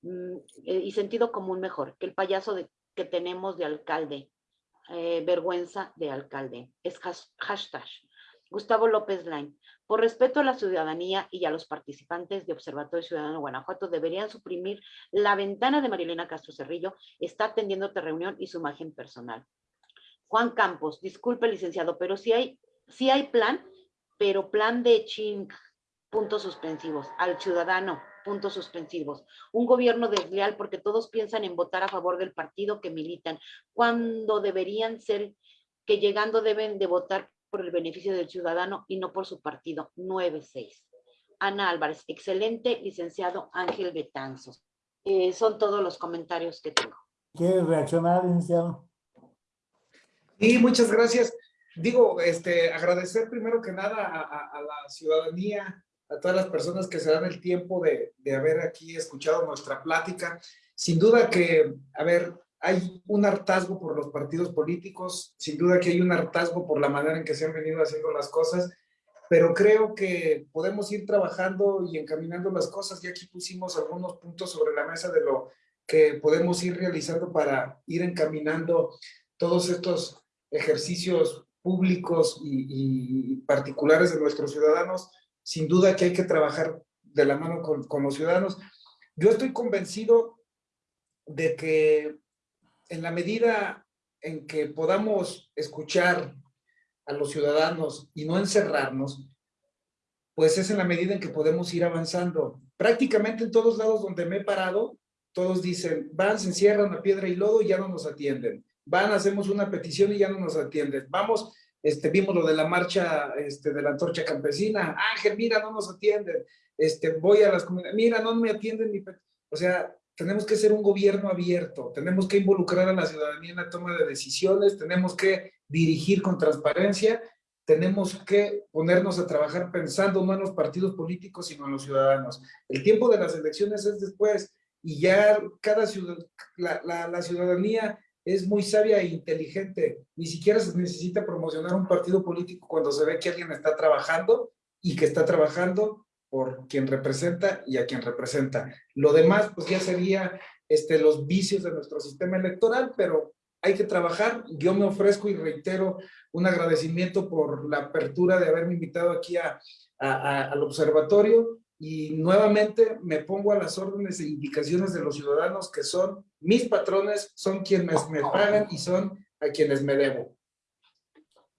Mm, eh, y sentido común mejor que el payaso de, que tenemos de alcalde. Eh, vergüenza de alcalde. Es hashtag. Gustavo López Lain. Por respeto a la ciudadanía y a los participantes de Observatorio Ciudadano Guanajuato, deberían suprimir la ventana de Marilena Castro Cerrillo. Está atendiendo otra reunión y su imagen personal. Juan Campos, disculpe, licenciado, pero si hay, si hay plan, pero plan de ching, puntos suspensivos, al ciudadano, puntos suspensivos. Un gobierno desleal porque todos piensan en votar a favor del partido que militan, cuando deberían ser que llegando deben de votar por el beneficio del ciudadano y no por su partido. 9-6. Ana Álvarez, excelente, licenciado Ángel Betanzos. Eh, son todos los comentarios que tengo. ¿Quiere reaccionar, licenciado? Sí, muchas gracias. Digo, este, agradecer primero que nada a la ciudadanía, a todas las personas que se dan el tiempo de, de haber aquí escuchado nuestra plática. Sin duda que, a ver, hay un hartazgo por los partidos políticos, sin duda que hay un hartazgo por la manera en que se han venido haciendo las cosas, pero creo que podemos ir trabajando y encaminando las cosas. Y aquí pusimos algunos puntos sobre la mesa de lo que podemos ir realizando para ir encaminando todos estos ejercicios públicos y, y particulares de nuestros ciudadanos sin duda que hay que trabajar de la mano con, los ciudadanos. Yo estoy convencido de que en la medida en que podamos escuchar a los ciudadanos y no encerrarnos, pues es en la medida en que podemos ir avanzando. Prácticamente en todos lados donde me he parado, todos dicen, van, se encierran a piedra y lodo y ya no nos atienden. Van, hacemos una petición y ya no nos atienden. Vamos, este, vimos lo de la marcha este, de la antorcha campesina, Ángel, mira, no nos atienden, este, voy a las comunidades, mira, no me atienden, ni o sea, tenemos que ser un gobierno abierto, tenemos que involucrar a la ciudadanía en la toma de decisiones, tenemos que dirigir con transparencia, tenemos que ponernos a trabajar pensando no en los partidos políticos, sino en los ciudadanos. El tiempo de las elecciones es después, y ya cada ciudad, la, la ciudadanía es muy sabia e inteligente. Ni siquiera se necesita promocionar un partido político cuando se ve que alguien está trabajando y que está trabajando por quien representa y a quien representa. Lo demás, pues ya sería este, los vicios de nuestro sistema electoral, pero hay que trabajar. Yo me ofrezco y reitero un agradecimiento por la apertura de haberme invitado aquí a, al observatorio y nuevamente me pongo a las órdenes e indicaciones de los ciudadanos que son mis patrones, son quienes me pagan y son a quienes me debo.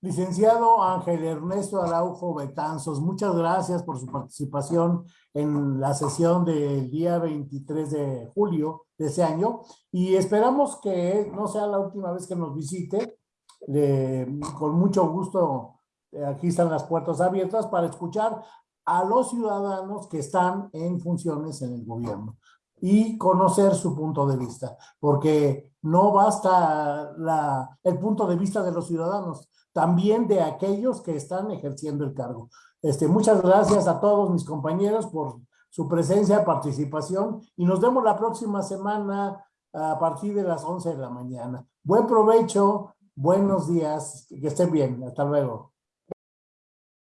Licenciado Ángel Ernesto Araujo Betanzos, muchas gracias por su participación en la sesión del día 23 de julio de ese año y esperamos que no sea la última vez que nos visite. con mucho gusto, eh, aquí están las puertas abiertas para escuchar a los ciudadanos que están en funciones en el gobierno y conocer su punto de vista, porque no basta el punto de vista de los ciudadanos, también de aquellos que están ejerciendo el cargo. Este, muchas gracias a todos mis compañeros por su presencia, participación y nos vemos la próxima semana a partir de las 11 de la mañana. Buen provecho, buenos días, que estén bien, hasta luego.